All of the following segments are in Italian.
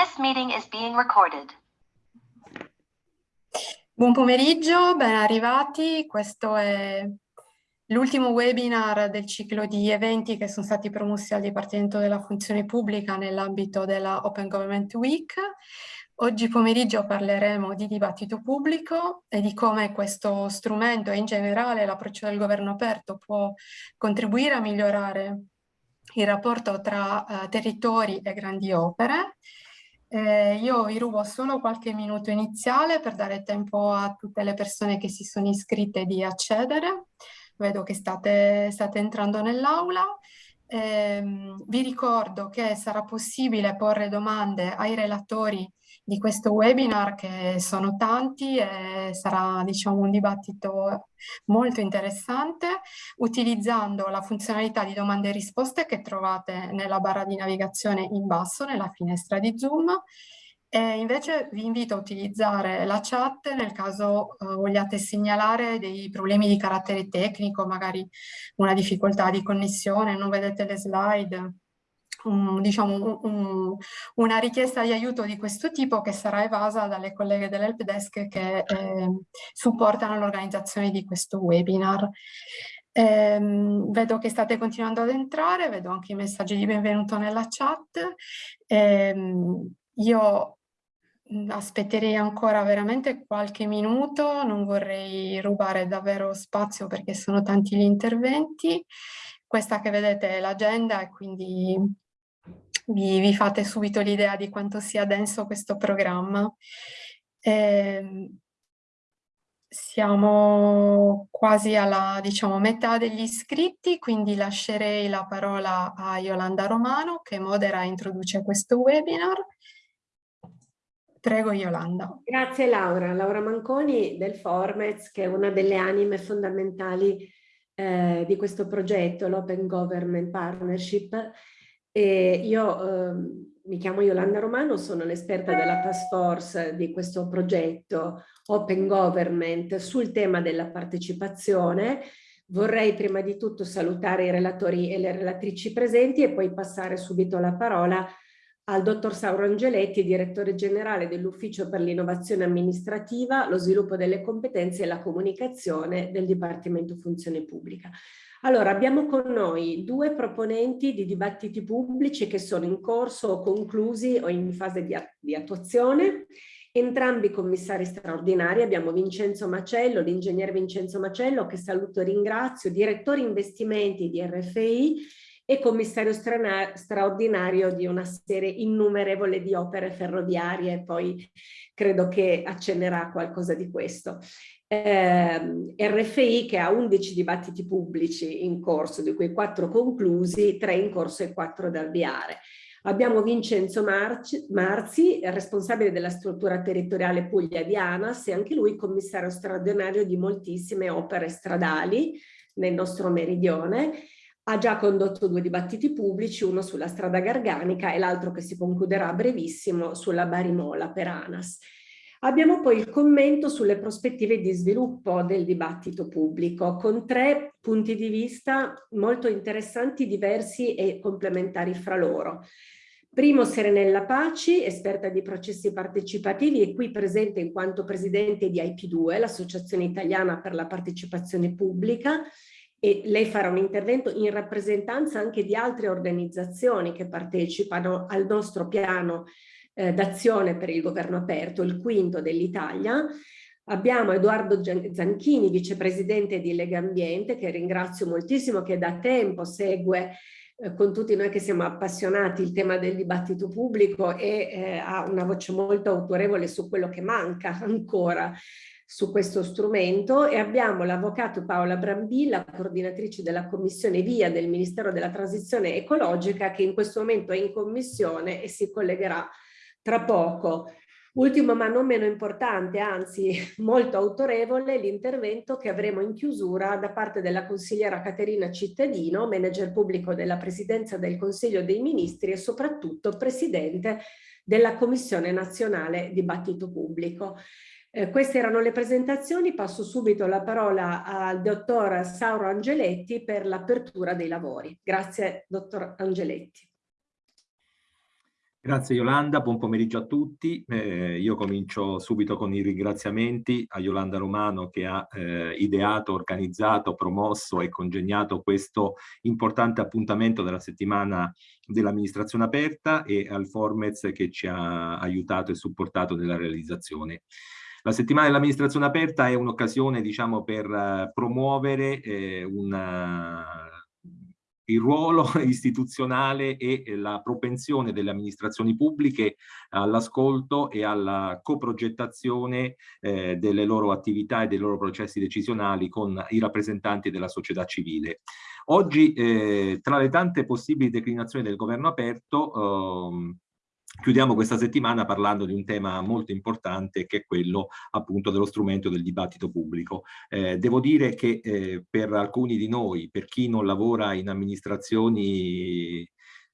This meeting is being recorded. Buon pomeriggio, ben arrivati. Questo è l'ultimo webinar del ciclo di eventi che sono stati promossi al Dipartimento della Funzione Pubblica nell'ambito della Open Government Week. Oggi pomeriggio parleremo di dibattito pubblico e di come questo strumento e in generale l'approccio del governo aperto può contribuire a migliorare il rapporto tra uh, territori e grandi opere eh, io vi rubo solo qualche minuto iniziale per dare tempo a tutte le persone che si sono iscritte di accedere. Vedo che state, state entrando nell'aula. Eh, vi ricordo che sarà possibile porre domande ai relatori di questo webinar che sono tanti e sarà diciamo, un dibattito molto interessante utilizzando la funzionalità di domande e risposte che trovate nella barra di navigazione in basso nella finestra di Zoom. E invece vi invito a utilizzare la chat nel caso uh, vogliate segnalare dei problemi di carattere tecnico, magari una difficoltà di connessione, non vedete le slide, un, diciamo, un, una richiesta di aiuto di questo tipo che sarà evasa dalle colleghe dell'helpdesk che eh, supportano l'organizzazione di questo webinar. Eh, vedo che state continuando ad entrare, vedo anche i messaggi di benvenuto nella chat. Eh, io aspetterei ancora veramente qualche minuto, non vorrei rubare davvero spazio perché sono tanti gli interventi. Questa che vedete è l'agenda e quindi vi, vi fate subito l'idea di quanto sia denso questo programma. Eh, siamo quasi alla diciamo, metà degli iscritti, quindi lascerei la parola a Yolanda Romano che modera e introduce questo webinar. Prego Yolanda. Grazie Laura. Laura Manconi del Formez che è una delle anime fondamentali eh, di questo progetto, l'Open Government Partnership e io eh, mi chiamo Yolanda Romano, sono l'esperta della task force di questo progetto Open Government sul tema della partecipazione. Vorrei prima di tutto salutare i relatori e le relatrici presenti e poi passare subito la parola al dottor Sauro Angeletti, direttore generale dell'Ufficio per l'innovazione amministrativa, lo sviluppo delle competenze e la comunicazione del Dipartimento Funzione Pubblica. Allora, abbiamo con noi due proponenti di dibattiti pubblici che sono in corso o conclusi o in fase di, di attuazione, entrambi commissari straordinari, abbiamo Vincenzo Macello, l'ingegnere Vincenzo Macello, che saluto e ringrazio, direttore investimenti di RFI e commissario straordinario di una serie innumerevole di opere ferroviarie, poi credo che accennerà qualcosa di questo eh, RFI che ha 11 dibattiti pubblici in corso, di cui 4 conclusi, 3 in corso e 4 da avviare. Abbiamo Vincenzo Marci, Marzi, responsabile della struttura territoriale Puglia di ANAS e anche lui commissario straordinario di moltissime opere stradali nel nostro meridione. Ha già condotto due dibattiti pubblici, uno sulla strada Garganica e l'altro che si concluderà a brevissimo sulla Barimola per ANAS. Abbiamo poi il commento sulle prospettive di sviluppo del dibattito pubblico con tre punti di vista molto interessanti, diversi e complementari fra loro. Primo Serenella Paci, esperta di processi partecipativi e qui presente in quanto presidente di IP2, l'Associazione Italiana per la Partecipazione Pubblica, e lei farà un intervento in rappresentanza anche di altre organizzazioni che partecipano al nostro piano eh, d'azione per il governo aperto, il quinto dell'Italia. Abbiamo Edoardo Zanchini, vicepresidente di Lega Ambiente, che ringrazio moltissimo, che da tempo segue eh, con tutti noi che siamo appassionati il tema del dibattito pubblico e eh, ha una voce molto autorevole su quello che manca ancora su questo strumento e abbiamo l'avvocato Paola Brambilla, coordinatrice della commissione VIA del Ministero della Transizione Ecologica che in questo momento è in commissione e si collegherà tra poco. Ultimo ma non meno importante, anzi molto autorevole, l'intervento che avremo in chiusura da parte della consigliera Caterina Cittadino, manager pubblico della Presidenza del Consiglio dei Ministri e soprattutto Presidente della Commissione Nazionale Dibattito Pubblico. Eh, queste erano le presentazioni, passo subito la parola al dottor Sauro Angeletti per l'apertura dei lavori. Grazie, dottor Angeletti. Grazie Yolanda, buon pomeriggio a tutti. Eh, io comincio subito con i ringraziamenti a Yolanda Romano che ha eh, ideato, organizzato, promosso e congegnato questo importante appuntamento della settimana dell'amministrazione aperta e al Formez che ci ha aiutato e supportato nella realizzazione. La settimana dell'amministrazione aperta è un'occasione diciamo, per uh, promuovere eh, una il ruolo istituzionale e la propensione delle amministrazioni pubbliche all'ascolto e alla coprogettazione eh, delle loro attività e dei loro processi decisionali con i rappresentanti della società civile. Oggi, eh, tra le tante possibili declinazioni del governo aperto, ehm, Chiudiamo questa settimana parlando di un tema molto importante che è quello appunto dello strumento del dibattito pubblico. Eh, devo dire che eh, per alcuni di noi, per chi non lavora in amministrazioni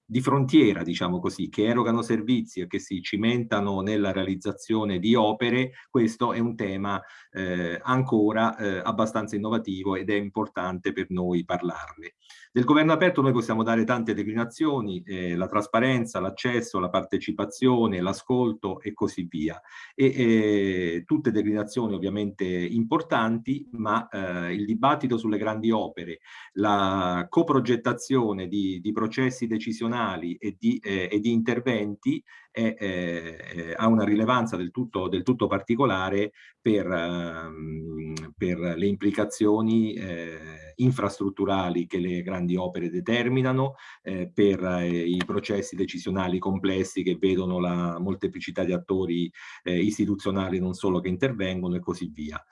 di frontiera, diciamo così, che erogano servizi e che si cimentano nella realizzazione di opere, questo è un tema eh, ancora eh, abbastanza innovativo ed è importante per noi parlarne. Del governo aperto noi possiamo dare tante declinazioni, eh, la trasparenza, l'accesso, la partecipazione, l'ascolto e così via. E, eh, tutte declinazioni ovviamente importanti, ma eh, il dibattito sulle grandi opere, la coprogettazione di, di processi decisionali e di, eh, e di interventi è, eh, ha una rilevanza del tutto, del tutto particolare per, um, per, le implicazioni eh, infrastrutturali che le grandi opere determinano, eh, per eh, i processi decisionali complessi che vedono la molteplicità di attori eh, istituzionali non solo che intervengono e così via.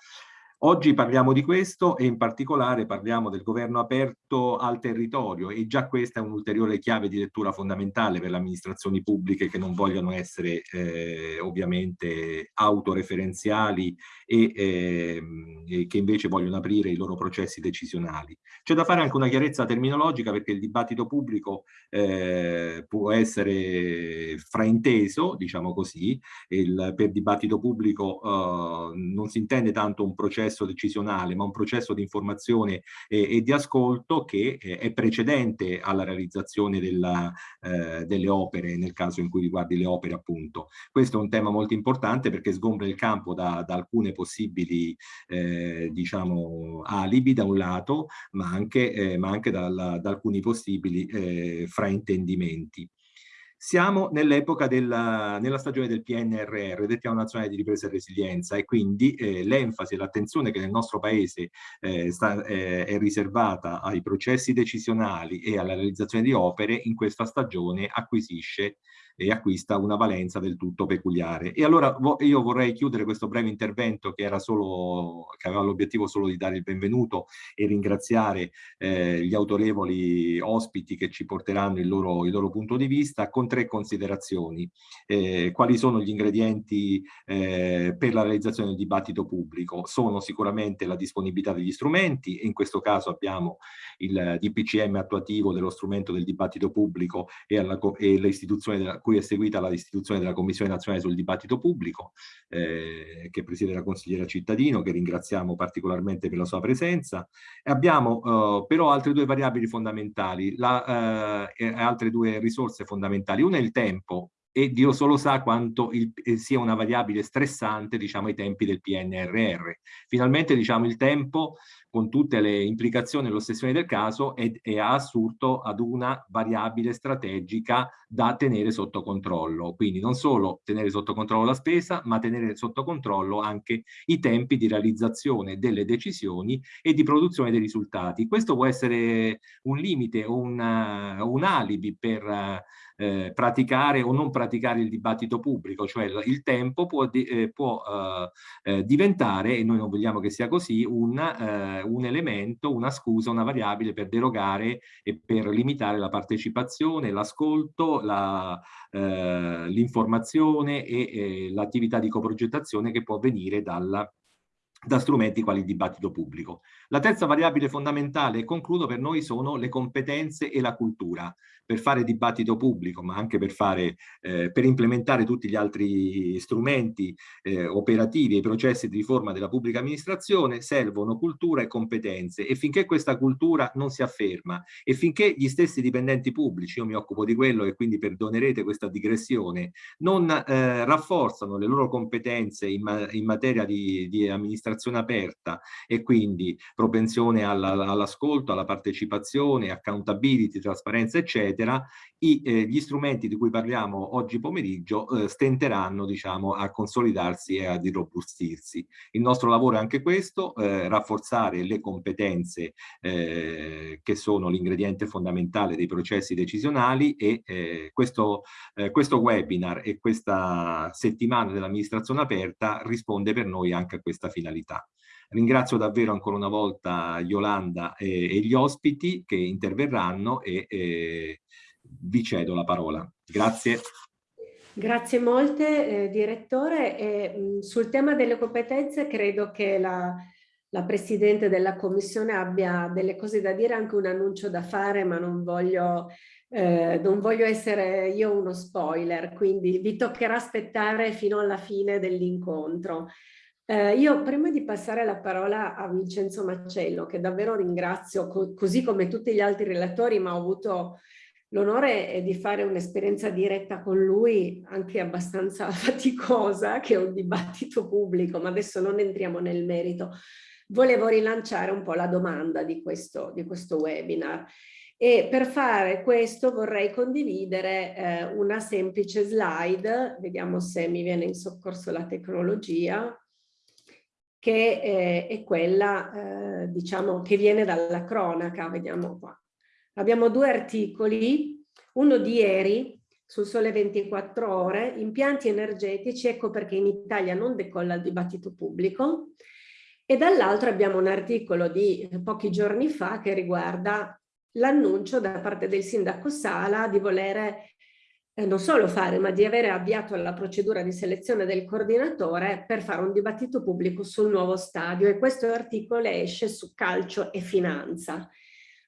Oggi parliamo di questo e in particolare parliamo del governo aperto al territorio e già questa è un'ulteriore chiave di lettura fondamentale per le amministrazioni pubbliche che non vogliono essere eh, ovviamente autoreferenziali e, eh, e, che invece vogliono aprire i loro processi decisionali. C'è da fare anche una chiarezza terminologica perché il dibattito pubblico eh, può essere frainteso, diciamo così, il, per dibattito pubblico eh, non si intende tanto un processo decisionale, ma un processo di informazione e, e di ascolto che eh, è precedente alla realizzazione della, eh, delle opere, nel caso in cui riguardi le opere appunto. Questo è un tema molto importante perché sgombra il campo da, da alcune possibili eh, diciamo alibi da un lato, ma anche, eh, ma anche dal, da alcuni possibili eh, fraintendimenti. Siamo nell'epoca della nella stagione del PNRR, del Piano Nazionale di Ripresa e Resilienza, e quindi eh, l'enfasi e l'attenzione che nel nostro Paese eh, sta, eh, è riservata ai processi decisionali e alla realizzazione di opere, in questa stagione acquisisce e acquista una valenza del tutto peculiare. E allora io vorrei chiudere questo breve intervento che, era solo, che aveva l'obiettivo solo di dare il benvenuto e ringraziare eh, gli autorevoli ospiti che ci porteranno il loro, il loro punto di vista con tre considerazioni. Eh, quali sono gli ingredienti eh, per la realizzazione del dibattito pubblico? Sono sicuramente la disponibilità degli strumenti, in questo caso abbiamo il DPCM attuativo dello strumento del dibattito pubblico e, e l'istituzione della cui è seguita l'istituzione della Commissione Nazionale sul Dibattito Pubblico, eh, che presiede la consigliera Cittadino, che ringraziamo particolarmente per la sua presenza. E abbiamo eh, però altre due variabili fondamentali, la, eh, altre due risorse fondamentali. Una è il tempo, e Dio solo sa quanto il, eh, sia una variabile stressante, diciamo, ai tempi del PNRR. Finalmente, diciamo, il tempo con tutte le implicazioni e l'ossessione del caso è, è assurto ad una variabile strategica da tenere sotto controllo. Quindi non solo tenere sotto controllo la spesa, ma tenere sotto controllo anche i tempi di realizzazione delle decisioni e di produzione dei risultati. Questo può essere un limite o un, un alibi per eh, praticare o non praticare il dibattito pubblico, cioè il tempo può, eh, può eh, eh, diventare, e noi non vogliamo che sia così, un, eh, un elemento, una scusa, una variabile per derogare e per limitare la partecipazione, l'ascolto, l'informazione e l'attività di coprogettazione che può venire dalla da strumenti quali il dibattito pubblico. La terza variabile fondamentale, e concludo, per noi sono le competenze e la cultura per fare dibattito pubblico, ma anche per, fare, eh, per implementare tutti gli altri strumenti eh, operativi e processi di riforma della pubblica amministrazione, servono cultura e competenze. E finché questa cultura non si afferma e finché gli stessi dipendenti pubblici, io mi occupo di quello e quindi perdonerete questa digressione, non eh, rafforzano le loro competenze in, ma in materia di, di, amministrazione aperta e quindi propensione all'ascolto, all alla partecipazione, accountability, trasparenza, eccetera, eccetera, i, eh, gli strumenti di cui parliamo oggi pomeriggio eh, stenteranno diciamo, a consolidarsi e ad irrobustirsi. Il nostro lavoro è anche questo, eh, rafforzare le competenze eh, che sono l'ingrediente fondamentale dei processi decisionali e eh, questo, eh, questo webinar e questa settimana dell'amministrazione aperta risponde per noi anche a questa finalità. Ringrazio davvero ancora una volta Yolanda e, e gli ospiti che interverranno e, e, vi cedo la parola. Grazie. Grazie molte, eh, direttore. E, mh, sul tema delle competenze credo che la, la Presidente della Commissione abbia delle cose da dire, anche un annuncio da fare, ma non voglio, eh, non voglio essere io uno spoiler, quindi vi toccherà aspettare fino alla fine dell'incontro. Eh, io prima di passare la parola a Vincenzo Maccello, che davvero ringrazio, co così come tutti gli altri relatori, ma ho avuto l'onore eh, di fare un'esperienza diretta con lui, anche abbastanza faticosa, che è un dibattito pubblico, ma adesso non entriamo nel merito. Volevo rilanciare un po' la domanda di questo, di questo webinar. E per fare questo vorrei condividere eh, una semplice slide, vediamo se mi viene in soccorso la tecnologia, che eh, è quella, eh, diciamo, che viene dalla cronaca, vediamo qua. Abbiamo due articoli, uno di ieri sul Sole 24 Ore, impianti energetici, ecco perché in Italia non decolla il dibattito pubblico, e dall'altro abbiamo un articolo di pochi giorni fa che riguarda l'annuncio da parte del sindaco Sala di volere eh, non solo fare, ma di avere avviato la procedura di selezione del coordinatore per fare un dibattito pubblico sul nuovo stadio e questo articolo esce su calcio e finanza.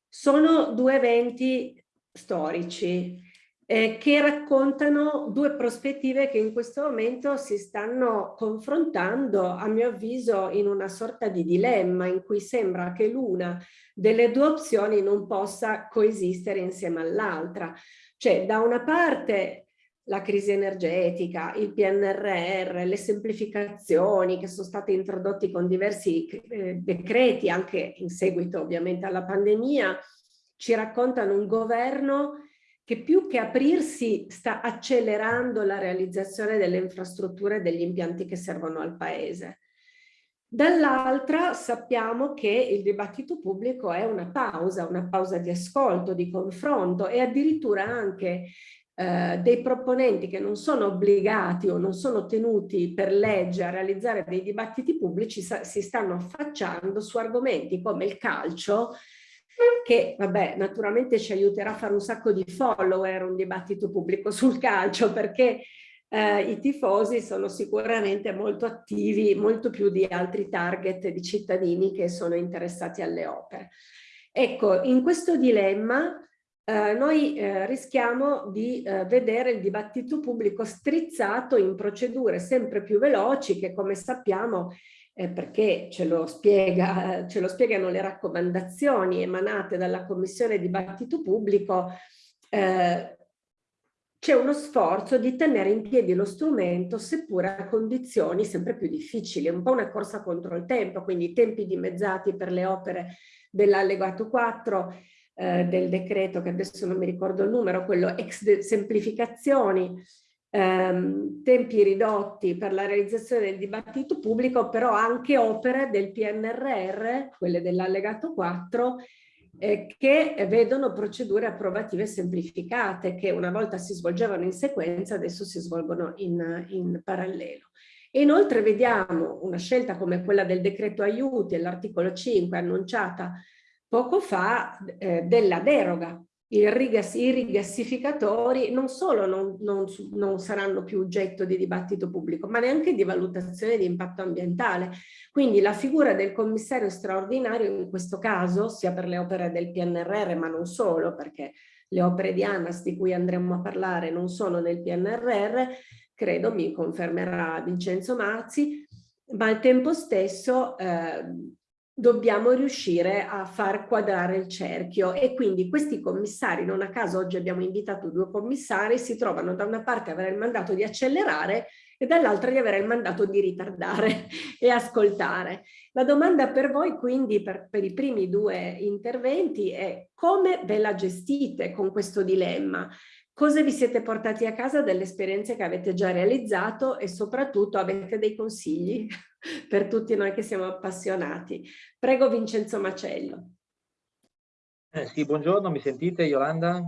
Sono due eventi storici eh, che raccontano due prospettive che in questo momento si stanno confrontando, a mio avviso, in una sorta di dilemma in cui sembra che l'una delle due opzioni non possa coesistere insieme all'altra. Cioè, da una parte la crisi energetica, il PNRR, le semplificazioni che sono state introdotte con diversi eh, decreti, anche in seguito ovviamente alla pandemia, ci raccontano un governo che più che aprirsi sta accelerando la realizzazione delle infrastrutture e degli impianti che servono al paese. Dall'altra sappiamo che il dibattito pubblico è una pausa, una pausa di ascolto, di confronto e addirittura anche eh, dei proponenti che non sono obbligati o non sono tenuti per legge a realizzare dei dibattiti pubblici si stanno affacciando su argomenti come il calcio che vabbè naturalmente ci aiuterà a fare un sacco di follower un dibattito pubblico sul calcio perché eh, i tifosi sono sicuramente molto attivi, molto più di altri target di cittadini che sono interessati alle opere. Ecco, in questo dilemma eh, noi eh, rischiamo di eh, vedere il dibattito pubblico strizzato in procedure sempre più veloci che come sappiamo eh, perché ce lo, spiega, ce lo spiegano le raccomandazioni emanate dalla Commissione Dibattito Pubblico, eh, c'è uno sforzo di tenere in piedi lo strumento seppur a condizioni sempre più difficili, un po' una corsa contro il tempo, quindi tempi dimezzati per le opere dell'allegato 4 eh, del decreto, che adesso non mi ricordo il numero, quello ex semplificazioni, ehm, tempi ridotti per la realizzazione del dibattito pubblico, però anche opere del PNRR, quelle dell'allegato 4, eh, che vedono procedure approvative semplificate che una volta si svolgevano in sequenza, adesso si svolgono in, in parallelo. Inoltre vediamo una scelta come quella del decreto aiuti, all'articolo 5 annunciata poco fa, eh, della deroga i rigassificatori non solo non, non, non, saranno più oggetto di dibattito pubblico, ma neanche di valutazione di impatto ambientale. Quindi la figura del commissario straordinario in questo caso, sia per le opere del PNRR, ma non solo, perché le opere di ANAS di cui andremo a parlare non sono nel PNRR, credo mi confermerà Vincenzo Mazzi, ma al tempo stesso eh, dobbiamo riuscire a far quadrare il cerchio e quindi questi commissari, non a caso oggi abbiamo invitato due commissari, si trovano da una parte a avere il mandato di accelerare e dall'altra di avere il mandato di ritardare e ascoltare. La domanda per voi quindi per, per i primi due interventi è come ve la gestite con questo dilemma? Cosa vi siete portati a casa delle esperienze che avete già realizzato e soprattutto avete dei consigli? Per tutti noi che siamo appassionati. Prego Vincenzo Macello. Eh, sì, buongiorno, mi sentite Yolanda?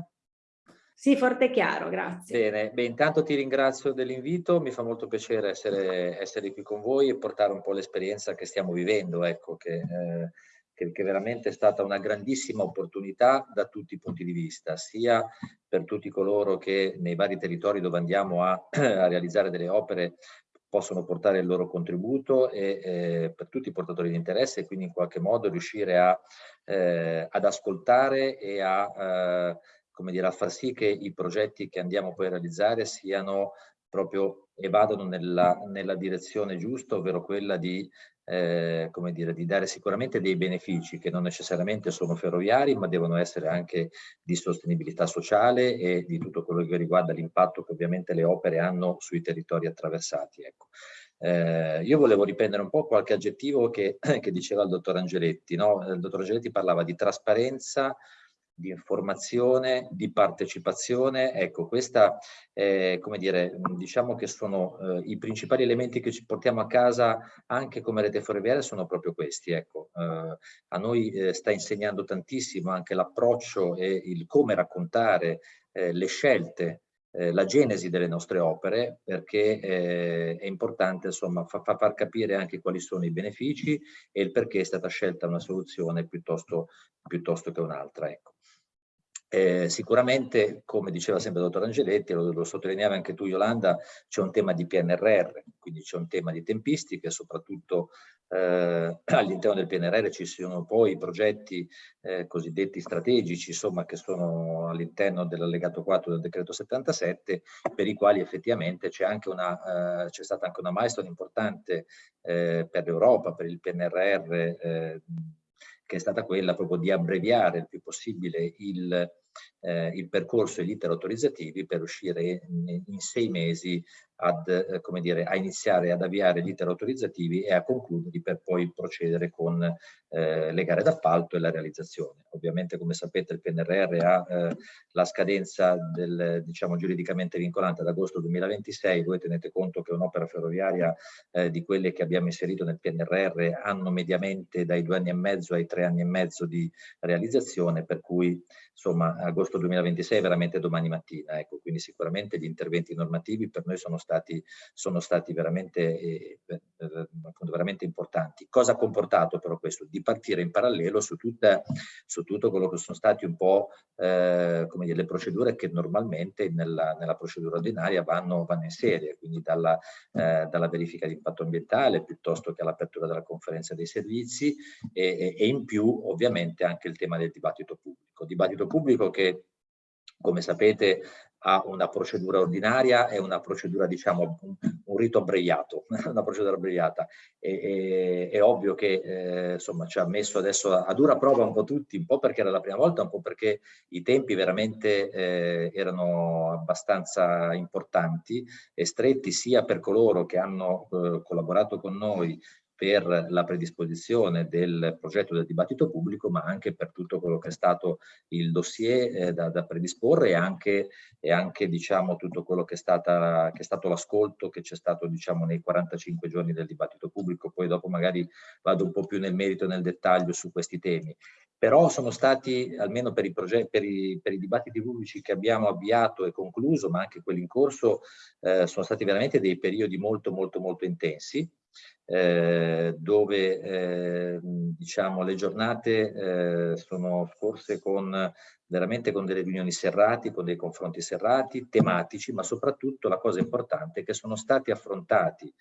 Sì, forte e chiaro, grazie. Bene, Beh, intanto ti ringrazio dell'invito, mi fa molto piacere essere, essere, qui con voi e portare un po' l'esperienza che stiamo vivendo, ecco, che, eh, che, che veramente è stata una grandissima opportunità da tutti i punti di vista, sia per tutti coloro che nei vari territori dove andiamo a, a realizzare delle opere possono portare il loro contributo e eh, per tutti i portatori di interesse e quindi in qualche modo riuscire a, eh, ad ascoltare e a, eh, come dire, a far sì che i progetti che andiamo poi a realizzare siano proprio e vadano nella, nella direzione giusta, ovvero quella di eh, come dire, di dare sicuramente dei benefici che non necessariamente sono ferroviari, ma devono essere anche di sostenibilità sociale e di tutto quello che riguarda l'impatto che ovviamente le opere hanno sui territori attraversati. Ecco. Eh, io volevo riprendere un po' qualche aggettivo che, che diceva il dottor Angeletti. No? Il dottor Angeletti parlava di trasparenza, di informazione, di partecipazione. Ecco, questa, eh, come dire, diciamo che sono eh, i principali elementi che ci portiamo a casa anche come rete ferroviaria sono proprio questi. Ecco, eh, a noi eh, sta insegnando tantissimo anche l'approccio e il come raccontare eh, le scelte eh, la genesi delle nostre opere perché eh, è importante insomma fa, fa, far capire anche quali sono i benefici e il perché è stata scelta una soluzione piuttosto, piuttosto che un'altra. Ecco. Eh, sicuramente, come diceva sempre il dottor Angeletti, lo, lo sottolineavi anche tu Yolanda, c'è un tema di PNRR, quindi c'è un tema di tempistiche, soprattutto eh, all'interno del PNRR ci sono poi i progetti eh, cosiddetti strategici, insomma, che sono all'interno dell'allegato 4 del decreto 77, per i quali effettivamente c'è eh, stata anche una milestone importante eh, per l'Europa, per il PNRR, eh, che è stata quella proprio di abbreviare il più possibile il, eh, il percorso e gli iter autorizzativi per uscire in, in sei mesi ad, eh, come dire, a iniziare ad avviare gli iter autorizzativi e a concluderli per poi procedere con eh, le gare d'appalto e la realizzazione. Ovviamente come sapete il PNRR ha eh, la scadenza del, diciamo, giuridicamente vincolante ad agosto 2026, voi tenete conto che un'opera ferroviaria eh, di quelle che abbiamo inserito nel PNRR hanno mediamente dai due anni e mezzo ai tre anni e mezzo di realizzazione, per cui insomma agosto 2026 è veramente domani mattina, ecco, quindi sicuramente gli interventi normativi per noi sono sono stati veramente, eh, eh, veramente importanti. Cosa ha comportato però questo? Di partire in parallelo su, tutta, su tutto quello che sono stati un po' eh, come dire, le procedure che normalmente nella, nella procedura ordinaria vanno, vanno, in serie, quindi dalla, eh, dalla verifica di impatto ambientale piuttosto che all'apertura della conferenza dei servizi e, e, in più ovviamente anche il tema del dibattito pubblico. Dibattito pubblico che come sapete ha una procedura ordinaria e una procedura, diciamo, un, un rito abbreviato, una procedura abbreviata. E, e, è ovvio che eh, insomma ci ha messo adesso a, a, dura prova un po' tutti, un po' perché era la prima volta, un po' perché i tempi veramente eh, erano abbastanza importanti e stretti sia per coloro che hanno eh, collaborato con noi per la predisposizione del progetto del dibattito pubblico, ma anche per tutto quello che è stato il dossier eh, da, da, predisporre e anche, e anche diciamo, tutto quello che è, stata, che è stato l'ascolto che c'è stato diciamo, nei 45 giorni del dibattito pubblico. Poi dopo magari vado un po' più nel merito e nel dettaglio su questi temi. Però sono stati, almeno per i, per i, per i dibattiti pubblici che abbiamo avviato e concluso, ma anche quelli in corso, eh, sono stati veramente dei periodi molto molto molto intensi eh, dove eh, diciamo, le giornate eh, sono scorse con veramente con delle riunioni serrati, con dei confronti serrati, tematici, ma soprattutto la cosa importante è che sono stati affrontati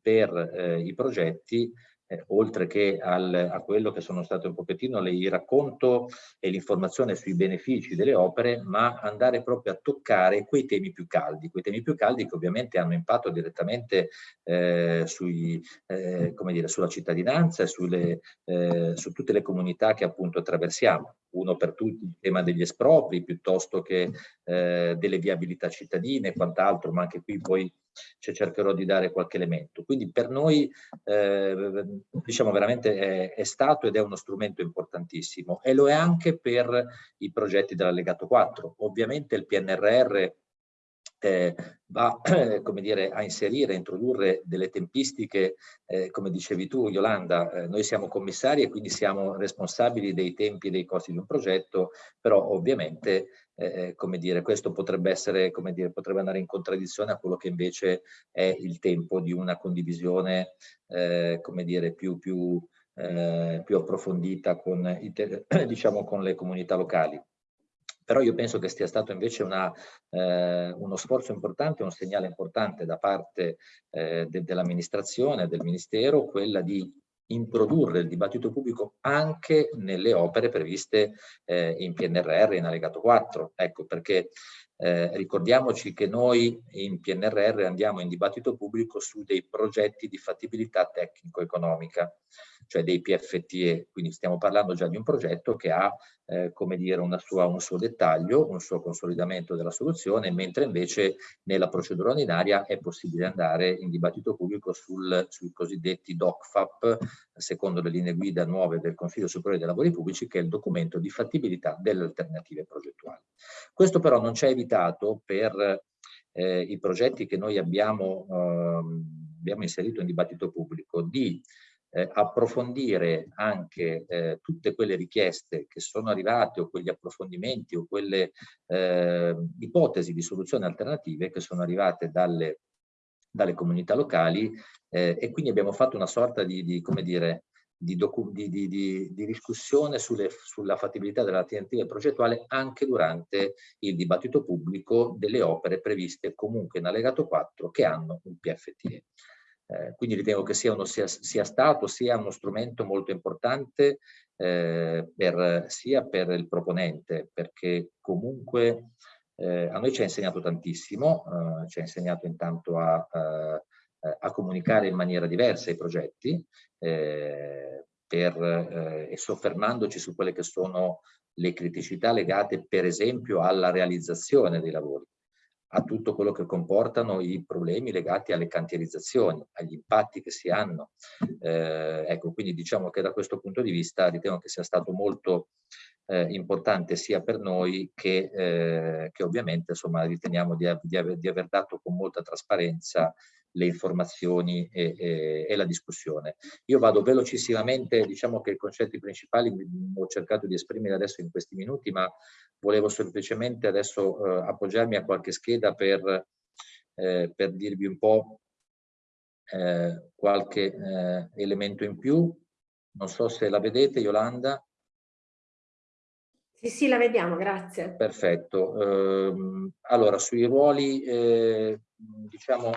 per eh, i progetti eh, oltre che al, a quello che sono state un pochettino le, il racconto e l'informazione sui benefici delle opere, ma andare proprio a toccare quei temi più caldi, quei temi più caldi che ovviamente hanno impatto direttamente eh, sui, eh, dire, sulla cittadinanza e sulle, eh, su tutte le comunità che appunto attraversiamo. Uno per tutti il tema degli espropri piuttosto che eh, delle viabilità cittadine e quant'altro, ma anche qui poi cioè cercherò di dare qualche elemento. Quindi per noi eh, diciamo veramente è, è, stato ed è uno strumento importantissimo e lo è anche per i progetti dell'allegato 4. Ovviamente il PNRR eh, va come dire, a inserire, a introdurre delle tempistiche, eh, come dicevi tu Yolanda, eh, noi siamo commissari e quindi siamo responsabili dei tempi e dei costi di un progetto, però ovviamente eh, come dire, questo potrebbe essere, come dire, potrebbe andare in contraddizione a quello che invece è il tempo di una condivisione, eh, come dire, più, più, eh, più approfondita con, diciamo, con le comunità locali. Però io penso che sia stato invece una, eh, uno sforzo importante, un segnale importante da parte eh, de dell'amministrazione, del Ministero, quella di introdurre il dibattito pubblico anche nelle opere previste eh, in PNRR in allegato 4. Ecco perché eh, ricordiamoci che noi in PNRR andiamo in dibattito pubblico su dei progetti di fattibilità tecnico-economica, cioè dei PFTE, quindi stiamo parlando già di un progetto che ha eh, come dire, sua, un suo dettaglio, un suo consolidamento della soluzione, mentre invece nella procedura ordinaria è possibile andare in dibattito pubblico sul, sui cosiddetti DOCFAP, secondo le linee guida nuove del Consiglio Superiore dei Lavori Pubblici, che è il documento di fattibilità delle alternative progettuali. Questo però non ci ha evitato per eh, i progetti che noi abbiamo, eh, abbiamo inserito in dibattito pubblico di eh, approfondire anche eh, tutte quelle richieste che sono arrivate o quegli approfondimenti o quelle eh, ipotesi di soluzioni alternative che sono arrivate dalle, dalle comunità locali eh, e quindi abbiamo fatto una sorta di, di come dire, di, di, di, di, discussione sulle, sulla fattibilità dell'alternativa progettuale anche durante il dibattito pubblico delle opere previste comunque in allegato 4 che hanno un PFTE. Eh, quindi ritengo che sia, uno, sia, sia, stato sia uno strumento molto importante eh, per, sia per il proponente, perché comunque eh, a noi ci ha insegnato tantissimo, eh, ci ha insegnato intanto a, a, a, comunicare in maniera diversa i progetti eh, per, eh, e soffermandoci su quelle che sono le criticità legate per esempio alla realizzazione dei lavori a tutto quello che comportano i problemi legati alle cantierizzazioni, agli impatti che si hanno. Eh, ecco, quindi diciamo che da questo punto di vista ritengo che sia stato molto eh, importante sia per noi che, eh, che ovviamente insomma, riteniamo di, di, aver, di aver dato con molta trasparenza le informazioni e, e, e, la discussione. Io vado velocissimamente, diciamo che i concetti principali ho cercato di esprimere adesso in questi minuti, ma volevo semplicemente adesso eh, appoggiarmi a qualche scheda per, eh, per dirvi un po' eh, qualche eh, elemento in più. Non so se la vedete, Yolanda. Sì, sì, la vediamo, grazie. Perfetto. Ehm, allora, sui ruoli, eh, diciamo,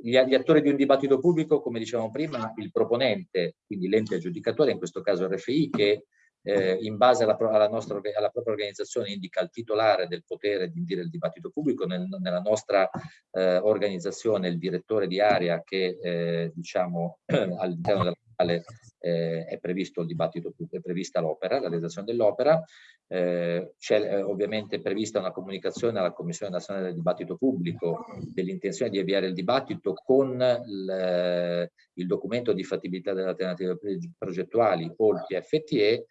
gli, gli, attori di un dibattito pubblico, come dicevamo prima, il proponente, quindi l'ente aggiudicatore, in questo caso RFI, che eh, in base alla, alla, nostra, alla, propria organizzazione indica il titolare del potere di indire il dibattito pubblico, Nel, nella nostra eh, organizzazione il direttore di area che eh, diciamo all'interno della quale eh, è previsto il dibattito pubblico, è prevista l'opera, la realizzazione dell'opera, eh, c'è eh, ovviamente prevista una comunicazione alla Commissione Nazionale del Dibattito Pubblico dell'intenzione di avviare il dibattito con il, il documento di fattibilità delle alternative progettuali o il PFTE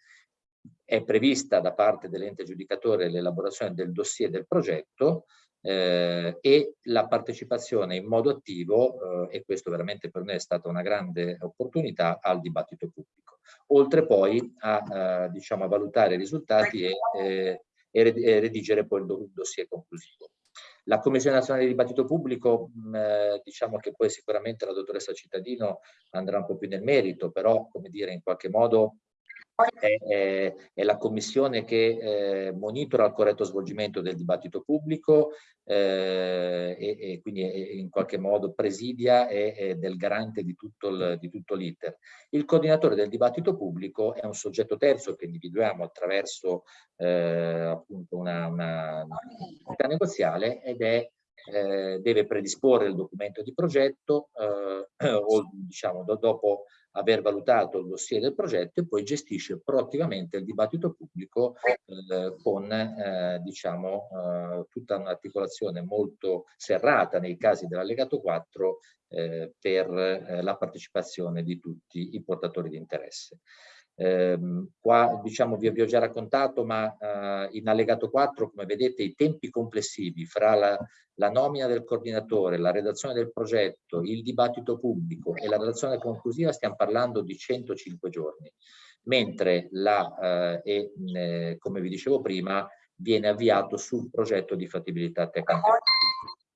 è prevista da parte dell'ente giudicatore l'elaborazione del dossier del progetto eh, e la partecipazione in modo attivo, eh, e questo veramente per me è stata una grande opportunità, al dibattito pubblico. Oltre poi a, eh, diciamo, a valutare i risultati e, eh, e redigere poi il dossier conclusivo. La Commissione Nazionale di Dibattito Pubblico, mh, eh, diciamo che poi sicuramente la dottoressa Cittadino andrà un po' più nel merito, però come dire in qualche modo è, è, è, la commissione che eh, monitora il corretto svolgimento del dibattito pubblico eh, e, e, quindi in qualche modo presidia e è del garante di tutto l'iter. Il coordinatore del dibattito pubblico è un soggetto terzo che individuiamo attraverso eh, appunto una, una, una negoziale ed è eh, deve predisporre il documento di progetto eh, o diciamo do, dopo aver valutato il dossier del progetto e poi gestisce proattivamente il dibattito pubblico eh, con eh, diciamo, eh, tutta un'articolazione molto serrata nei casi dell'allegato 4 eh, per eh, la partecipazione di tutti i portatori di interesse. Eh, qua diciamo vi, vi, ho già raccontato ma eh, in allegato 4 come vedete i tempi complessivi fra la, la, nomina del coordinatore, la redazione del progetto, il dibattito pubblico e la relazione conclusiva stiamo parlando di 105 giorni. Mentre la, eh, e, come vi dicevo prima viene avviato sul progetto di fattibilità tecnica.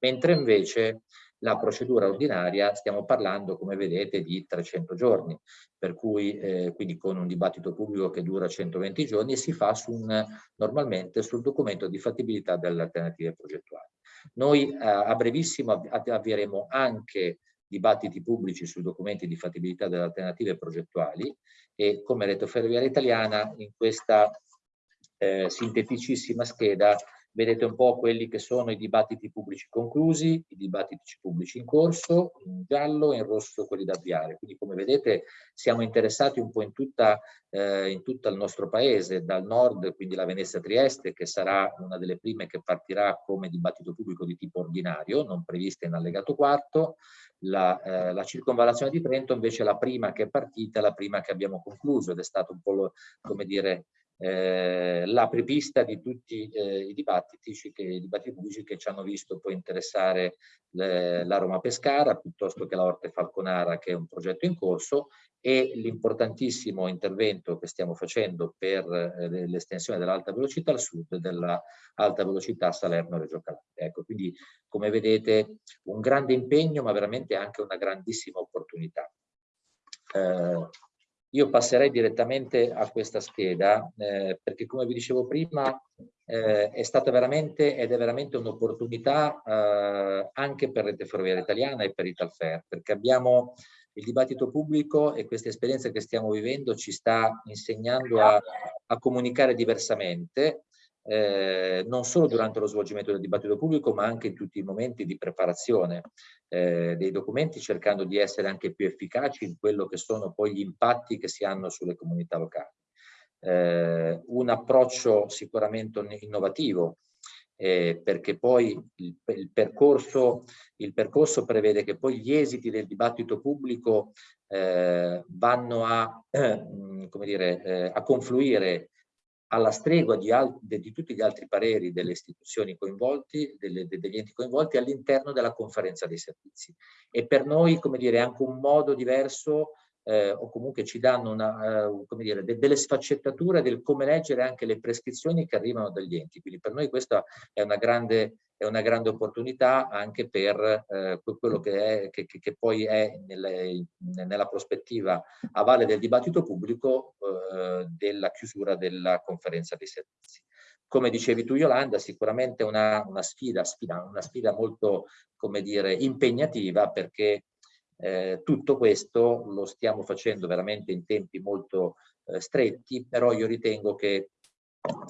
Mentre invece la procedura ordinaria stiamo parlando, come vedete, di 300 giorni, per cui eh, quindi con un dibattito pubblico che dura 120 giorni e si fa su un, normalmente sul documento di fattibilità delle alternative progettuali. Noi eh, a brevissimo avvieremo anche dibattiti pubblici sui documenti di fattibilità delle alternative progettuali e come Rete Ferroviaria Italiana in questa eh, sinteticissima scheda Vedete un po' quelli che sono i dibattiti pubblici conclusi, i dibattiti pubblici in corso, in giallo e in rosso quelli da avviare. Quindi come vedete siamo interessati un po' in, tutta, eh, in tutto il nostro paese, dal nord, quindi la Venezia Trieste, che sarà una delle prime che partirà come dibattito pubblico di tipo ordinario, non prevista in allegato quarto, la, eh, la, circonvallazione di Trento invece è la prima che è partita, la prima che abbiamo concluso ed è stato un po' lo, come dire eh, l'apripista di tutti eh, i dibattiti, i dibattiti pubblici che ci hanno visto poi interessare le, la Roma Pescara piuttosto che la Orte Falconara che è un progetto in corso e l'importantissimo intervento che stiamo facendo per eh, l'estensione dell'alta velocità al sud dell'alta velocità Salerno-Reggio Calabria. Ecco, quindi come vedete un grande impegno ma veramente anche una grandissima opportunità. Eh, io passerei direttamente a questa scheda eh, perché come vi dicevo prima eh, è stata veramente ed è veramente un'opportunità eh, anche per Rete Ferroviaria Italiana e per Italfer perché abbiamo il dibattito pubblico e questa esperienza che stiamo vivendo ci sta insegnando a, a comunicare diversamente eh, non solo durante lo svolgimento del dibattito pubblico ma anche in tutti i momenti di preparazione eh, dei documenti cercando di essere anche più efficaci in quello che sono poi gli impatti che si hanno sulle comunità locali. Eh, un approccio sicuramente innovativo eh, perché poi il, il, percorso, il, percorso, prevede che poi gli esiti del dibattito pubblico eh, vanno a, come dire, eh, a confluire alla stregua di, di, tutti gli altri pareri delle istituzioni coinvolti, delle, degli enti coinvolti all'interno della conferenza dei servizi. E per noi, come dire, anche un modo diverso eh, o comunque ci danno una, uh, come dire, de delle sfaccettature del come leggere anche le prescrizioni che arrivano dagli enti. Quindi per noi questa è una grande, è una grande opportunità anche per eh, quello che, è, che, che, poi è nelle, nella prospettiva a valle del dibattito pubblico eh, della chiusura della conferenza dei servizi. Come dicevi tu Yolanda, sicuramente una, una, sfida, sfida, una sfida molto come dire, impegnativa perché eh, tutto questo lo stiamo facendo veramente in tempi molto eh, stretti, però io ritengo che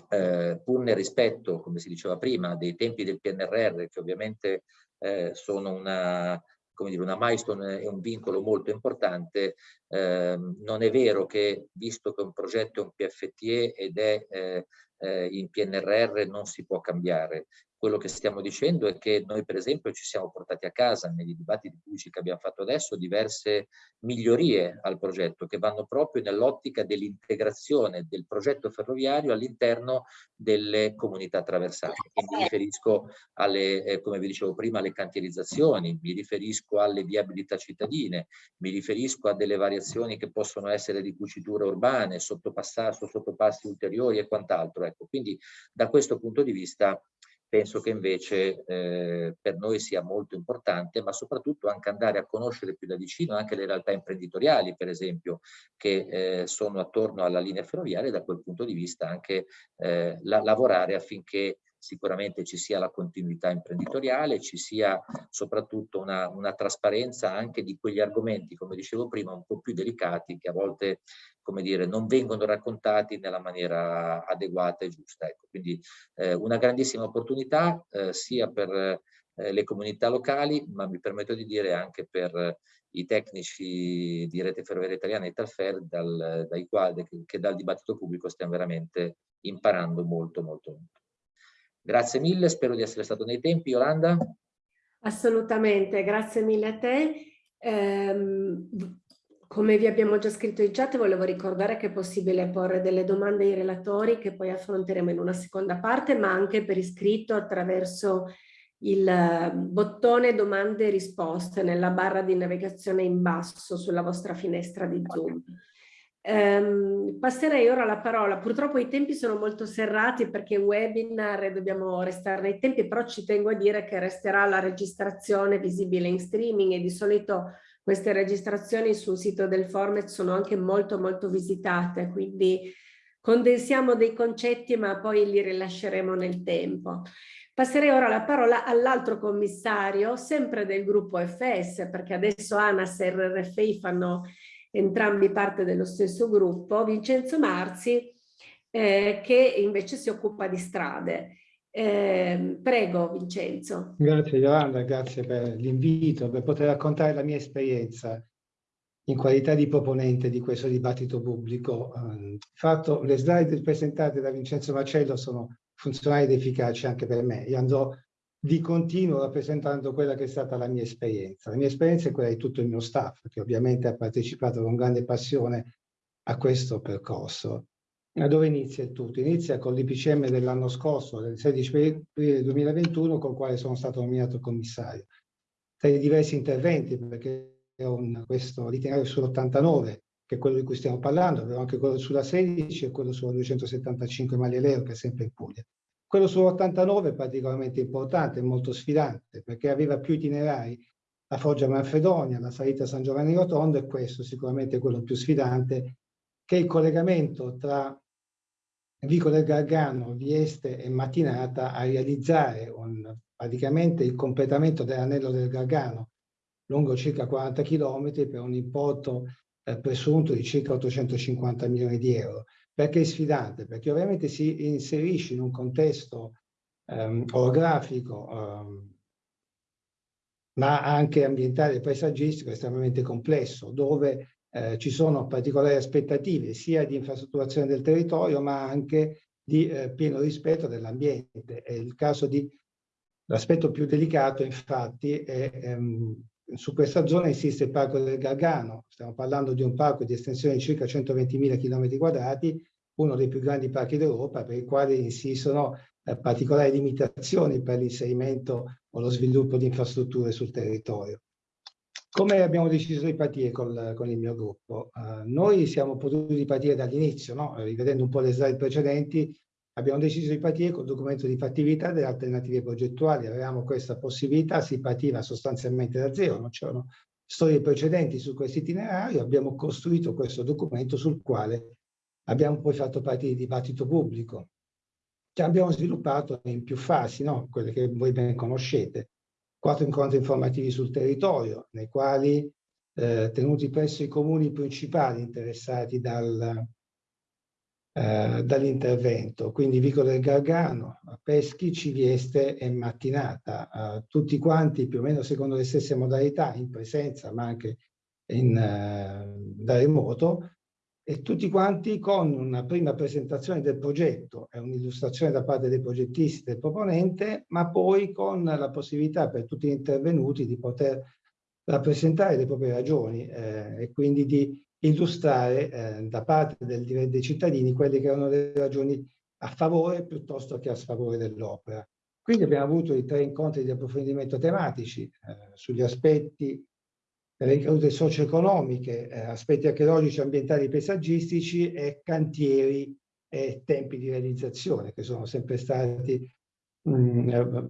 eh, pur nel rispetto, come si diceva prima, dei tempi del PNRR, che ovviamente eh, sono una, dire, una milestone e un vincolo molto importante, eh, non è vero che visto che un progetto è un PFTE ed è eh, eh, in PNRR non si può cambiare. Quello che stiamo dicendo è che noi per esempio ci siamo portati a casa negli dibattiti pubblici che abbiamo fatto adesso diverse migliorie al progetto che vanno proprio nell'ottica dell'integrazione del progetto ferroviario all'interno delle comunità attraversate. E mi riferisco alle, eh, come vi dicevo prima, alle cantierizzazioni, mi riferisco alle viabilità cittadine, mi riferisco a delle variazioni che possono essere di cuciture urbane, sottopassi ulteriori e quant'altro. Ecco, quindi da questo punto di vista penso che invece eh, per noi sia molto importante, ma soprattutto anche andare a conoscere più da vicino anche le realtà imprenditoriali, per esempio, che eh, sono attorno alla linea ferroviaria e da quel punto di vista anche eh, la, lavorare affinché sicuramente ci sia la continuità imprenditoriale, ci sia soprattutto una, una, trasparenza anche di quegli argomenti, come dicevo prima, un po' più delicati che a volte come dire, non vengono raccontati nella maniera adeguata e giusta. Ecco, quindi eh, una grandissima opportunità eh, sia per eh, le comunità locali, ma mi permetto di dire anche per i tecnici di Rete Ferroviaria Italiana e Talfer, dal, dai quali, che dal dibattito pubblico stiamo veramente imparando molto, molto, molto. Grazie mille, spero di essere stato nei tempi. Yolanda? Assolutamente, grazie mille a te. Eh, come vi abbiamo già scritto in chat, volevo ricordare che è possibile porre delle domande ai relatori che poi affronteremo in una seconda parte, ma anche per iscritto attraverso il bottone domande e risposte nella barra di navigazione in basso sulla vostra finestra di Zoom. Um, passerei ora la parola, purtroppo i tempi sono molto serrati perché webinar e dobbiamo restare nei tempi, però ci tengo a dire che resterà la registrazione visibile in streaming e di solito queste registrazioni sul sito del Format sono anche molto molto visitate, quindi condensiamo dei concetti ma poi li rilasceremo nel tempo. Passerei ora la parola all'altro commissario, sempre del gruppo FS, perché adesso ANAS e RFI fanno entrambi parte dello stesso gruppo, Vincenzo Marzi, eh, che invece si occupa di strade. Eh, prego Vincenzo. Grazie Yolanda, grazie per l'invito, per poter raccontare la mia esperienza in qualità di proponente di questo dibattito pubblico. Eh, fatto, le slide presentate da Vincenzo Marcello sono funzionali ed efficaci anche per me. Io andrò di continuo rappresentando quella che è stata la mia esperienza. La mia esperienza è quella di tutto il mio staff, che ovviamente ha partecipato con grande passione a questo percorso. Da dove inizia il tutto? Inizia con l'IPCM dell'anno scorso, del 16 aprile 2021, con il quale sono stato nominato commissario. Tra i diversi interventi, perché un, questo l'itinerario sull'89, che è quello di cui stiamo parlando, avevo anche quello sulla 16 e quello sulla 275 Malieleo, che è sempre in Puglia. Quello sull'89 è particolarmente importante, molto sfidante, perché aveva più itinerari, la Foggia Manfredonia, la salita San Giovanni Rotondo e questo sicuramente è quello più sfidante, che è il collegamento tra Vico del Gargano, Vieste e Mattinata a realizzare un, praticamente il completamento dell'anello del Gargano lungo circa 40 km per un importo eh, presunto di circa 850 milioni di euro. Perché è sfidante? Perché ovviamente si inserisce in un contesto um, orografico, um, ma anche ambientale e paesaggistico estremamente complesso, dove eh, ci sono particolari aspettative sia di infrastrutturazione del territorio, ma anche di eh, pieno rispetto dell'ambiente. È il caso di L'aspetto più delicato, infatti, è ehm, su questa zona insiste il Parco del Gargano. Stiamo parlando di un parco di estensione di circa 120.000 km quadrati, uno dei più grandi parchi d'Europa, per i quali insistono eh, particolari limitazioni per l'inserimento o lo sviluppo di infrastrutture sul territorio. Come abbiamo deciso di partire col, con il mio gruppo? Uh, noi siamo potuti partire dall'inizio, no? rivedendo un po' le slide precedenti, abbiamo deciso di partire col documento di fattività delle alternative progettuali, avevamo questa possibilità, si partiva sostanzialmente da zero, non c'erano storie precedenti su questo itinerario, abbiamo costruito questo documento sul quale abbiamo poi fatto partire il dibattito pubblico, che abbiamo sviluppato in più fasi, no? quelle che voi ben conoscete. Quattro incontri informativi sul territorio, nei quali eh, tenuti presso i comuni principali interessati dal, eh, dall'intervento, quindi Vico del Gargano, Peschi, Civieste e Mattinata, eh, tutti quanti più o meno secondo le stesse modalità, in presenza ma anche in, eh, da remoto, e tutti quanti con una prima presentazione del progetto e un'illustrazione da parte dei progettisti del proponente, ma poi con la possibilità per tutti gli intervenuti di poter rappresentare le proprie ragioni eh, e quindi di illustrare eh, da parte del, dei cittadini quelle che erano le ragioni a favore piuttosto che a sfavore dell'opera. Quindi abbiamo avuto i tre incontri di approfondimento tematici eh, sugli aspetti ricadute socio-economiche, eh, aspetti archeologici, ambientali paesaggistici e cantieri e tempi di realizzazione che sono sempre stati mh, eh,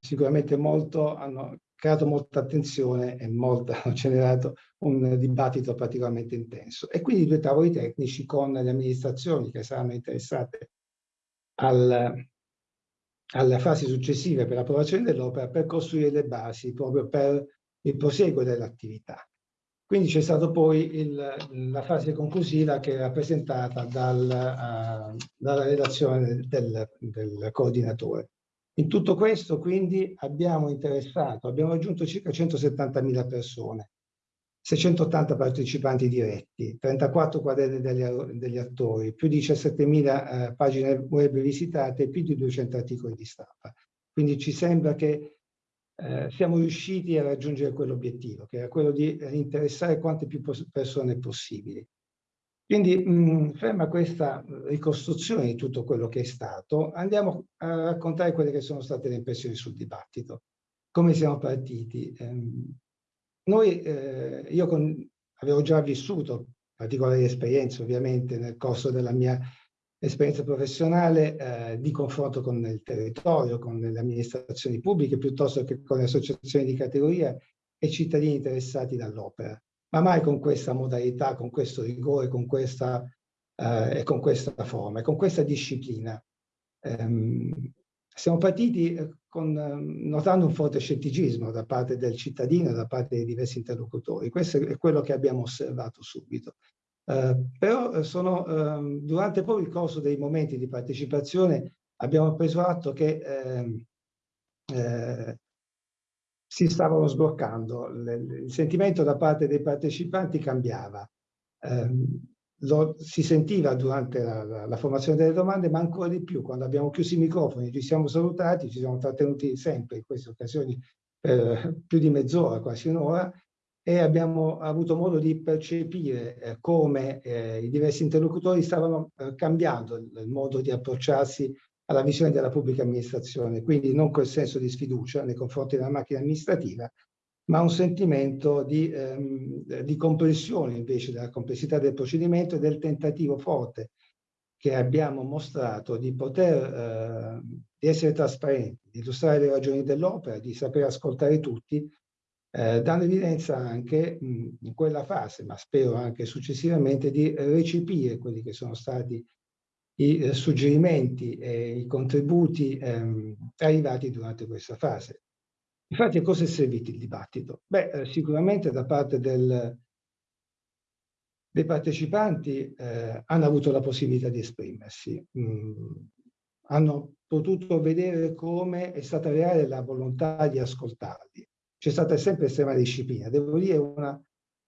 sicuramente molto, hanno creato molta attenzione e molto, hanno generato un dibattito particolarmente intenso. E quindi due tavoli tecnici con le amministrazioni che saranno interessate al, alle fasi successive per l'approvazione dell'opera per costruire le basi proprio per il proseguo dell'attività. Quindi c'è stata poi il, la fase conclusiva che è rappresentata dal, uh, dalla relazione del, del, coordinatore. In tutto questo quindi abbiamo interessato, abbiamo raggiunto circa 170.000 persone, 680 partecipanti diretti, 34 quadrelle degli, degli attori, più di 17.000 eh, pagine web visitate più di 200 articoli di stampa. Quindi ci sembra che eh, siamo riusciti a raggiungere quell'obiettivo, che era quello di eh, interessare quante più persone possibili. Quindi, mh, ferma questa ricostruzione di tutto quello che è stato, andiamo a raccontare quelle che sono state le impressioni sul dibattito. Come siamo partiti? Eh, noi, eh, io con, avevo già vissuto particolari esperienze ovviamente nel corso della mia esperienza professionale eh, di confronto con il territorio, con le amministrazioni pubbliche, piuttosto che con le associazioni di categoria e cittadini interessati dall'opera, ma mai con questa modalità, con questo rigore, con questa, eh, con questa forma, e con questa disciplina. Ehm, siamo partiti eh, con, ehm, notando un forte scetticismo da parte del cittadino e da parte dei diversi interlocutori. Questo è quello che abbiamo osservato subito. Eh, però eh, sono, eh, durante poi il corso dei momenti di partecipazione abbiamo preso atto che ehm, eh, si stavano sbloccando, il sentimento da parte dei partecipanti cambiava. Ehm, lo si sentiva durante la, la, la, formazione delle domande, ma ancora di più quando abbiamo chiuso i microfoni, ci siamo salutati, ci siamo trattenuti sempre in queste occasioni per più di mezz'ora, quasi un'ora, e abbiamo avuto modo di percepire eh, come eh, i diversi interlocutori stavano eh, cambiando il, modo di approcciarsi alla visione della pubblica amministrazione, quindi non quel senso di sfiducia nei confronti della macchina amministrativa, ma un sentimento di, ehm, di comprensione invece della complessità del procedimento e del tentativo forte che abbiamo mostrato di poter eh, di essere trasparenti, di illustrare le ragioni dell'opera, di saper ascoltare tutti eh, dando evidenza anche mh, in quella fase, ma spero anche successivamente, di recepire quelli che sono stati i eh, suggerimenti e i contributi ehm, arrivati durante questa fase. Infatti a cosa è servito il dibattito? Beh, eh, sicuramente da parte del, dei partecipanti eh, hanno avuto la possibilità di esprimersi, mh, hanno potuto vedere come è stata reale la volontà di ascoltarli, c'è stata sempre estrema disciplina. Devo dire una,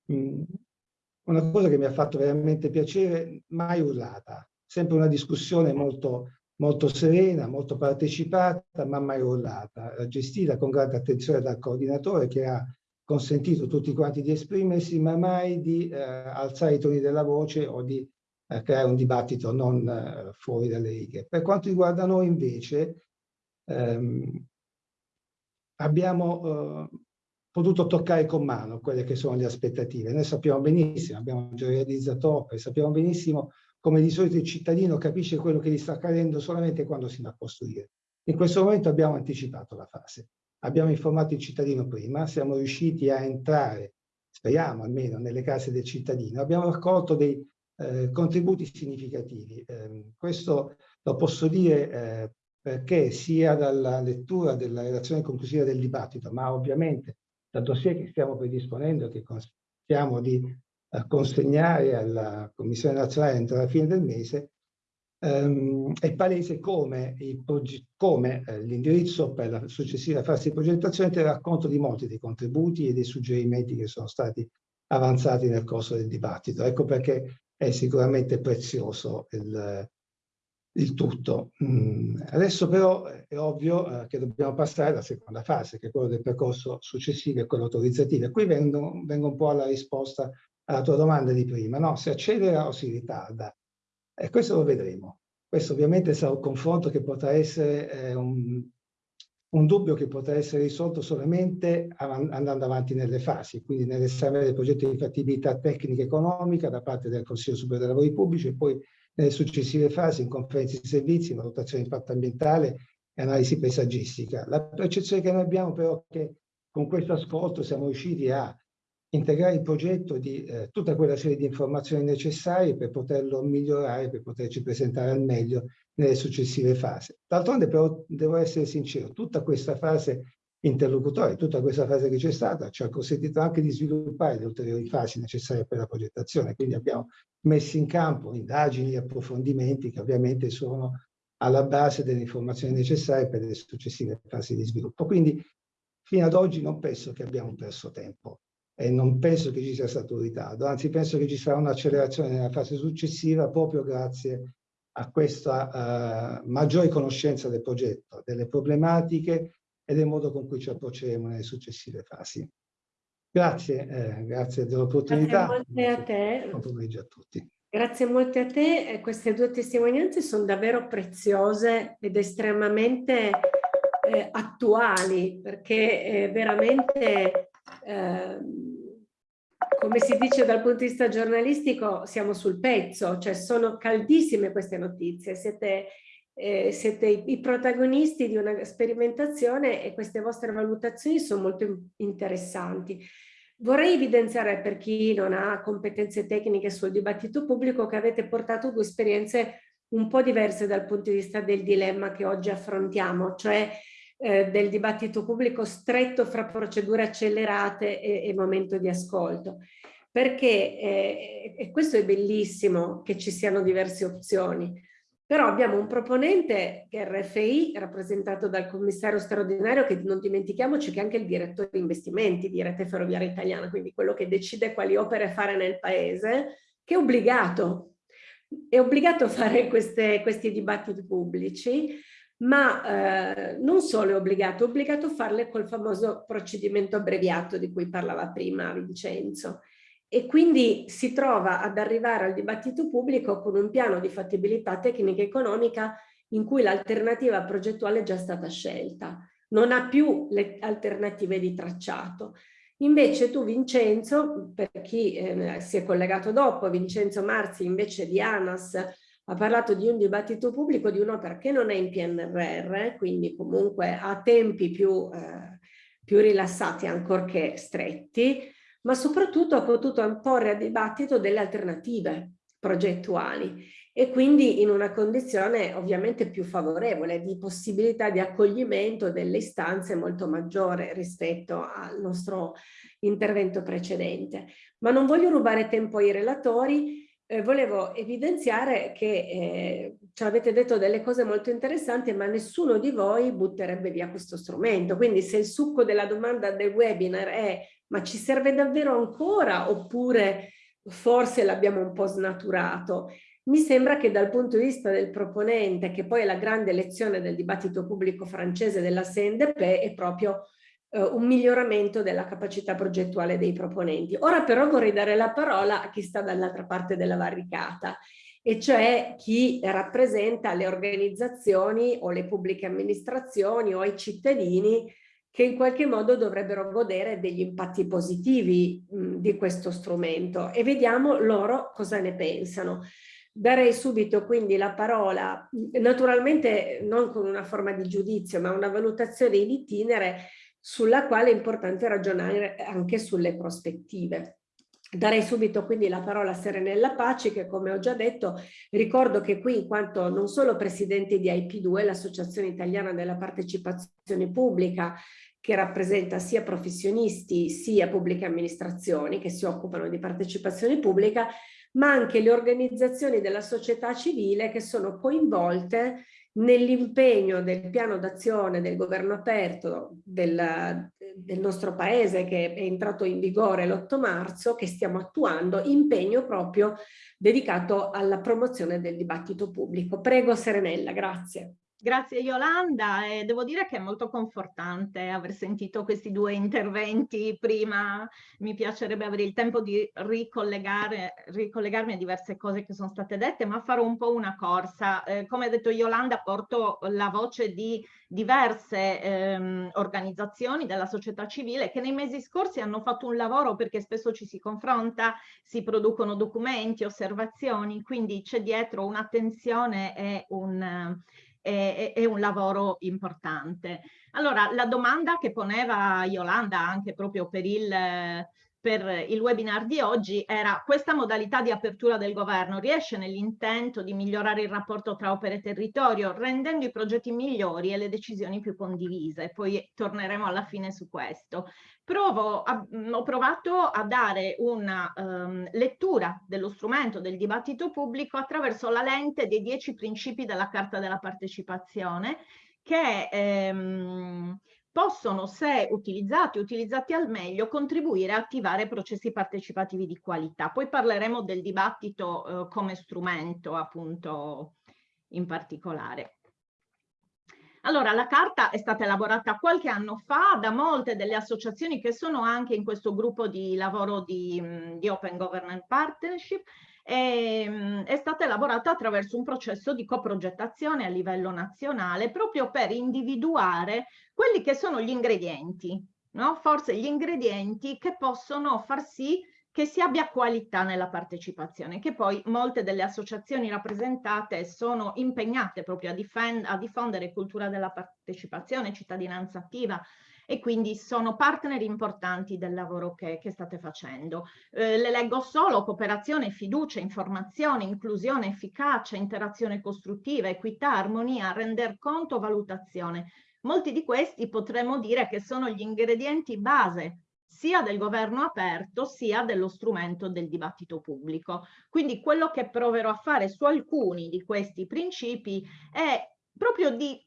una cosa che mi ha fatto veramente piacere, mai urlata. Sempre una discussione molto, molto serena, molto partecipata, ma mai urlata. Gestita con grande attenzione dal coordinatore che ha consentito tutti quanti di esprimersi, ma mai di eh, alzare i toni della voce o di eh, creare un dibattito non eh, fuori dalle righe. Per quanto riguarda noi invece, ehm, abbiamo eh, potuto toccare con mano quelle che sono le aspettative. Noi sappiamo benissimo, abbiamo già realizzato opere, sappiamo benissimo come di solito il cittadino capisce quello che gli sta accadendo solamente quando si va a costruire. In questo momento abbiamo anticipato la fase. Abbiamo informato il cittadino prima, siamo riusciti a entrare, speriamo almeno, nelle case del cittadino. Abbiamo raccolto dei eh, contributi significativi. Eh, questo lo posso dire eh, perché sia dalla lettura della relazione conclusiva del dibattito, ma ovviamente dal dossier che stiamo predisponendo, che stiamo di eh, consegnare alla Commissione nazionale entro la fine del mese, ehm, è palese come, come eh, l'indirizzo per la successiva fase di progettazione terrà conto di molti dei contributi e dei suggerimenti che sono stati avanzati nel corso del dibattito. Ecco perché è sicuramente prezioso il, il tutto. Mm, adesso però è ovvio eh, che dobbiamo passare alla seconda fase, che è quello del percorso successivo e quello autorizzativo. E qui vengo, vengo, un po' alla risposta alla tua domanda di prima, no? Se accelera o si ritarda? E questo lo vedremo. Questo ovviamente sarà un confronto che potrà essere eh, un, un, dubbio che potrà essere risolto solamente av andando avanti nelle fasi, quindi nell'esame del progetto di fattibilità tecnica e economica da parte del Consiglio Superiore dei Lavori Pubblici e poi nelle successive fasi in conferenze di servizi, valutazione di impatto ambientale e analisi paesaggistica. La percezione che noi abbiamo però è che con questo ascolto siamo riusciti a integrare il progetto di eh, tutta quella serie di informazioni necessarie per poterlo migliorare, per poterci presentare al meglio nelle successive fasi. D'altronde però devo essere sincero, tutta questa fase interlocutoria, tutta questa fase che c'è stata ci ha consentito anche di sviluppare le ulteriori fasi necessarie per la progettazione, quindi abbiamo messo in campo indagini approfondimenti che ovviamente sono alla base delle informazioni necessarie per le successive fasi di sviluppo. Quindi fino ad oggi non penso che abbiamo perso tempo e non penso che ci sia stato un ritardo, anzi penso che ci sarà un'accelerazione nella fase successiva proprio grazie a questa uh, maggiore conoscenza del progetto, delle problematiche e del modo con cui ci approcceremo nelle successive fasi. Grazie, eh, grazie dell'opportunità. Grazie molte a te. Buon pomeriggio a tutti. Grazie molte a te, eh, queste due testimonianze sono davvero preziose ed estremamente eh, attuali perché eh, veramente, ehm, come si dice dal punto di vista giornalistico, siamo sul pezzo, cioè sono caldissime queste notizie, siete, eh, siete i, i, protagonisti di una sperimentazione e queste vostre valutazioni sono molto interessanti. Vorrei evidenziare per chi non ha competenze tecniche sul dibattito pubblico che avete portato due esperienze un po' diverse dal punto di vista del dilemma che oggi affrontiamo, cioè eh, del dibattito pubblico stretto fra procedure accelerate e, e momento di ascolto. Perché, eh, e questo è bellissimo che ci siano diverse opzioni, però abbiamo un proponente che è RFI, rappresentato dal commissario straordinario, che non dimentichiamoci che è anche il direttore di investimenti di Rete Ferroviaria Italiana, quindi quello che decide quali opere fare nel paese, che è obbligato, è obbligato a fare queste, questi dibattiti pubblici, ma eh, non solo è obbligato, è obbligato a farle col famoso procedimento abbreviato di cui parlava prima Vincenzo e quindi si trova ad arrivare al dibattito pubblico con un piano di fattibilità tecnica e economica in cui l'alternativa progettuale è già stata scelta, non ha più le alternative di tracciato. Invece tu Vincenzo, per chi eh, si è collegato dopo, Vincenzo Marzi invece di ANAS ha parlato di un dibattito pubblico di un'opera che non è in PNRR, quindi comunque ha tempi più, eh, più rilassati ancorché stretti, ma soprattutto ha potuto porre a dibattito delle alternative progettuali e quindi in una condizione ovviamente più favorevole di possibilità di accoglimento delle istanze molto maggiore rispetto al nostro intervento precedente. Ma non voglio rubare tempo ai relatori, eh, volevo evidenziare che eh, ci avete detto delle cose molto interessanti, ma nessuno di voi butterebbe via questo strumento. Quindi se il succo della domanda del webinar è ma ci serve davvero ancora oppure forse l'abbiamo un po' snaturato? Mi sembra che dal punto di vista del proponente, che poi è la grande lezione del dibattito pubblico francese della CNDP, è proprio eh, un miglioramento della capacità progettuale dei proponenti. Ora però vorrei dare la parola a chi sta dall'altra parte della barricata e cioè chi rappresenta le organizzazioni o le pubbliche amministrazioni o i cittadini che in qualche modo dovrebbero godere degli impatti positivi mh, di questo strumento e vediamo loro cosa ne pensano. Darei subito quindi la parola, naturalmente non con una forma di giudizio, ma una valutazione in itinere sulla quale è importante ragionare anche sulle prospettive. Darei subito quindi la parola a Serenella Paci che come ho già detto ricordo che qui in quanto non solo presidente di IP2, l'Associazione Italiana della Partecipazione Pubblica che rappresenta sia professionisti sia pubbliche amministrazioni che si occupano di partecipazione pubblica, ma anche le organizzazioni della società civile che sono coinvolte nell'impegno del piano d'azione del governo aperto del, del, nostro paese che è entrato in vigore l'8 marzo che stiamo attuando, impegno proprio dedicato alla promozione del dibattito pubblico. Prego Serenella, grazie. Grazie Yolanda e devo dire che è molto confortante aver sentito questi due interventi prima, mi piacerebbe avere il tempo di ricollegarmi a diverse cose che sono state dette, ma farò un po' una corsa. Eh, come ha detto Yolanda porto la voce di diverse ehm, organizzazioni della società civile che nei mesi scorsi hanno fatto un lavoro perché spesso ci si confronta, si producono documenti, osservazioni, quindi c'è dietro un'attenzione e un è, è, un lavoro importante. Allora, la domanda che poneva Yolanda anche proprio per il, per il webinar di oggi era questa modalità di apertura del governo. Riesce nell'intento di migliorare il rapporto tra opere e territorio rendendo i progetti migliori e le decisioni più condivise. Poi torneremo alla fine su questo. Provo a, ho provato a dare una um, lettura dello strumento del dibattito pubblico attraverso la lente dei dieci principi della Carta della Partecipazione che ehm, possono, se utilizzati, utilizzati al meglio, contribuire a attivare processi partecipativi di qualità. Poi parleremo del dibattito eh, come strumento, appunto, in particolare. Allora, la carta è stata elaborata qualche anno fa da molte delle associazioni che sono anche in questo gruppo di lavoro di, di Open Government Partnership e, ehm, è stata elaborata attraverso un processo di coprogettazione a livello nazionale proprio per individuare quelli che sono gli ingredienti, no? forse gli ingredienti che possono far sì che si abbia qualità nella partecipazione, che poi molte delle associazioni rappresentate sono impegnate proprio a, a diffondere cultura della partecipazione, cittadinanza attiva, e quindi sono partner importanti del lavoro che, che state facendo. Eh, le leggo solo cooperazione, fiducia, informazione, inclusione, efficacia, interazione costruttiva, equità, armonia, render conto, valutazione. Molti di questi potremmo dire che sono gli ingredienti base sia del governo aperto sia dello strumento del dibattito pubblico. Quindi quello che proverò a fare su alcuni di questi principi è proprio di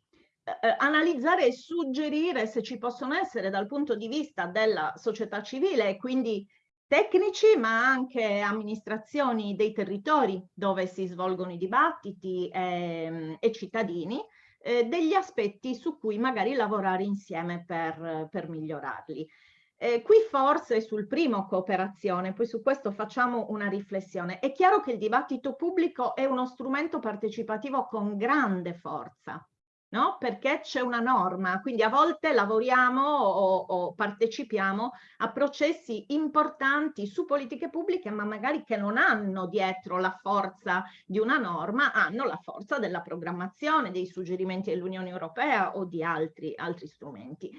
eh, analizzare e suggerire se ci possono essere dal punto di vista della società civile e quindi tecnici ma anche amministrazioni dei territori dove si svolgono i dibattiti e, ehm, e cittadini eh, degli aspetti su cui magari lavorare insieme per, per migliorarli. Eh, qui forse sul primo cooperazione, poi su questo facciamo una riflessione. È chiaro che il dibattito pubblico è uno strumento partecipativo con grande forza, no? perché c'è una norma, quindi a volte lavoriamo o, o, partecipiamo a processi importanti su politiche pubbliche, ma magari che non hanno dietro la forza di una norma, hanno la forza della programmazione, dei suggerimenti dell'Unione Europea o di altri, altri strumenti.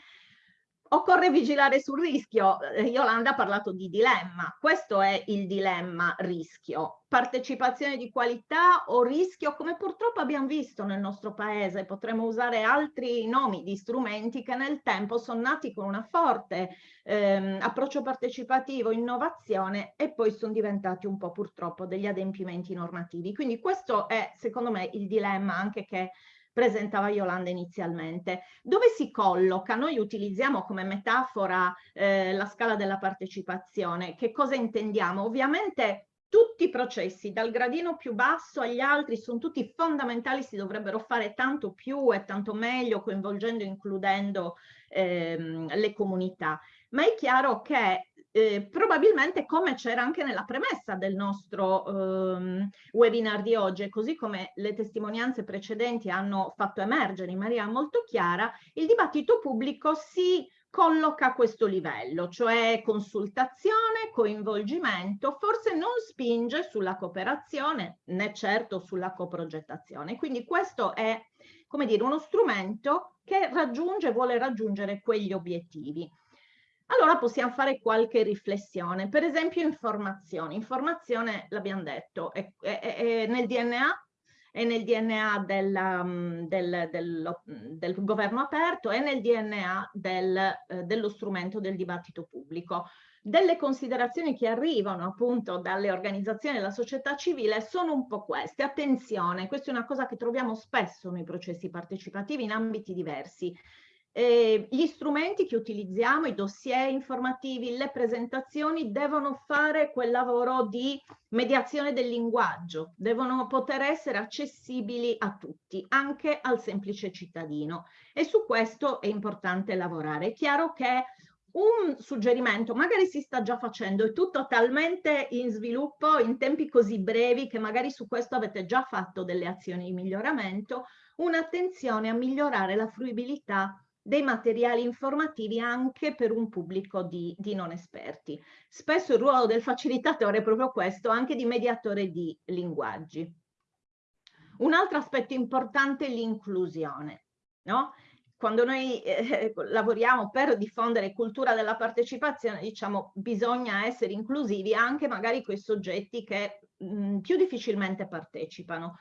Occorre vigilare sul rischio. Eh, Yolanda ha parlato di dilemma. Questo è il dilemma rischio. Partecipazione di qualità o rischio, come purtroppo abbiamo visto nel nostro paese. Potremmo usare altri nomi di strumenti che nel tempo sono nati con una forte ehm, approccio partecipativo, innovazione e poi sono diventati un po' purtroppo degli adempimenti normativi. Quindi questo è secondo me il dilemma anche che presentava Yolanda inizialmente. Dove si colloca? Noi utilizziamo come metafora eh, la scala della partecipazione. Che cosa intendiamo? Ovviamente tutti i processi, dal gradino più basso agli altri, sono tutti fondamentali, si dovrebbero fare tanto più e tanto meglio, coinvolgendo e includendo ehm, le comunità. Ma è chiaro che eh, probabilmente come c'era anche nella premessa del nostro ehm, webinar di oggi, così come le testimonianze precedenti hanno fatto emergere in maniera molto chiara, il dibattito pubblico si colloca a questo livello, cioè consultazione, coinvolgimento, forse non spinge sulla cooperazione né certo sulla coprogettazione. Quindi questo è, come dire, uno strumento che raggiunge, vuole raggiungere quegli obiettivi allora possiamo fare qualche riflessione. Per esempio informazione. Informazione, l'abbiamo detto, è, è, è, nel DNA, è nel DNA della, mm, del, del, del, governo aperto, è nel DNA del, eh, dello strumento del dibattito pubblico. Delle considerazioni che arrivano appunto dalle organizzazioni della società civile sono un po' queste. Attenzione, questa è una cosa che troviamo spesso nei processi partecipativi in ambiti diversi eh, gli strumenti che utilizziamo, i dossier informativi, le presentazioni devono fare quel lavoro di mediazione del linguaggio, devono poter essere accessibili a tutti, anche al semplice cittadino e su questo è importante lavorare. È chiaro che un suggerimento, magari si sta già facendo, è tutto talmente in sviluppo in tempi così brevi che magari su questo avete già fatto delle azioni di miglioramento, un'attenzione a migliorare la fruibilità dei materiali informativi anche per un pubblico di, di, non esperti. Spesso il ruolo del facilitatore è proprio questo, anche di mediatore di linguaggi. Un altro aspetto importante è l'inclusione, no? Quando noi eh, lavoriamo per diffondere cultura della partecipazione, diciamo, bisogna essere inclusivi anche magari quei soggetti che mh, più difficilmente partecipano.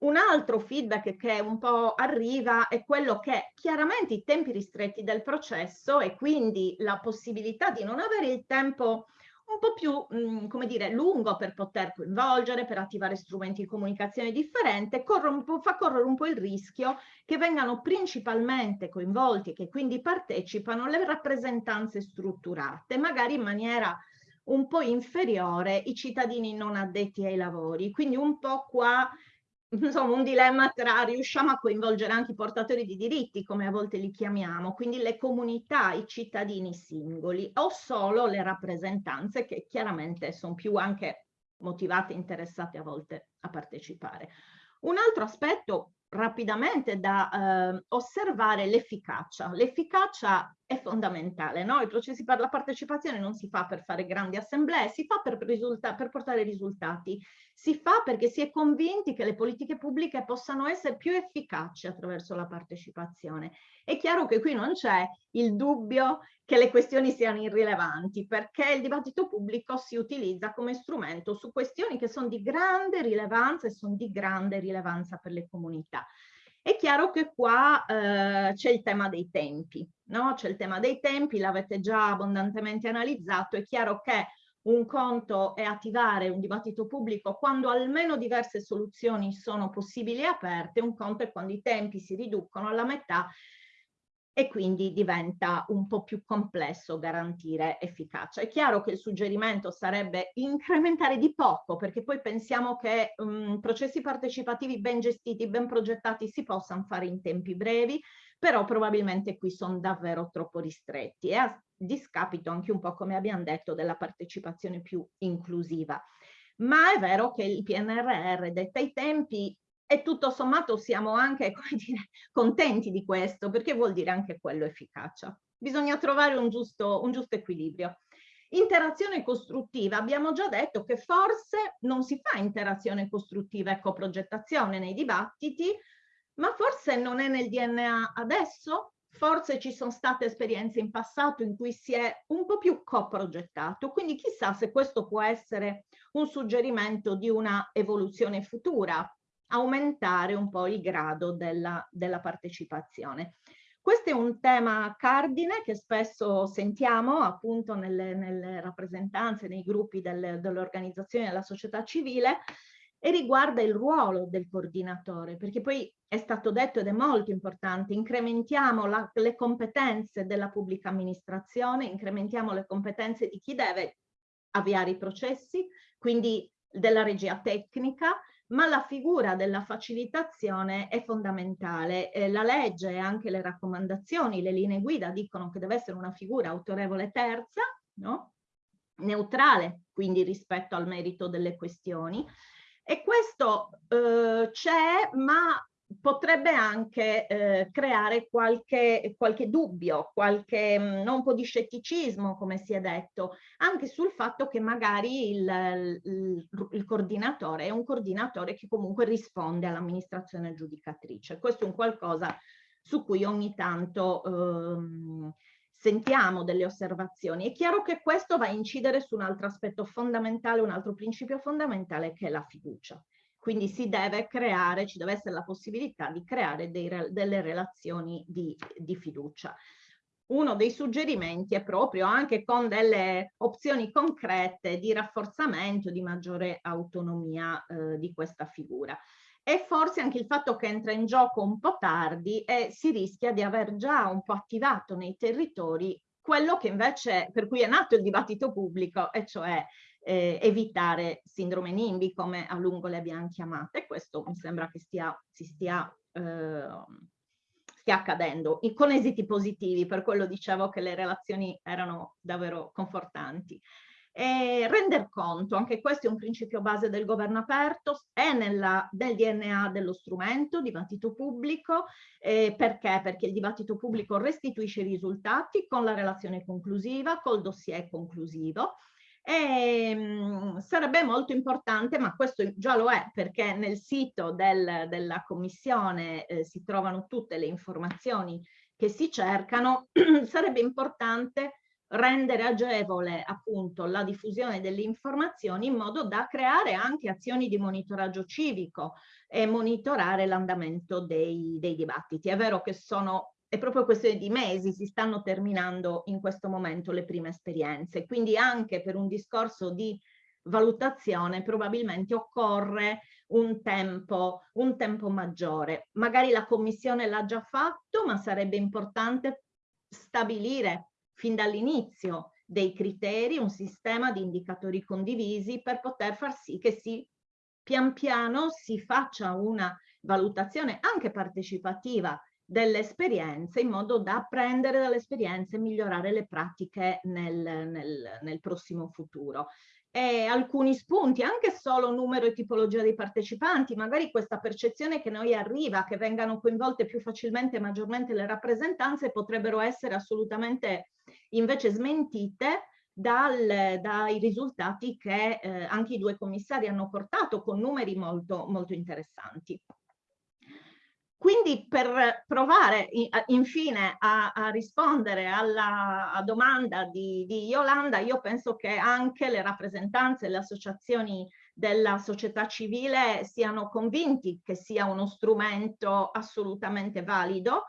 Un altro feedback che un po' arriva è quello che chiaramente i tempi ristretti del processo e quindi la possibilità di non avere il tempo un po' più, mh, come dire, lungo per poter coinvolgere, per attivare strumenti di comunicazione differente, corre fa correre un po' il rischio che vengano principalmente coinvolti, che quindi partecipano le rappresentanze strutturate, magari in maniera un po' inferiore i cittadini non addetti ai lavori. Quindi un po' qua insomma un dilemma tra riusciamo a coinvolgere anche i portatori di diritti, come a volte li chiamiamo, quindi le comunità, i cittadini singoli, o solo le rappresentanze che chiaramente sono più anche motivate interessate a volte a partecipare. Un altro aspetto rapidamente da eh, osservare l'efficacia. L'efficacia è fondamentale, no? I processi per la partecipazione non si fa per fare grandi assemblee, si fa per, per portare risultati, si fa perché si è convinti che le politiche pubbliche possano essere più efficaci attraverso la partecipazione. È chiaro che qui non c'è il dubbio che le questioni siano irrilevanti, perché il dibattito pubblico si utilizza come strumento su questioni che sono di grande rilevanza e sono di grande rilevanza per le comunità. È chiaro che qua eh, c'è il tema dei tempi, no? C'è il tema dei tempi, l'avete già abbondantemente analizzato, è chiaro che un conto è attivare un dibattito pubblico quando almeno diverse soluzioni sono possibili e aperte, un conto è quando i tempi si riducono alla metà e quindi diventa un po' più complesso garantire efficacia. È chiaro che il suggerimento sarebbe incrementare di poco, perché poi pensiamo che um, processi partecipativi ben gestiti, ben progettati si possano fare in tempi brevi, però probabilmente qui sono davvero troppo ristretti e discapito anche un po' come abbiamo detto della partecipazione più inclusiva. Ma è vero che il PNRR detta i tempi e tutto sommato siamo anche dire, contenti di questo, perché vuol dire anche quello efficacia. Bisogna trovare un giusto, un giusto equilibrio. Interazione costruttiva, abbiamo già detto che forse non si fa interazione costruttiva e coprogettazione nei dibattiti, ma forse non è nel DNA adesso, forse ci sono state esperienze in passato in cui si è un po' più coprogettato, quindi chissà se questo può essere un suggerimento di una evoluzione futura aumentare un po' il grado della, della partecipazione. Questo è un tema cardine che spesso sentiamo appunto nelle, nelle rappresentanze, nei gruppi del, delle organizzazioni della società civile e riguarda il ruolo del coordinatore, perché poi è stato detto ed è molto importante, incrementiamo la, le competenze della pubblica amministrazione, incrementiamo le competenze di chi deve avviare i processi, quindi della regia tecnica, ma la figura della facilitazione è fondamentale. Eh, la legge e anche le raccomandazioni, le linee guida dicono che deve essere una figura autorevole terza, no? neutrale quindi rispetto al merito delle questioni. E questo eh, c'è, ma potrebbe anche eh, creare qualche, qualche, dubbio, qualche mh, mm, un po' di scetticismo, come si è detto, anche sul fatto che magari il, il, il coordinatore è un coordinatore che comunque risponde all'amministrazione giudicatrice. Questo è un qualcosa su cui ogni tanto ehm, sentiamo delle osservazioni. È chiaro che questo va a incidere su un altro aspetto fondamentale, un altro principio fondamentale che è la fiducia. Quindi si deve creare, ci deve essere la possibilità di creare dei, delle relazioni di, di fiducia. Uno dei suggerimenti è proprio anche con delle opzioni concrete di rafforzamento, di maggiore autonomia eh, di questa figura e forse anche il fatto che entra in gioco un po' tardi e si rischia di aver già un po' attivato nei territori quello che invece per cui è nato il dibattito pubblico e cioè eh, evitare sindrome NIMBY come a lungo le abbiamo chiamate. Questo mi sembra che stia, si stia, eh, stia accadendo con esiti positivi, per quello dicevo che le relazioni erano davvero confortanti. E render conto, anche questo è un principio base del governo aperto, è nella, nel DNA dello strumento, dibattito pubblico, eh, perché? Perché il dibattito pubblico restituisce i risultati con la relazione conclusiva, col dossier conclusivo, E, mh, sarebbe molto importante, ma questo già lo è, perché nel sito del, della commissione eh, si trovano tutte le informazioni che si cercano, sarebbe importante rendere agevole appunto la diffusione delle informazioni in modo da creare anche azioni di monitoraggio civico e monitorare l'andamento dei, dei dibattiti. È vero che sono è proprio questione di mesi, si stanno terminando in questo momento le prime esperienze, quindi anche per un discorso di valutazione probabilmente occorre un tempo, un tempo maggiore. Magari la commissione l'ha già fatto, ma sarebbe importante stabilire fin dall'inizio dei criteri, un sistema di indicatori condivisi per poter far sì che si pian piano si faccia una valutazione anche partecipativa delle esperienze in modo da apprendere dalle esperienze e migliorare le pratiche nel, nel, nel prossimo futuro. E alcuni spunti, anche solo numero e tipologia dei partecipanti, magari questa percezione che noi arriva, che vengano coinvolte più facilmente e maggiormente le rappresentanze, potrebbero essere assolutamente invece smentite dal, dai risultati che eh, anche i due commissari hanno portato con numeri molto, molto interessanti. Quindi per provare infine a, a rispondere alla domanda di, di, Yolanda, io penso che anche le rappresentanze, le associazioni della società civile siano convinti che sia uno strumento assolutamente valido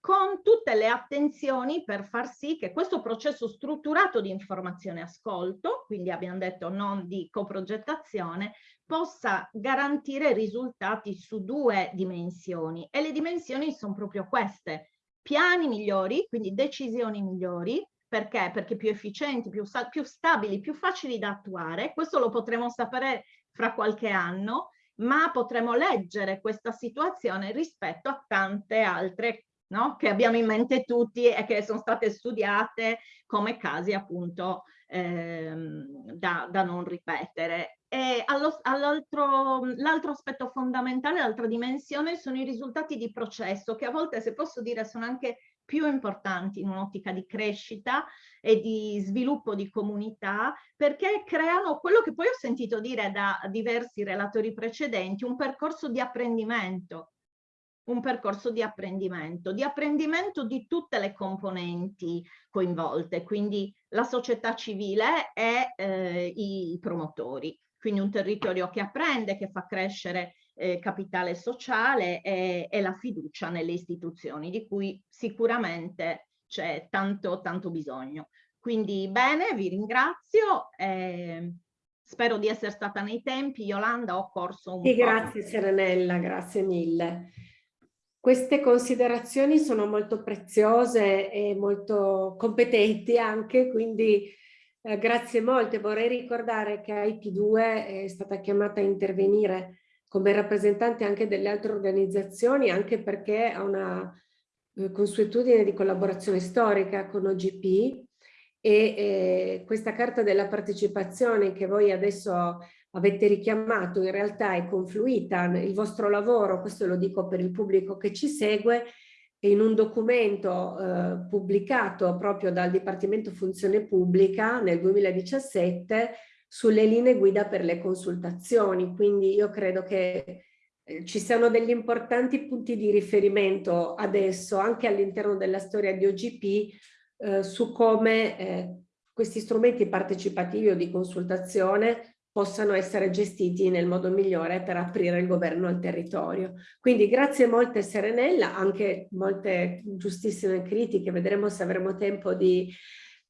con tutte le attenzioni per far sì che questo processo strutturato di informazione ascolto, quindi abbiamo detto non di coprogettazione, possa garantire risultati su due dimensioni. E le dimensioni sono proprio queste, piani migliori, quindi decisioni migliori, perché? Perché più efficienti, più, più stabili, più facili da attuare, questo lo potremo sapere fra qualche anno, ma potremo leggere questa situazione rispetto a tante altre no? che abbiamo in mente tutti e che sono state studiate come casi appunto ehm, da, da, non ripetere. L'altro aspetto fondamentale, l'altra dimensione sono i risultati di processo che a volte, se posso dire, sono anche più importanti in un'ottica di crescita e di sviluppo di comunità perché creano quello che poi ho sentito dire da diversi relatori precedenti, un percorso di apprendimento un percorso di apprendimento, di apprendimento di tutte le componenti coinvolte, quindi la società civile e eh, i promotori. Quindi un territorio che apprende, che fa crescere eh, capitale sociale e, e, la fiducia nelle istituzioni, di cui sicuramente c'è tanto, tanto bisogno. Quindi bene, vi ringrazio. Eh, spero di essere stata nei tempi. Yolanda, ho corso un sì, po'. Grazie Serenella, grazie mille. Queste considerazioni sono molto preziose e molto competenti anche, quindi eh, grazie molte. Vorrei ricordare che IP2 è stata chiamata a intervenire come rappresentante anche delle altre organizzazioni, anche perché ha una eh, consuetudine di collaborazione storica con OGP e eh, questa carta della partecipazione che voi adesso avete richiamato in realtà è confluita il vostro lavoro, questo lo dico per il pubblico che ci segue, in un documento eh, pubblicato proprio dal Dipartimento Funzione Pubblica nel 2017 sulle linee guida per le consultazioni. Quindi io credo che eh, ci siano degli importanti punti di riferimento adesso anche all'interno della storia di OGP eh, su come eh, questi strumenti partecipativi o di consultazione possano essere gestiti nel modo migliore per aprire il governo al territorio. Quindi grazie molte Serenella, anche molte giustissime critiche, vedremo se avremo tempo di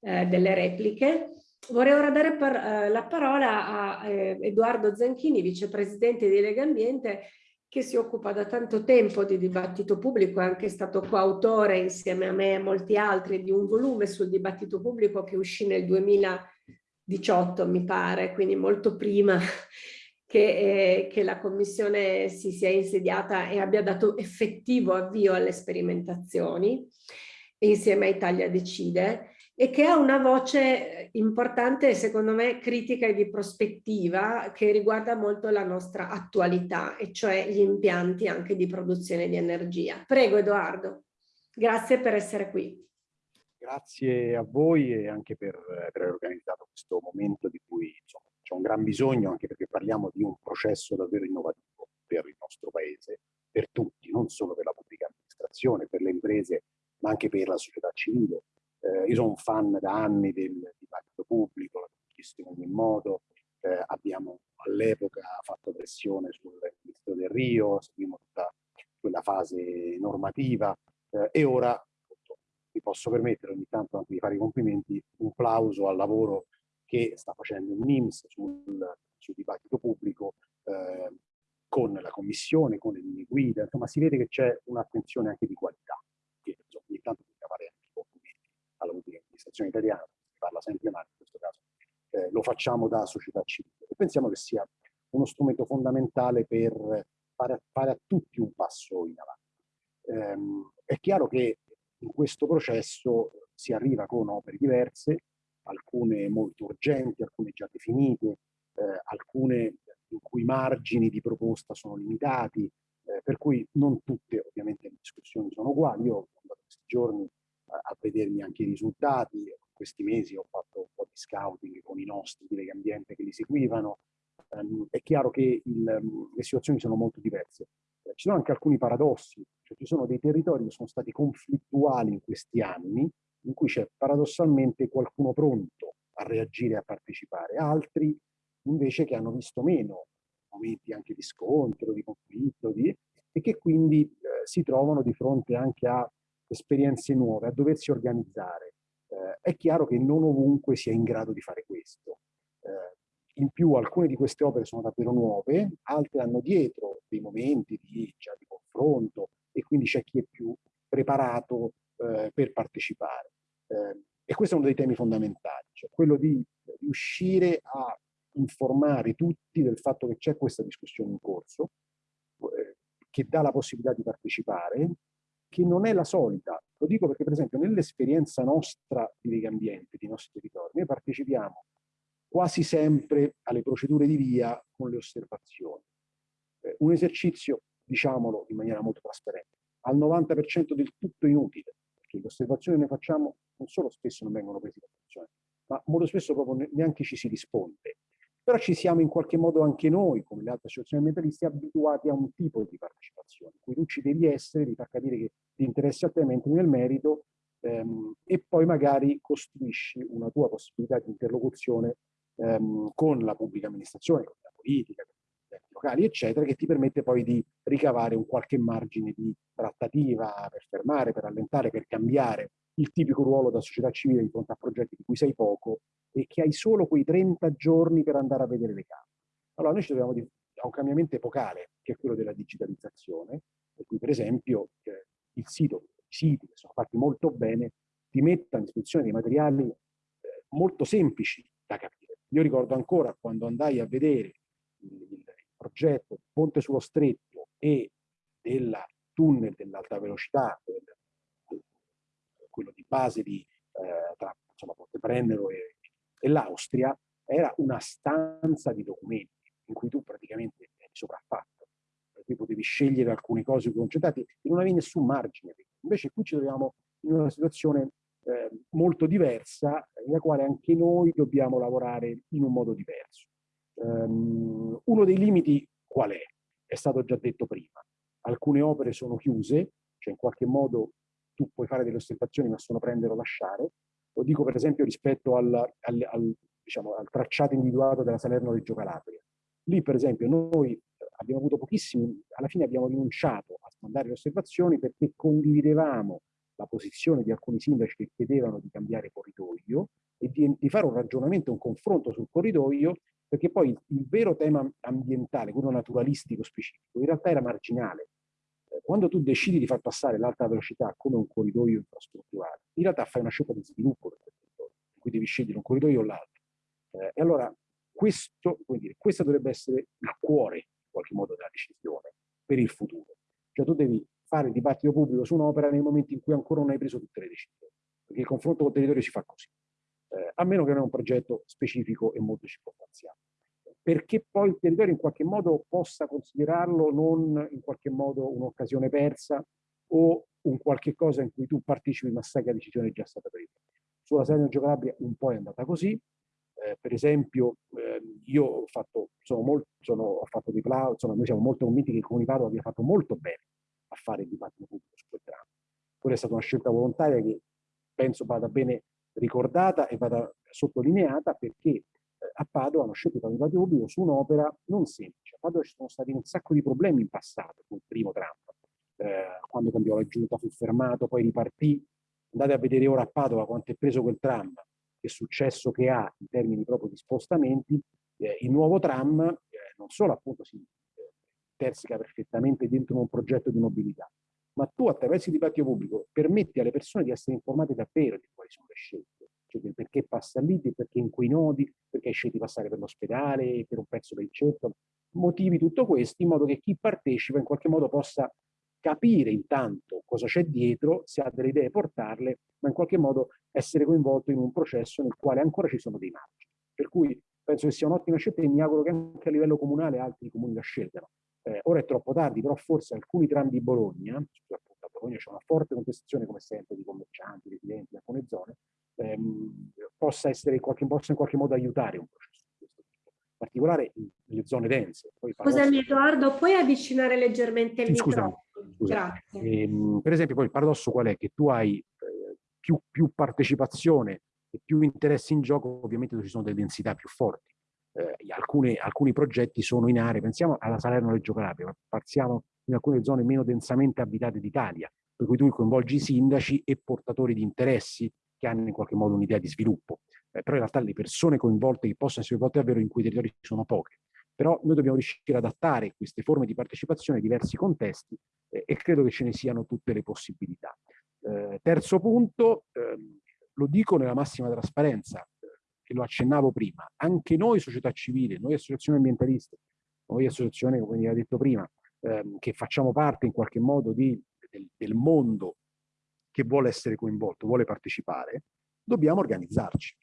eh, delle repliche. Vorrei ora dare par eh, la parola a eh, Edoardo Zanchini, vicepresidente di Lega Ambiente, che si occupa da tanto tempo di dibattito pubblico, è anche stato coautore insieme a me e molti altri di un volume sul dibattito pubblico che uscì nel 2000 18 mi pare, quindi molto prima che, eh, che, la commissione si sia insediata e abbia dato effettivo avvio alle sperimentazioni insieme a Italia Decide e che ha una voce importante secondo me critica e di prospettiva che riguarda molto la nostra attualità e cioè gli impianti anche di produzione di energia. Prego Edoardo, grazie per essere qui. Grazie a voi e anche per, per aver organizzato questo momento di cui gran bisogno, anche perché parliamo di un processo davvero innovativo per il nostro paese, per tutti, non solo per la pubblica amministrazione, per le imprese, ma anche per la società civile. Eh, io sono un fan da anni del dibattito pubblico, l'ho chiesto in ogni modo, eh, abbiamo all'epoca fatto pressione sul ministro del Rio, seguimmo tutta quella fase normativa eh, e ora mi posso permettere ogni tanto anche di fare i complimenti, un plauso al lavoro che sta facendo il NIMS sul, sul dibattito pubblico eh, con la commissione, con le linee guida, insomma si vede che c'è un'attenzione anche di qualità, che insomma, ogni tanto bisogna fare anche i complimenti alla pubblica amministrazione italiana, si parla sempre male in questo caso, eh, lo facciamo da società civile. E pensiamo che sia uno strumento fondamentale per fare, fare a tutti un passo in avanti. Ehm, è chiaro che in questo processo si arriva con opere diverse, alcune molto urgenti, alcune già definite, eh, alcune in cui i margini di proposta sono limitati, eh, per cui non tutte ovviamente le discussioni sono uguali. Io questi giorni a, a vedermi anche i risultati, questi mesi ho fatto un po' di scouting con i nostri di Ambiente che li seguivano, um, è chiaro che il, le situazioni sono molto diverse. Eh, ci sono anche alcuni paradossi, cioè ci sono dei territori che sono stati conflittuali in questi anni, in cui c'è paradossalmente qualcuno pronto a reagire e a partecipare, altri invece che hanno visto meno momenti anche di scontro, di conflitto, di, e che quindi eh, si trovano di fronte anche a esperienze nuove, a doversi organizzare. Eh, è chiaro che non ovunque si è in grado di fare questo. Eh, in più alcune di queste opere sono davvero nuove, altre hanno dietro dei momenti di, cioè, di confronto e quindi c'è chi è più preparato eh, per partecipare. Eh, e questo è uno dei temi fondamentali, cioè quello di riuscire a informare tutti del fatto che c'è questa discussione in corso, eh, che dà la possibilità di partecipare, che non è la solita. Lo dico perché, per esempio, nell'esperienza nostra di Lega Ambiente, di nostri territori, noi partecipiamo quasi sempre alle procedure di via con le osservazioni. Eh, un esercizio, diciamolo in maniera molto trasparente, al 90% del tutto inutile, perché le osservazioni ne facciamo non solo spesso non vengono prese in attenzione, ma molto spesso proprio neanche ci si risponde. Però ci siamo in qualche modo anche noi, come le altre associazioni ambientalisti, abituati a un tipo di partecipazione, in cui tu ci devi essere, di far capire che ti interessi a te, entri nel merito ehm, e poi magari costruisci una tua possibilità di interlocuzione ehm, con la pubblica amministrazione, con la politica, con gli enti locali, eccetera, che ti permette poi di ricavare un qualche margine di trattativa per fermare, per allentare, per cambiare il tipico ruolo da società civile di fronte a progetti di cui sai poco e che hai solo quei 30 giorni per andare a vedere le case. Allora noi ci troviamo di, a un cambiamento epocale, che è quello della digitalizzazione, per cui per esempio eh, il sito, i siti che sono fatti molto bene, ti mettono a disposizione dei materiali eh, molto semplici da capire. Io ricordo ancora quando andai a vedere il, il progetto Ponte sullo Stretto e del tunnel dell'alta velocità, quello di base di, eh, tra insomma, Ponteprendero e, e l'Austria, era una stanza di documenti in cui tu praticamente eri sopraffatto, per cui potevi scegliere alcune cose concentrate e non avevi nessun margine. Invece qui ci troviamo in una situazione eh, molto diversa, nella quale anche noi dobbiamo lavorare in un modo diverso. Um, uno dei limiti qual è? È stato già detto prima. Alcune opere sono chiuse, cioè in qualche modo tu puoi fare delle osservazioni ma sono prendere o lasciare. Lo dico per esempio rispetto al, al, al, diciamo, al tracciato individuato della Salerno-Reggio Calabria. Lì per esempio noi abbiamo avuto pochissimi, alla fine abbiamo rinunciato a mandare le osservazioni perché condividevamo la posizione di alcuni sindaci che chiedevano di cambiare corridoio e di, di fare un ragionamento, un confronto sul corridoio, perché poi il, il vero tema ambientale, quello naturalistico specifico, in realtà era marginale quando tu decidi di far passare l'alta velocità come un corridoio infrastrutturale, in realtà fai una scelta di sviluppo del territorio, in cui devi scegliere un corridoio o l'altro. Eh, e allora questo, dire, questo dovrebbe essere il cuore, in qualche modo, della decisione per il futuro. Cioè tu devi fare il dibattito pubblico su un'opera nei momenti in cui ancora non hai preso tutte le decisioni, perché il confronto col territorio si fa così, eh, a meno che non è un progetto specifico e molto circostanziato perché poi il territorio in qualche modo possa considerarlo non in qualche modo un'occasione persa o un qualche cosa in cui tu partecipi ma sai che la decisione è già stata presa. Sulla Salerno Calabria un po' è andata così, Eh, per esempio, eh, io ho fatto, sono molto, sono, ho fatto di insomma, noi siamo molto convinti che il Comune Padova abbia fatto molto bene a fare il dibattito pubblico su quel tram. Quella è stata una scelta volontaria che penso vada bene ricordata e vada sottolineata perché eh, a Padova hanno scelto il dibattito pubblico su un'opera non semplice. A Padova ci sono stati un sacco di problemi in passato con il primo tram. Eh, quando cambiò la giunta fu fermato, poi ripartì. Andate a vedere ora a Padova quanto è preso quel tram, che successo che ha in termini proprio di spostamenti. Eh, il nuovo tram eh, non solo appunto si terzica perfettamente dentro un progetto di mobilità, ma tu attraverso il dibattito pubblico permetti alle persone di essere informate davvero di quali sono le scelte, cioè del perché passa lì, del perché in quei nodi, perché hai scelto di passare per l'ospedale, per un pezzo del centro, motivi tutto questo in modo che chi partecipa in qualche modo possa capire intanto cosa c'è dietro, se ha delle idee portarle, ma in qualche modo essere coinvolto in un processo nel quale ancora ci sono dei margini. Per cui penso che sia un'ottima scelta e mi auguro che anche a livello comunale altri comuni la scelgano. Eh, ora è troppo tardi, però forse alcuni tram di Bologna, soprattutto a Bologna c'è una forte contestazione come sempre di commercianti, residenti in alcune zone, ehm, possa, essere in qualche, possa in qualche modo aiutare un processo di questo tipo, in particolare nelle zone dense. Poi Scusami Edoardo, puoi avvicinare leggermente il sì, microfono? Grazie. Ehm, per esempio poi il paradosso qual è? Che tu hai eh, più, più partecipazione e più interessi in gioco, ovviamente ci sono delle densità più forti eh, alcuni, alcuni, progetti sono in aree, pensiamo alla Salerno-Reggio Calabria, partiamo in alcune zone meno densamente abitate d'Italia, per cui tu coinvolgi i sindaci e portatori di interessi che hanno in qualche modo un'idea di sviluppo. Eh, però in realtà le persone coinvolte che possono essere coinvolte davvero in quei territori sono poche. Però noi dobbiamo riuscire ad adattare queste forme di partecipazione a diversi contesti eh, e credo che ce ne siano tutte le possibilità. Eh, terzo punto, ehm, lo dico nella massima trasparenza, che lo accennavo prima, anche noi società civile, noi associazioni ambientaliste, noi associazioni, come vi ho detto prima, ehm, che facciamo parte in qualche modo di, del, del mondo che vuole essere coinvolto, vuole partecipare, dobbiamo organizzarci.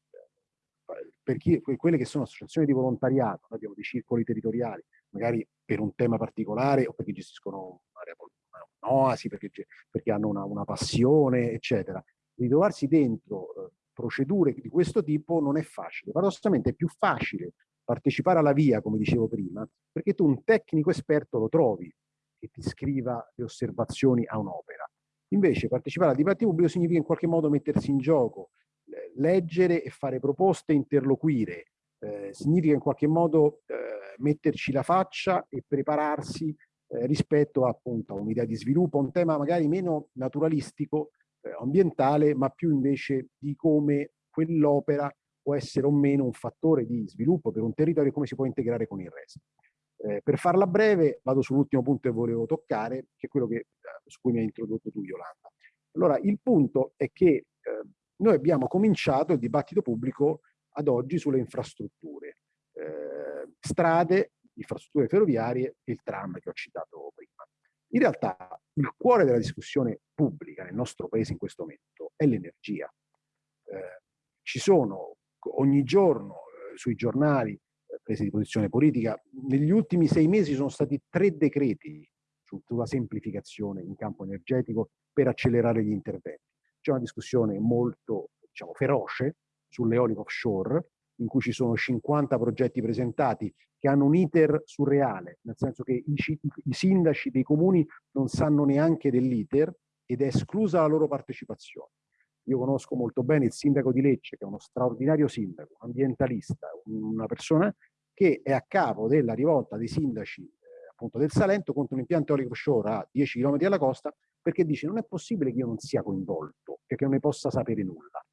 Per chi, quelle che sono associazioni di volontariato, abbiamo dei circoli territoriali, magari per un tema particolare o perché gestiscono un'oasi, perché, perché hanno una, una, passione, eccetera. Ritrovarsi dentro eh, procedure di questo tipo non è facile. Paradossalmente è più facile partecipare alla via, come dicevo prima, perché tu un tecnico esperto lo trovi che ti scriva le osservazioni a un'opera. Invece partecipare al dibattito pubblico significa in qualche modo mettersi in gioco, leggere e fare proposte, interloquire, eh, significa in qualche modo eh, metterci la faccia e prepararsi eh, rispetto appunto a un'idea di sviluppo, a un tema magari meno naturalistico, ambientale, ma più invece di come quell'opera può essere o meno un fattore di sviluppo per un territorio e come si può integrare con il resto. Eh, per farla breve, vado sull'ultimo punto che volevo toccare, che è quello che, eh, su cui mi hai introdotto tu, Yolanda. Allora, il punto è che eh, noi abbiamo cominciato il dibattito pubblico ad oggi sulle infrastrutture, eh, strade, infrastrutture ferroviarie e il tram che ho citato prima. In realtà il cuore della discussione pubblica nel nostro paese in questo momento è l'energia. Eh, ci sono ogni giorno eh, sui giornali eh, prese di posizione politica, negli ultimi sei mesi sono stati tre decreti sulla semplificazione in campo energetico per accelerare gli interventi. C'è una discussione molto diciamo, feroce sull'eolico offshore, in cui ci sono 50 progetti presentati che hanno un iter surreale, nel senso che i, i sindaci dei comuni non sanno neanche dell'iter ed è esclusa la loro partecipazione. Io conosco molto bene il sindaco di Lecce, che è uno straordinario sindaco, un ambientalista, una persona che è a capo della rivolta dei sindaci eh, appunto del Salento contro un impianto eolico offshore a 10 km alla costa, perché dice non è possibile che io non sia coinvolto, che non ne possa sapere nulla.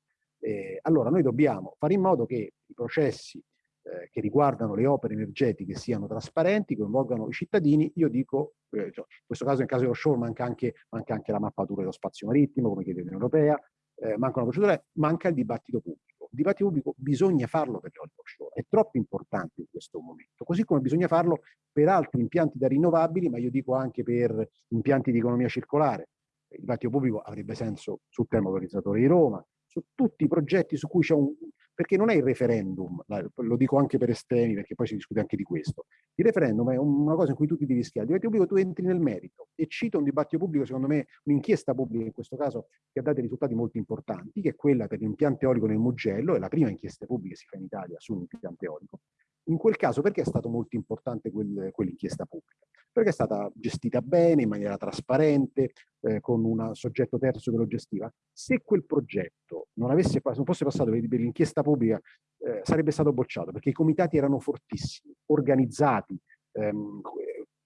Eh, allora noi dobbiamo fare in modo che i processi eh, che riguardano le opere energetiche siano trasparenti, coinvolgano i cittadini, io dico, eh, cioè, in questo caso nel caso dell'offshore manca anche, manca anche la mappatura dello spazio marittimo, come chiede l'Unione Europea, eh, manca una procedura, manca il dibattito pubblico. Il dibattito pubblico bisogna farlo per le offshore, è troppo importante in questo momento, così come bisogna farlo per altri impianti da rinnovabili, ma io dico anche per impianti di economia circolare. Il dibattito pubblico avrebbe senso sul tema valorizzatore di Roma, su tutti i progetti su cui c'è un... perché non è il referendum, lo dico anche per estremi perché poi si discute anche di questo, il referendum è una cosa in cui tu ti devi schiare, diventi pubblico, tu entri nel merito, e cito un dibattito pubblico, secondo me un'inchiesta pubblica in questo caso che ha dato risultati molto importanti, che è quella per l'impianto eolico nel Mugello, è la prima inchiesta pubblica che si fa in Italia su un impianto eolico. In quel caso perché è stato molto importante quel, quell'inchiesta pubblica? Perché è stata gestita bene, in maniera trasparente, eh, con un soggetto terzo che lo gestiva. Se quel progetto non, avesse, non fosse passato per, per l'inchiesta pubblica, eh, sarebbe stato bocciato, perché i comitati erano fortissimi, organizzati. Ehm,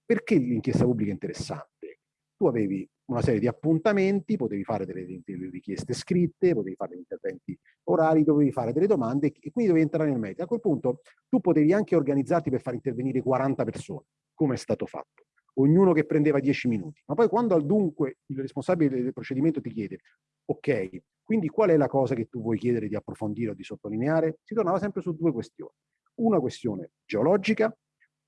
perché l'inchiesta pubblica è interessante? Tu avevi una serie di appuntamenti, potevi fare delle, delle, richieste scritte, potevi fare degli interventi orali, dovevi fare delle domande e quindi dovevi entrare nel merito. A quel punto tu potevi anche organizzarti per far intervenire 40 persone, come è stato fatto, ognuno che prendeva 10 minuti. Ma poi quando al dunque il responsabile del procedimento ti chiede, ok, quindi qual è la cosa che tu vuoi chiedere di approfondire o di sottolineare? Si tornava sempre su due questioni. Una questione geologica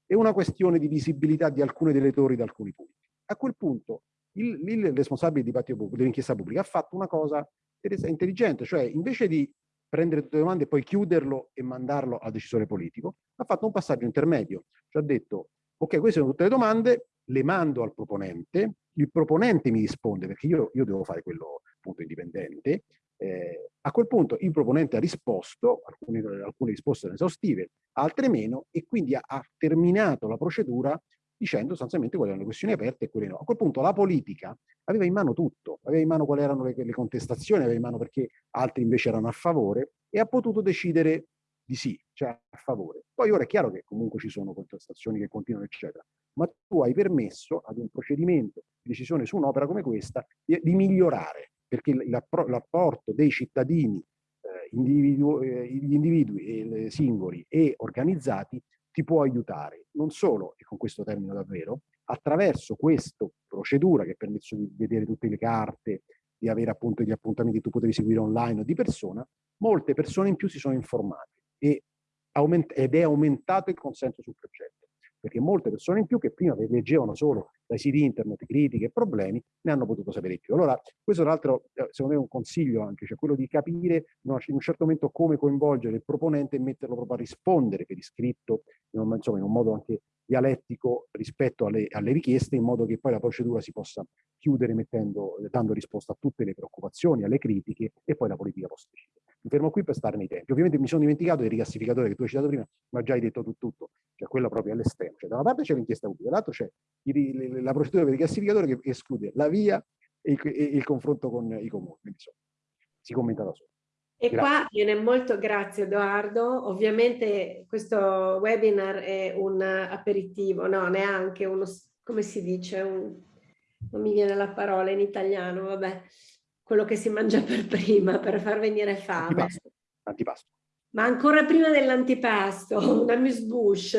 e una questione di visibilità di alcune delle torri da alcuni punti. A quel punto il, il responsabile dell'inchiesta pubblica ha fatto una cosa intelligente, cioè invece di prendere tutte le domande e poi chiuderlo e mandarlo al decisore politico, ha fatto un passaggio intermedio, cioè ha detto ok, queste sono tutte le domande, le mando al proponente, il proponente mi risponde perché io, io devo fare quello appunto indipendente, eh, a quel punto il proponente ha risposto, alcune, alcune risposte erano esaustive, altre meno, e quindi ha, ha terminato la procedura dicendo sostanzialmente quali erano le questioni aperte e quelle no. A quel punto la politica aveva in mano tutto, aveva in mano quali erano le, le contestazioni, aveva in mano perché altri invece erano a favore e ha potuto decidere di sì, cioè a favore. Poi ora è chiaro che comunque ci sono contestazioni che continuano, eccetera, ma tu hai permesso ad un procedimento di decisione su un'opera come questa di, di migliorare, perché l'apporto dei cittadini, eh, individu eh, gli individui eh, singoli e organizzati ti può aiutare, non solo, e con questo termino davvero, attraverso questa procedura che permette di vedere tutte le carte, di avere appunto gli appuntamenti che tu potevi seguire online o di persona, molte persone in più si sono informate e ed è aumentato il consenso sul progetto perché molte persone in più che prima leggevano solo dai siti internet critiche e problemi, ne hanno potuto sapere più. Allora, questo tra l'altro, eh, secondo me è un consiglio anche, cioè quello di capire in un certo momento come coinvolgere il proponente e metterlo proprio a rispondere per iscritto, in un, insomma, in un modo anche dialettico rispetto alle, alle, richieste, in modo che poi la procedura si possa chiudere mettendo, dando risposta a tutte le preoccupazioni, alle critiche e poi la politica decidere. Mi fermo qui per stare nei tempi. Ovviamente mi sono dimenticato del rigassificatore che tu hai citato prima, ma già hai detto tu tutto, cioè quello proprio all'esterno. Cioè, da una parte c'è l'inchiesta pubblica, dall'altro c'è la procedura per il rigassificatore che esclude la via e il, e il confronto con i comuni. Quindi, insomma, si commenta da solo. E grazie. qua viene molto, grazie Edoardo, ovviamente questo webinar è un aperitivo, no, neanche uno, come si dice, un, non mi viene la parola in italiano, vabbè, quello che si mangia per prima, per far venire fame. Antipasto. Antipasto. Ma ancora prima dell'antipasto, una bush,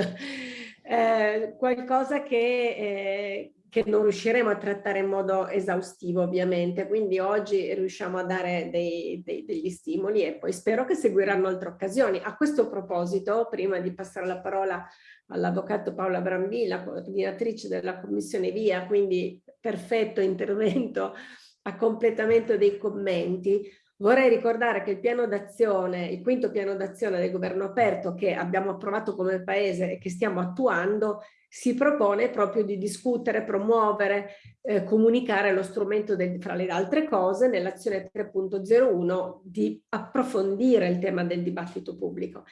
eh, qualcosa che, eh, che, non riusciremo a trattare in modo esaustivo ovviamente, quindi oggi riusciamo a dare dei, dei, degli stimoli e poi spero che seguiranno altre occasioni. A questo proposito, prima di passare la parola all'avvocato Paola Brambilla, coordinatrice della Commissione VIA, quindi perfetto intervento a completamento dei commenti, vorrei ricordare che il piano d'azione, il quinto piano d'azione del governo aperto che abbiamo approvato come paese e che stiamo attuando, si propone proprio di discutere, promuovere, eh, comunicare lo strumento del, fra le altre cose nell'azione 3.01 di approfondire il tema del dibattito pubblico.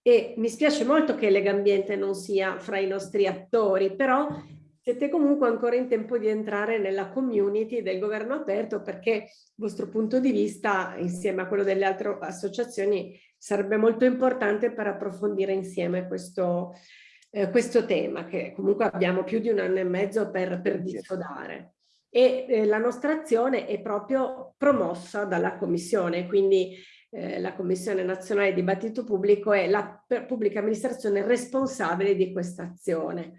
E mi spiace molto che Legambiente non sia fra i nostri attori, però siete comunque ancora in tempo di entrare nella community del governo aperto perché il vostro punto di vista insieme a quello delle altre associazioni sarebbe molto importante per approfondire insieme questo, eh, questo tema che comunque abbiamo più di un anno e mezzo per, per discodare. E eh, la nostra azione è proprio promossa dalla Commissione, quindi eh, la Commissione Nazionale di Dibattito Pubblico è la pubblica amministrazione responsabile di questa azione.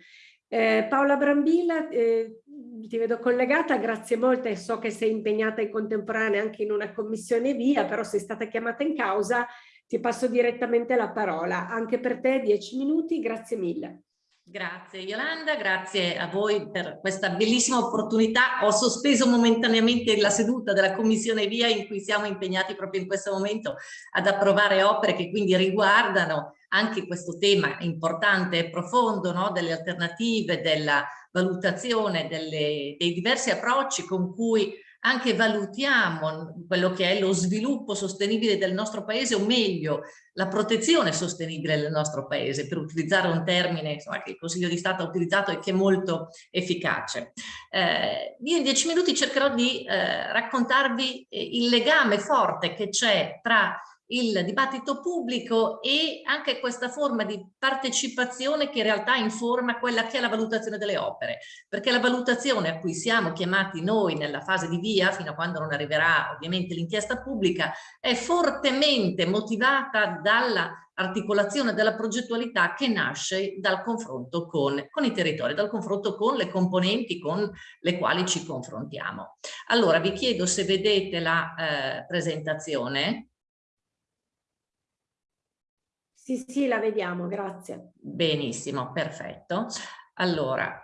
Eh, Paola Brambilla, eh, ti vedo collegata, grazie molte, so che sei impegnata in contemporanea anche in una commissione via, però sei stata chiamata in causa, ti passo direttamente la parola. Anche per te dieci minuti, grazie mille. Grazie Yolanda, grazie a voi per questa bellissima opportunità. Ho sospeso momentaneamente la seduta della Commissione Via in cui siamo impegnati proprio in questo momento ad approvare opere che quindi riguardano anche questo tema importante e profondo no? delle alternative, della valutazione delle, dei diversi approcci con cui anche valutiamo quello che è lo sviluppo sostenibile del nostro paese o meglio la protezione sostenibile del nostro paese per utilizzare un termine insomma, che il Consiglio di Stato ha utilizzato e che è molto efficace. Eh, io in dieci minuti cercherò di eh, raccontarvi eh, il legame forte che c'è tra il dibattito pubblico e anche questa forma di partecipazione che in realtà informa quella che è la valutazione delle opere, perché la valutazione a cui siamo chiamati noi nella fase di via, fino a quando non arriverà ovviamente l'inchiesta pubblica, è fortemente motivata dalla della progettualità che nasce dal confronto con, con, i territori, dal confronto con le componenti con le quali ci confrontiamo. Allora vi chiedo se vedete la eh, presentazione. Sì, sì, la vediamo, grazie. Benissimo, perfetto. Allora,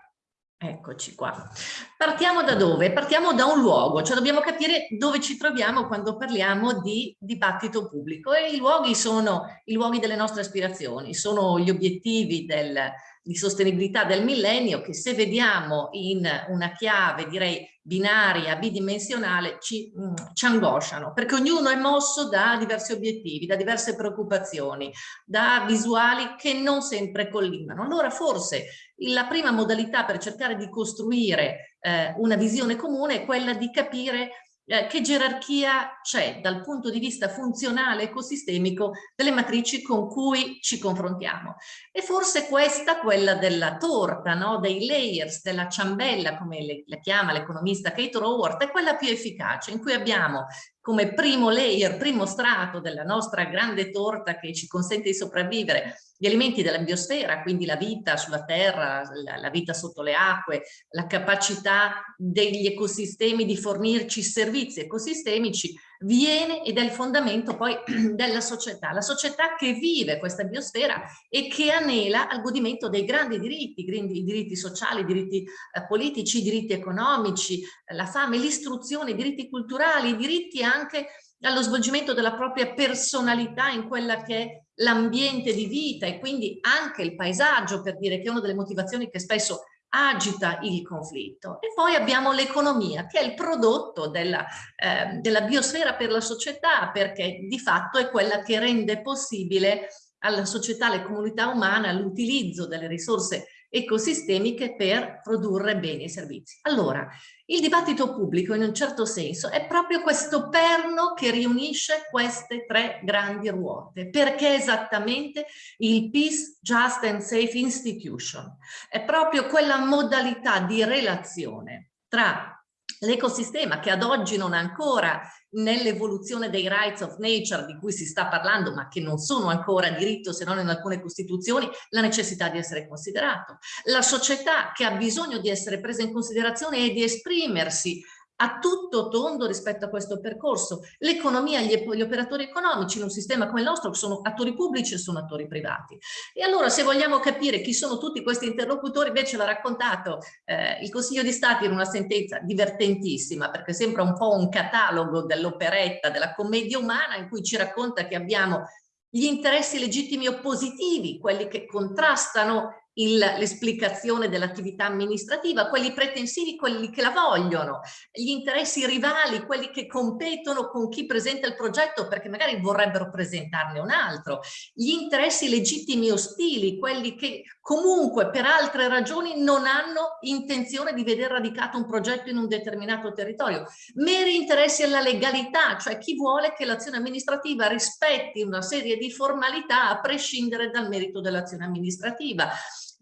eccoci qua. Partiamo da dove? Partiamo da un luogo, cioè dobbiamo capire dove ci troviamo quando parliamo di dibattito pubblico e i luoghi sono i luoghi delle nostre aspirazioni, sono gli obiettivi del, di sostenibilità del millennio che se vediamo in una chiave direi binaria, bidimensionale, ci, mm, ci angosciano, perché ognuno è mosso da diversi obiettivi, da diverse preoccupazioni, da visuali che non sempre collimano. Allora forse la prima modalità per cercare di costruire eh, una visione comune è quella di capire eh, che gerarchia c'è dal punto di vista funzionale ecosistemico delle matrici con cui ci confrontiamo. E forse questa, quella della torta, no? dei layers, della ciambella, come le, la chiama l'economista Kate Raworth, è quella più efficace, in cui abbiamo come primo layer, primo strato della nostra grande torta che ci consente di sopravvivere, gli elementi della biosfera, quindi la vita sulla terra, la, la, vita sotto le acque, la capacità degli ecosistemi di fornirci servizi ecosistemici, viene ed è il fondamento poi della società, la società che vive questa biosfera e che anela al godimento dei grandi diritti, i diritti sociali, i diritti eh, politici, i diritti economici, la fame, l'istruzione, i diritti culturali, i diritti anche allo svolgimento della propria personalità in quella che è l'ambiente di vita e quindi anche il paesaggio per dire che è una delle motivazioni che spesso agita il conflitto. E poi abbiamo l'economia, che è il prodotto della, eh, della biosfera per la società, perché di fatto è quella che rende possibile alla società, alle comunità umane, l'utilizzo delle risorse ecosistemiche per produrre beni e servizi. Allora, il dibattito pubblico in un certo senso è proprio questo perno che riunisce queste tre grandi ruote, perché esattamente il Peace, Just and Safe Institution è proprio quella modalità di relazione tra l'ecosistema che ad oggi non ha ancora nell'evoluzione dei rights of nature di cui si sta parlando ma che non sono ancora diritto se non in alcune costituzioni la necessità di essere considerato. La società che ha bisogno di essere presa in considerazione e di esprimersi a tutto tondo rispetto a questo percorso. L'economia, gli, gli, operatori economici in un sistema come il nostro sono attori pubblici e sono attori privati. E allora se vogliamo capire chi sono tutti questi interlocutori, invece l'ha raccontato eh, il Consiglio di Stato in una sentenza divertentissima, perché sembra un po' un catalogo dell'operetta, della commedia umana, in cui ci racconta che abbiamo gli interessi legittimi oppositivi, quelli che contrastano l'esplicazione dell'attività amministrativa, quelli pretensivi, quelli che la vogliono, gli interessi rivali, quelli che competono con chi presenta il progetto perché magari vorrebbero presentarne un altro, gli interessi legittimi ostili, quelli che comunque per altre ragioni non hanno intenzione di vedere radicato un progetto in un determinato territorio, meri interessi alla legalità, cioè chi vuole che l'azione amministrativa rispetti una serie di formalità a prescindere dal merito dell'azione amministrativa,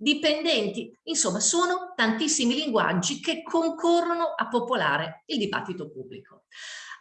dipendenti, insomma sono tantissimi linguaggi che concorrono a popolare il dibattito pubblico.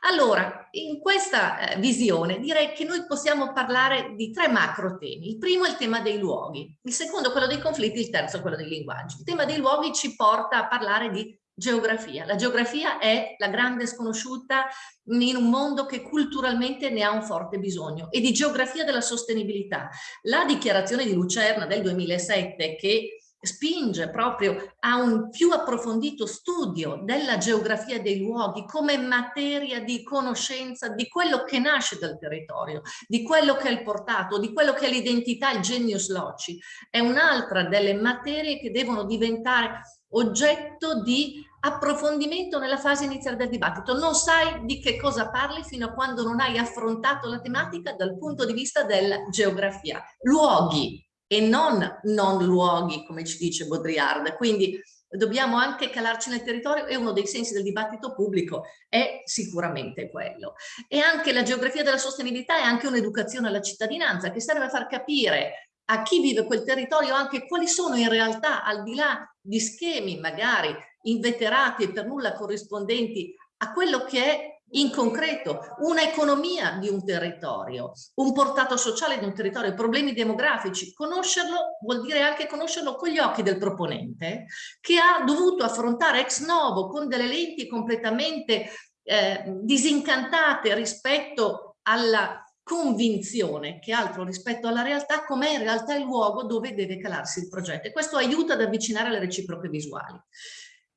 Allora, in questa eh, visione direi che noi possiamo parlare di tre macro temi. Il primo è il tema dei luoghi, il secondo quello dei conflitti, il terzo quello dei linguaggi. Il tema dei luoghi ci porta a parlare di geografia. La geografia è la grande sconosciuta in un mondo che culturalmente ne ha un forte bisogno e di geografia della sostenibilità. La dichiarazione di Lucerna del 2007 che spinge proprio a un più approfondito studio della geografia dei luoghi come materia di conoscenza di quello che nasce dal territorio, di quello che è il portato, di quello che è l'identità, il genius loci. È un'altra delle materie che devono diventare oggetto di approfondimento nella fase iniziale del dibattito. Non sai di che cosa parli fino a quando non hai affrontato la tematica dal punto di vista della geografia. Luoghi, e non non luoghi, come ci dice Baudrillard. Quindi dobbiamo anche calarci nel territorio e uno dei sensi del dibattito pubblico è sicuramente quello. E anche la geografia della sostenibilità è anche un'educazione alla cittadinanza che serve a far capire a chi vive quel territorio anche quali sono in realtà, al di là di schemi magari inveterati e per nulla corrispondenti a quello che è in concreto una economia di un territorio, un portato sociale di un territorio, problemi demografici. Conoscerlo vuol dire anche conoscerlo con gli occhi del proponente che ha dovuto affrontare ex novo con delle lenti completamente eh, disincantate rispetto alla convinzione che altro rispetto alla realtà com'è in realtà il luogo dove deve calarsi il progetto e questo aiuta ad avvicinare le reciproche visuali.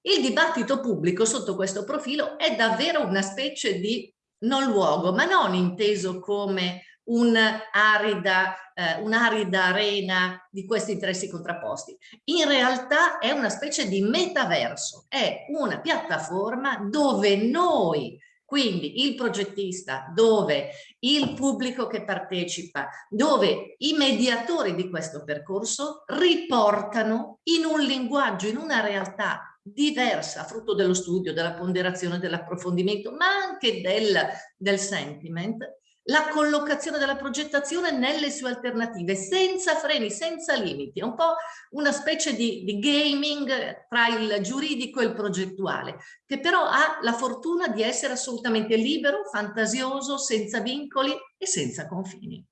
Il dibattito pubblico sotto questo profilo è davvero una specie di non luogo, ma non inteso come un'arida eh, un arena di questi interessi contrapposti. In realtà è una specie di metaverso, è una piattaforma dove noi quindi il progettista, dove il pubblico che partecipa, dove i mediatori di questo percorso riportano in un linguaggio, in una realtà diversa, frutto dello studio, della ponderazione, dell'approfondimento, ma anche del, del sentiment, la collocazione della progettazione nelle sue alternative, senza freni, senza limiti. È un po' una specie di, di, gaming tra il giuridico e il progettuale, che però ha la fortuna di essere assolutamente libero, fantasioso, senza vincoli e senza confini.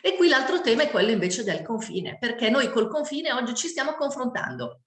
E qui l'altro tema è quello invece del confine, perché noi col confine oggi ci stiamo confrontando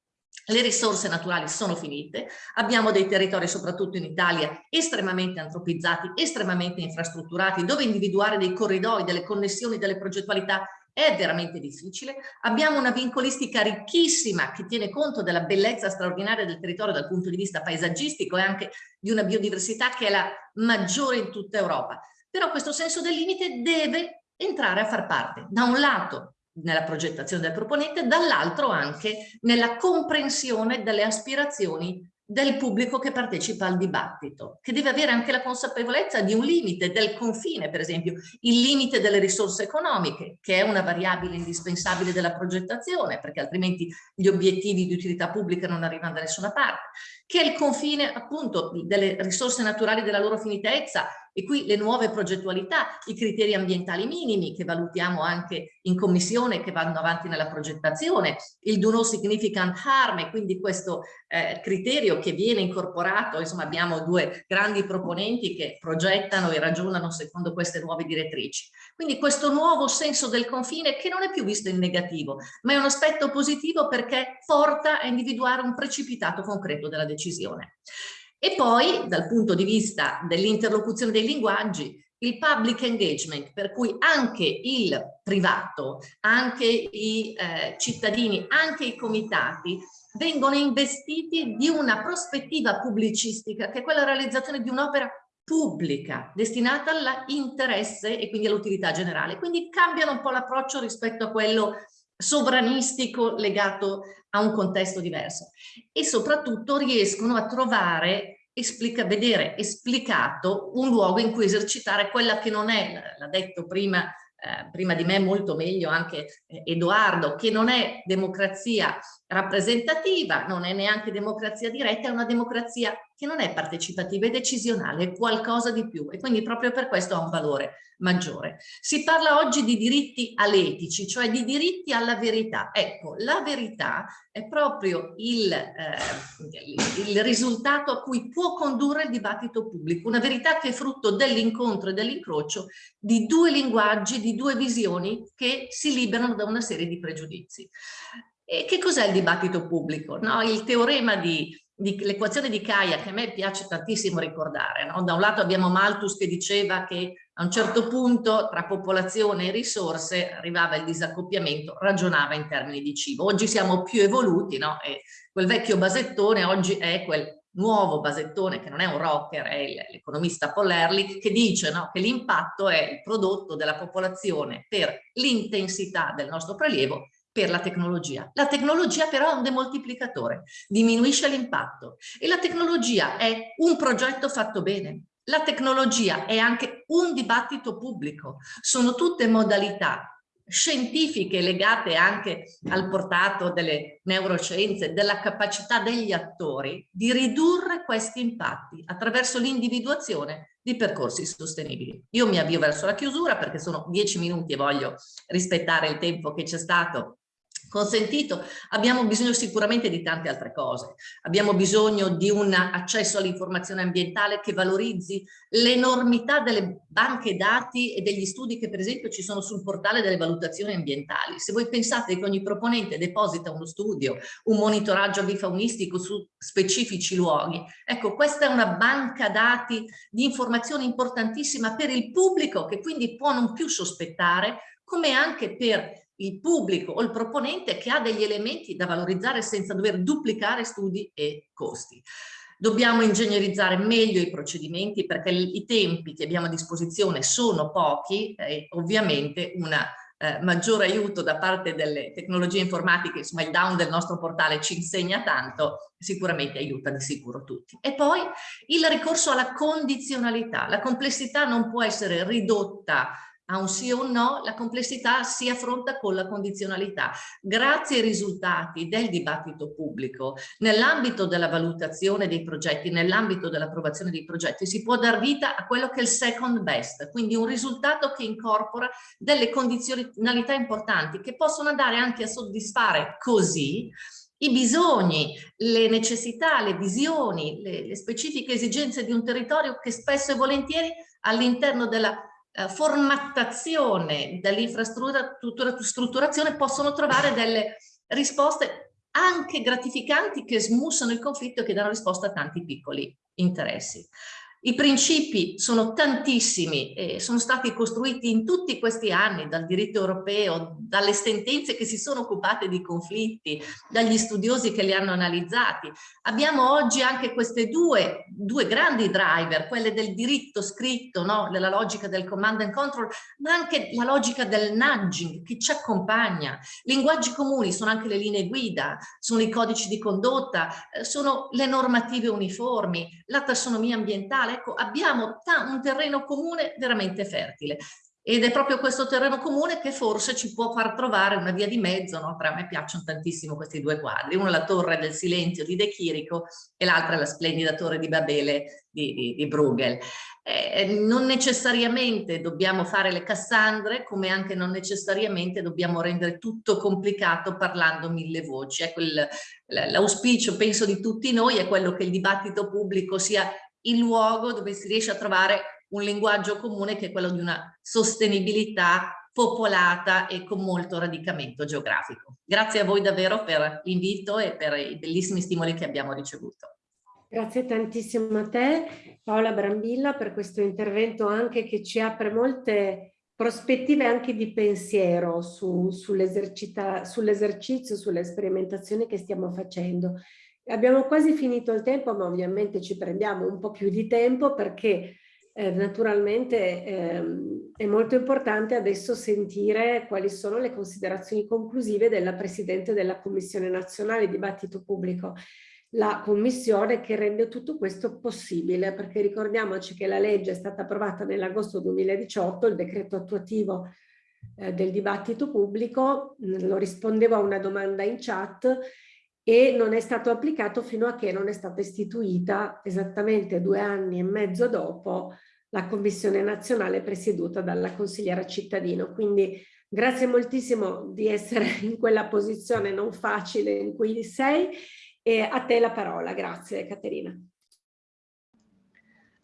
le risorse naturali sono finite, abbiamo dei territori soprattutto in Italia estremamente antropizzati, estremamente infrastrutturati, dove individuare dei corridoi, delle connessioni, delle progettualità è veramente difficile. Abbiamo una vincolistica ricchissima che tiene conto della bellezza straordinaria del territorio dal punto di vista paesaggistico e anche di una biodiversità che è la maggiore in tutta Europa. Però questo senso del limite deve entrare a far parte, da un lato, nella progettazione del proponente, dall'altro anche nella comprensione delle aspirazioni del pubblico che partecipa al dibattito, che deve avere anche la consapevolezza di un limite, del confine, per esempio, il limite delle risorse economiche, che è una variabile indispensabile della progettazione, perché altrimenti gli obiettivi di utilità pubblica non arrivano da nessuna parte, che è il confine appunto delle risorse naturali della loro finitezza e qui le nuove progettualità, i criteri ambientali minimi che valutiamo anche in commissione che vanno avanti nella progettazione, il do no significant harm e quindi questo eh, criterio che viene incorporato, insomma abbiamo due grandi proponenti che progettano e ragionano secondo queste nuove direttrici. Quindi questo nuovo senso del confine che non è più visto in negativo, ma è un aspetto positivo perché porta a individuare un precipitato concreto della decisione. E poi dal punto di vista dell'interlocuzione dei linguaggi, il public engagement, per cui anche il privato, anche i eh, cittadini, anche i comitati vengono investiti di una prospettiva pubblicistica che è quella realizzazione di un'opera pubblica destinata all'interesse e quindi all'utilità generale. Quindi cambiano un po' l'approccio rispetto a quello sovranistico legato a un contesto diverso. E soprattutto riescono a trovare, esplica, vedere esplicato un luogo in cui esercitare quella che non è, l'ha detto prima, eh, prima di me molto meglio anche eh, Edoardo, che non è democrazia rappresentativa, non è neanche democrazia diretta, è una democrazia che non è partecipativa, è decisionale, è qualcosa di più e quindi proprio per questo ha un valore maggiore. Si parla oggi di diritti aletici, cioè di diritti alla verità. Ecco, la verità è proprio il, eh, il risultato a cui può condurre il dibattito pubblico, una verità che è frutto dell'incontro e dell'incrocio di due linguaggi, di due visioni che si liberano da una serie di pregiudizi. E che cos'è il dibattito pubblico? No? Il teorema di l'equazione di Kaya che a me piace tantissimo ricordare. No? Da un lato abbiamo Malthus che diceva che A un certo punto tra popolazione e risorse arrivava il disaccoppiamento, ragionava in termini di cibo. Oggi siamo più evoluti, no? E quel vecchio basettone oggi è quel nuovo basettone che non è un rocker, è l'economista Paul Ehrlich, che dice no, che l'impatto è il prodotto della popolazione per l'intensità del nostro prelievo per la tecnologia. La tecnologia però è un demoltiplicatore, diminuisce l'impatto e la tecnologia è un progetto fatto bene. La tecnologia è anche un dibattito pubblico, sono tutte modalità scientifiche legate anche al portato delle neuroscienze, della capacità degli attori di ridurre questi impatti attraverso l'individuazione di percorsi sostenibili. Io mi avvio verso la chiusura perché sono dieci minuti e voglio rispettare il tempo che c'è stato consentito, abbiamo bisogno sicuramente di tante altre cose. Abbiamo bisogno di un accesso all'informazione ambientale che valorizzi l'enormità delle banche dati e degli studi che per esempio ci sono sul portale delle valutazioni ambientali. Se voi pensate che ogni proponente deposita uno studio, un monitoraggio bifaunistico su specifici luoghi, ecco questa è una banca dati di informazioni importantissima per il pubblico che quindi può non più sospettare come anche per il pubblico o il proponente che ha degli elementi da valorizzare senza dover duplicare studi e costi. Dobbiamo ingegnerizzare meglio i procedimenti perché i tempi che abbiamo a disposizione sono pochi e ovviamente un eh, maggiore aiuto da parte delle tecnologie informatiche, insomma il down del nostro portale ci insegna tanto, sicuramente aiuta di sicuro tutti. E poi il ricorso alla condizionalità. La complessità non può essere ridotta a un sì o un no, la complessità si affronta con la condizionalità. Grazie ai risultati del dibattito pubblico, nell'ambito della valutazione dei progetti, nell'ambito dell'approvazione dei progetti, si può dar vita a quello che è il second best, quindi un risultato che incorpora delle condizionalità importanti che possono andare anche a soddisfare così i bisogni, le necessità, le visioni, le, le specifiche esigenze di un territorio che spesso e volentieri all'interno della formattazione, dell'infrastrutturazione possono trovare delle risposte anche gratificanti che smussano il conflitto e che danno risposta a tanti piccoli interessi. I principi sono tantissimi e sono stati costruiti in tutti questi anni dal diritto europeo, dalle sentenze che si sono occupate di conflitti, dagli studiosi che li hanno analizzati. Abbiamo oggi anche queste due, due grandi driver, quelle del diritto scritto, no? nella logica del command and control, ma anche la logica del nudging che ci accompagna. Linguaggi comuni sono anche le linee guida, sono i codici di condotta, eh, sono le normative uniformi, la tassonomia ambientale, ecco, abbiamo un terreno comune veramente fertile. Ed è proprio questo terreno comune che forse ci può far trovare una via di mezzo, no? a me piacciono tantissimo questi due quadri, uno è la torre del silenzio di De Chirico e l'altra è la splendida torre di Babele di, di, di Bruegel. Eh, non necessariamente dobbiamo fare le Cassandre, come anche non necessariamente dobbiamo rendere tutto complicato parlando mille voci. Ecco, l'auspicio, penso, di tutti noi è quello che il dibattito pubblico sia il luogo dove si riesce a trovare un linguaggio comune che è quello di una sostenibilità popolata e con molto radicamento geografico. Grazie a voi davvero per l'invito e per i bellissimi stimoli che abbiamo ricevuto. Grazie tantissimo a te Paola Brambilla per questo intervento anche che ci apre molte prospettive anche di pensiero su, sull'esercizio, sull sulle sperimentazioni che stiamo facendo Abbiamo quasi finito il tempo, ma ovviamente ci prendiamo un po' più di tempo perché eh, naturalmente ehm, è molto importante adesso sentire quali sono le considerazioni conclusive della Presidente della Commissione Nazionale Dibattito Pubblico, la commissione che rende tutto questo possibile, perché ricordiamoci che la legge è stata approvata nell'agosto 2018, il decreto attuativo eh, del dibattito pubblico, lo rispondevo a una domanda in chat, e non è stato applicato fino a che non è stata istituita esattamente due anni e mezzo dopo la Commissione nazionale presieduta dalla consigliera cittadino. Quindi grazie moltissimo di essere in quella posizione non facile in cui sei e a te la parola. Grazie Caterina.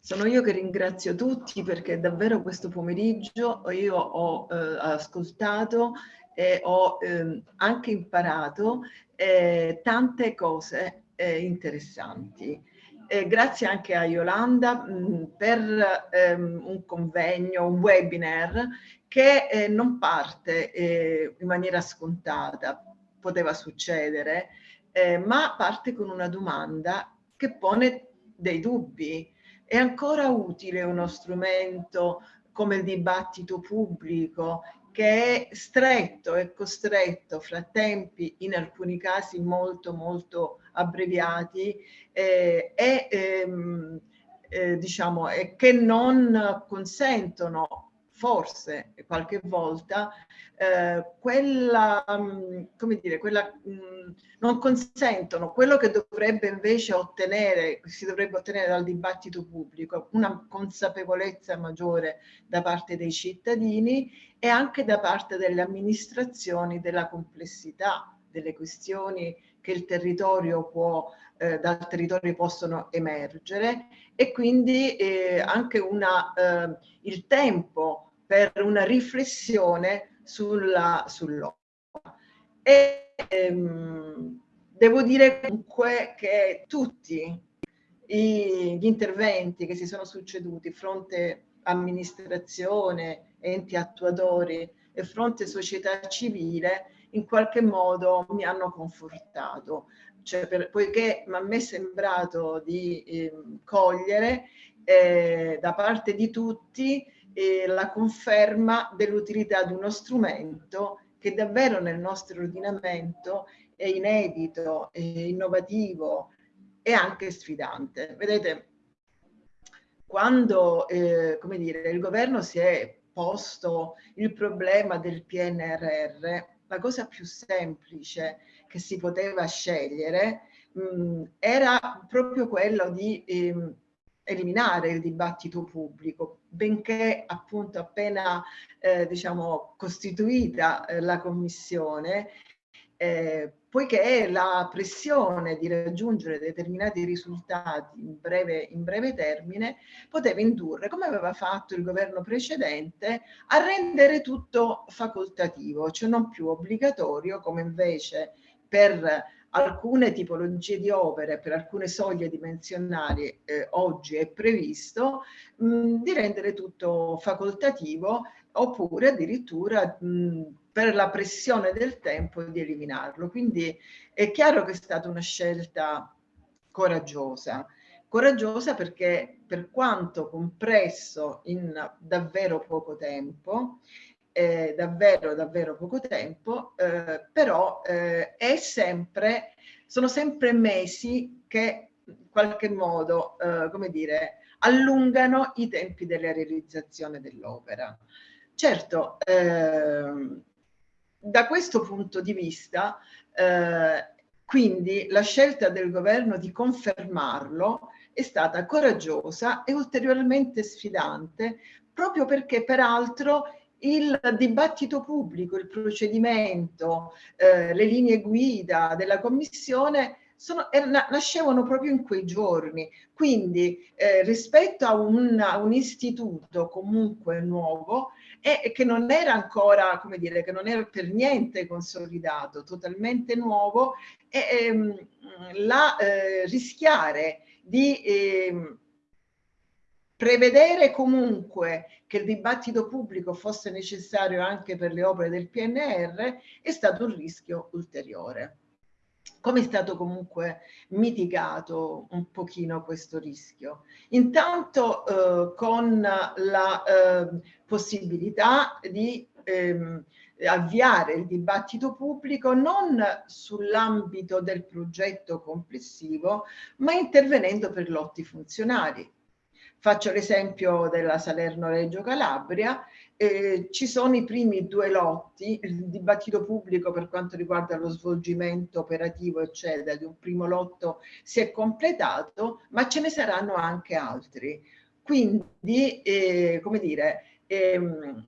Sono io che ringrazio tutti perché davvero questo pomeriggio io ho eh, ascoltato e ho eh, anche imparato eh, tante cose eh, interessanti. eh, grazie anche a Yolanda mh, per ehm, un convegno, un webinar che eh, non parte eh, in maniera scontata, poteva succedere, eh, ma parte con una domanda che pone dei dubbi. È ancora utile uno strumento come il dibattito pubblico che è stretto e costretto fra tempi in alcuni casi molto molto abbreviati eh, e ehm, eh, diciamo e che non consentono forse qualche volta eh, quella, mm, come dire, quella, mh, mm, non consentono. Quello che dovrebbe invece ottenere, si dovrebbe ottenere dal dibattito pubblico, una consapevolezza maggiore da parte dei cittadini e anche da parte delle amministrazioni della complessità delle questioni che il territorio può, eh, dal territorio possono emergere e quindi eh, anche una, eh, il tempo per una riflessione sulla, sull'opera. E ehm, devo dire comunque che tutti i, gli interventi che si sono succeduti, fronte amministrazione, enti attuatori e fronte società civile, in qualche modo mi hanno confortato. Cioè, per, poiché mi è sembrato di eh, cogliere eh, da parte di tutti eh, la conferma dell'utilità di uno strumento che davvero nel nostro ordinamento è inedito, è innovativo e anche sfidante. Vedete, quando eh, come dire, il governo si è posto il problema del PNRR, la cosa più semplice che si poteva scegliere mh, era proprio quello di eh, eliminare il dibattito pubblico, benché appunto appena eh, diciamo costituita eh, la commissione, eh, poiché la pressione di raggiungere determinati risultati in breve, in breve termine poteva indurre, come aveva fatto il governo precedente, a rendere tutto facoltativo, cioè non più obbligatorio, come invece per alcune tipologie di opere per alcune soglie dimensionali eh, oggi è previsto mh, di rendere tutto facoltativo oppure addirittura mh, per la pressione del tempo di eliminarlo. Quindi è chiaro che è stata una scelta coraggiosa. Coraggiosa perché per quanto compresso in davvero poco tempo, eh, davvero davvero poco tempo, eh, però eh, è sempre, sono sempre mesi che in qualche modo, eh, come dire, allungano i tempi della realizzazione dell'opera. Certo, ehm, da questo punto di vista, eh, quindi la scelta del governo di confermarlo è stata coraggiosa e ulteriormente sfidante, proprio perché peraltro il dibattito pubblico, il procedimento, eh, le linee guida della Commissione sono, er, nascevano proprio in quei giorni. Quindi eh, rispetto a un, a un, istituto comunque nuovo e che non era ancora, come dire, che non era per niente consolidato, totalmente nuovo, e, ehm, la, eh, rischiare di ehm, prevedere comunque che il dibattito pubblico fosse necessario anche per le opere del PNR è stato un rischio ulteriore. Come è stato comunque mitigato un pochino questo rischio? Intanto eh, con la eh, possibilità di ehm, avviare il dibattito pubblico non sull'ambito del progetto complessivo, ma intervenendo per lotti funzionali. Faccio l'esempio della Salerno-Reggio Calabria, eh, ci sono i primi due lotti, il dibattito pubblico per quanto riguarda lo svolgimento operativo eccetera di un primo lotto si è completato, ma ce ne saranno anche altri. Quindi, eh, come dire, ehm,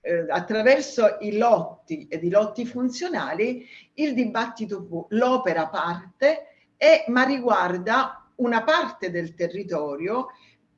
eh, attraverso i lotti ed i lotti funzionali, il dibattito, l'opera parte, e, ma riguarda una parte del territorio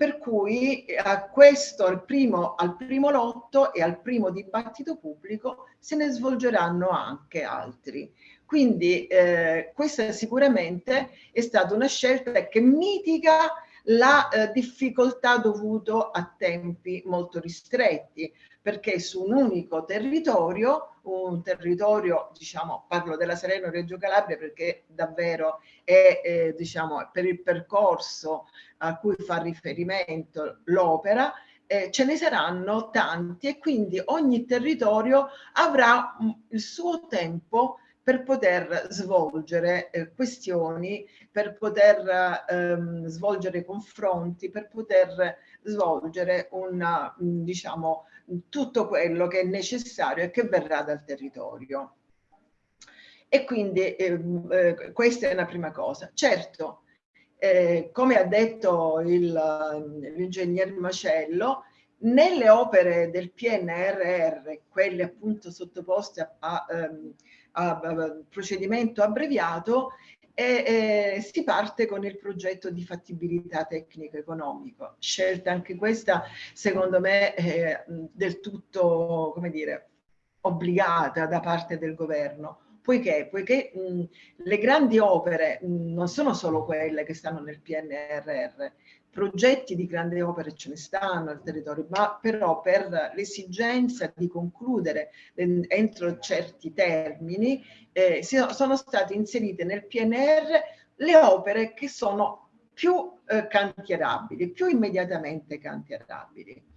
per cui a questo, al primo, al primo lotto e al primo dibattito pubblico se ne svolgeranno anche altri. Quindi eh, questa sicuramente è stata una scelta che mitiga la eh, difficoltà dovuto a tempi molto ristretti, perché su un unico territorio, un territorio, diciamo, parlo della Salerno-Reggio Calabria perché davvero è, eh, diciamo, per il percorso a cui fa riferimento l'opera, eh, ce ne saranno tanti e quindi ogni territorio avrà mh, il suo tempo per poter svolgere eh, questioni, per poter ehm, svolgere confronti, per poter svolgere una, diciamo, tutto quello che è necessario e che verrà dal territorio. E quindi ehm, eh, questa è una prima cosa. Certo, eh, come ha detto l'ingegner Macello, nelle opere del PNRR, quelle appunto sottoposte a, a, ehm, a, a procedimento abbreviato, e, e, si parte con il progetto di fattibilità tecnico-economico. Scelta anche questa, secondo me, eh, del tutto, come dire, obbligata da parte del governo. Poiché, poiché mh, le grandi opere mh, non sono solo quelle che stanno nel PNRR, progetti di grandi opere ce ne stanno al territorio, ma però per l'esigenza di concludere entro certi termini eh, sono state inserite nel PNR le opere che sono più eh, cantierabili, più immediatamente cantierabili.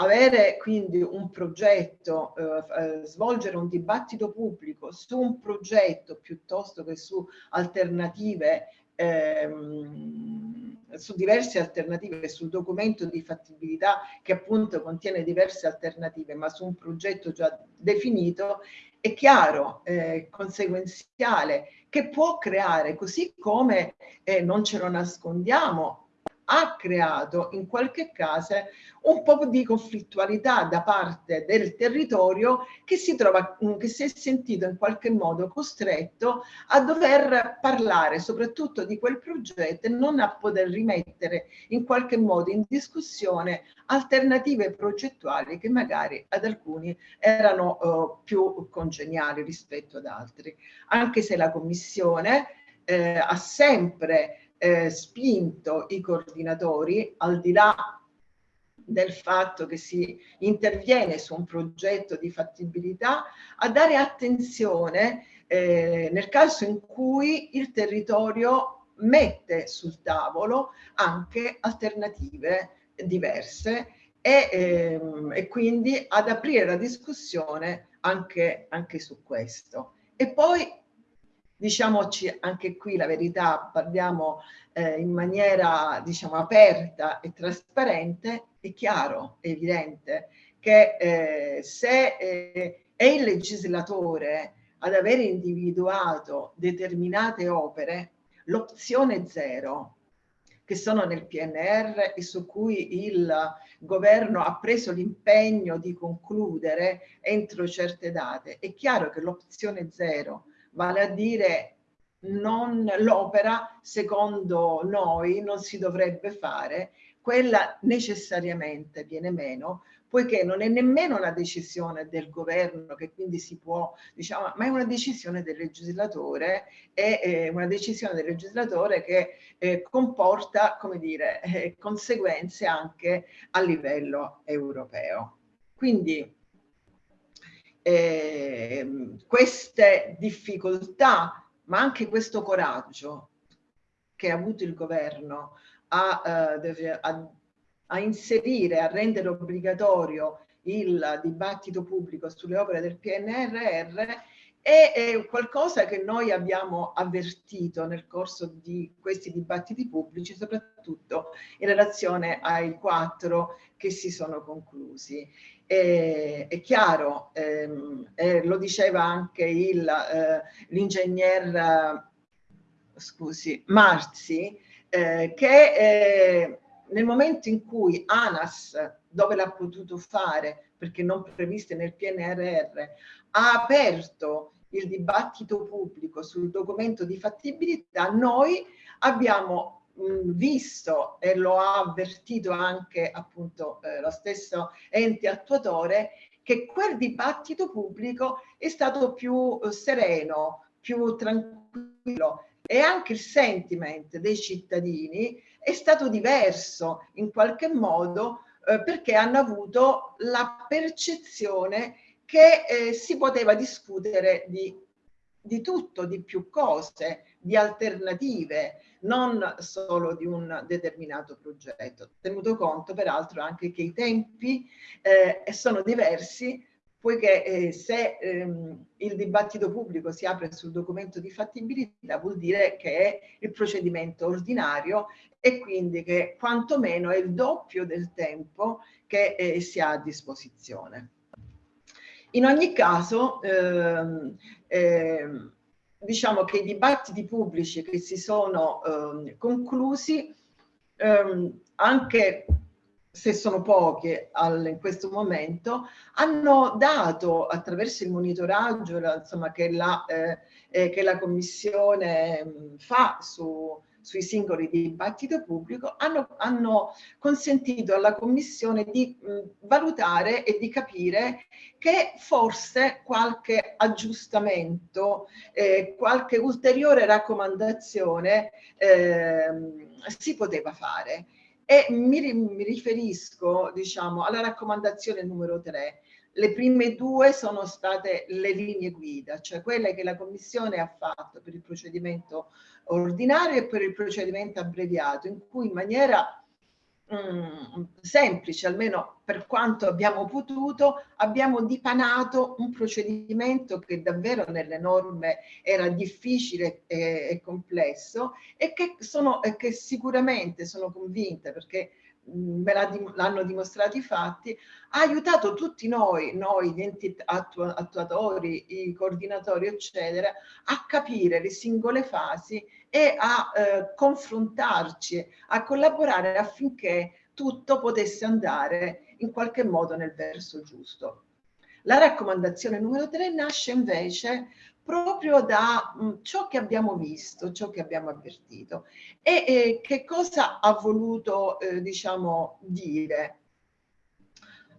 Avere quindi un progetto, eh, eh svolgere un dibattito pubblico su un progetto piuttosto che su alternative ehm, su diverse alternative, sul documento di fattibilità che appunto contiene diverse alternative, ma su un progetto già definito, è chiaro, eh, conseguenziale, che può creare, così come eh, non ce lo nascondiamo, ha creato in qualche caso un po' di conflittualità da parte del territorio che si trova, mm, che si è sentito in qualche modo costretto a dover parlare soprattutto di quel progetto e non a poter rimettere in qualche modo in discussione alternative progettuali che magari ad alcuni erano uh, più congeniali rispetto ad altri. Anche se la Commissione eh, ha sempre eh, spinto i coordinatori, al di là del fatto che si interviene su un progetto di fattibilità, a dare attenzione eh, nel caso in cui il territorio mette sul tavolo anche alternative diverse e, ehm, e quindi ad aprire la discussione anche, anche su questo. E poi diciamoci anche qui la verità, parliamo eh, in maniera diciamo aperta e trasparente, è chiaro, è evidente che eh, se eh, è il legislatore ad aver individuato determinate opere, l'opzione zero che sono nel PNR e su cui il governo ha preso l'impegno di concludere entro certe date. È chiaro che l'opzione zero vale a dire l'opera secondo noi non si dovrebbe fare, quella necessariamente viene meno, poiché non è nemmeno una decisione del governo che quindi si può, diciamo, ma è una decisione del legislatore e eh, una decisione del legislatore che eh, comporta, come dire, eh, conseguenze anche a livello europeo. Quindi eh, queste difficoltà, ma anche questo coraggio che ha avuto il governo a, eh, a, a inserire, a rendere obbligatorio il dibattito pubblico sulle opere del PNRR è, è, qualcosa che noi abbiamo avvertito nel corso di questi dibattiti pubblici, soprattutto in relazione ai quattro che si sono conclusi. E, è chiaro, ehm, eh, lo diceva anche eh, l'ingegner eh, Marzi, eh, che eh, nel momento in cui ANAS, dove l'ha potuto fare, perché non previste nel PNRR, ha aperto il dibattito pubblico sul documento di fattibilità, noi abbiamo visto e lo ha avvertito anche appunto eh, lo stesso ente attuatore che quel dibattito pubblico è stato più eh, sereno, più tranquillo. E anche il sentiment dei cittadini è stato diverso in qualche modo eh, perché hanno avuto la percezione che eh, si poteva discutere di, di tutto, di più cose, di alternative, non solo di un determinato progetto. Tenuto conto peraltro anche che i tempi eh, sono diversi poiché eh, se ehm, il dibattito pubblico si apre sul documento di fattibilità vuol dire che è il procedimento ordinario e quindi che quantomeno è il doppio del tempo che eh, si ha a disposizione. In ogni caso, ehm, ehm, diciamo che i dibattiti pubblici che si sono ehm, conclusi, ehm, anche se sono poche al, in questo momento, hanno dato attraverso il monitoraggio insomma, che, la, eh, eh, che la Commissione mh, fa su, sui singoli dibattito pubblico, hanno, hanno consentito alla Commissione di mh, valutare e di capire che forse qualche aggiustamento, eh, qualche ulteriore raccomandazione eh, si poteva fare e mi, mi riferisco diciamo, alla raccomandazione numero 3. Le prime due sono state le linee guida, cioè quelle che la Commissione ha fatto per il procedimento ordinario e per il procedimento abbreviato, in cui in maniera Mm, semplice, almeno per quanto abbiamo potuto, abbiamo dipanato un procedimento che davvero nelle norme era difficile e, e complesso e che, sono, e che sicuramente sono convinta perché me l'hanno dimostrato i fatti, ha aiutato tutti noi, noi gli attu attuatori, i coordinatori, eccetera, a capire le singole fasi e a eh, confrontarci, a collaborare affinché tutto potesse andare in qualche modo nel verso giusto. La raccomandazione numero 3 nasce invece proprio da mh, mm, ciò che abbiamo visto, ciò che abbiamo avvertito. E, e che cosa ha voluto, eh, diciamo, dire?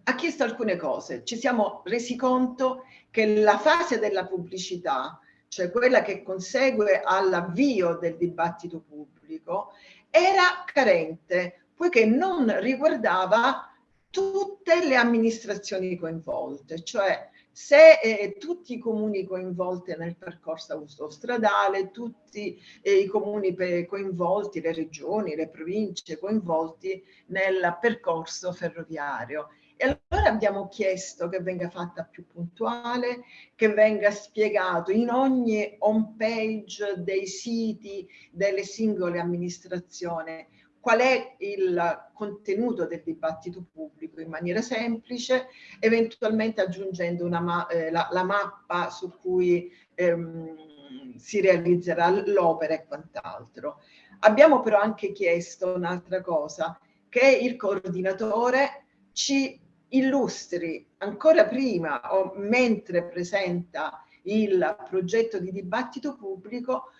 Ha chiesto alcune cose. Ci siamo resi conto che la fase della pubblicità cioè quella che consegue all'avvio del dibattito pubblico, era carente, poiché non riguardava tutte le amministrazioni coinvolte, cioè se eh, tutti i comuni coinvolti nel percorso autostradale, tutti eh, i comuni coinvolti, le regioni, le province coinvolti nel percorso ferroviario. E allora abbiamo chiesto che venga fatta più puntuale, che venga spiegato in ogni home page dei siti delle singole amministrazioni qual è il contenuto del dibattito pubblico in maniera semplice, eventualmente aggiungendo una, eh, la, la, mappa su cui ehm, si realizzerà l'opera e quant'altro. Abbiamo però anche chiesto un'altra cosa, che il coordinatore ci illustri ancora prima o mentre presenta il progetto di dibattito pubblico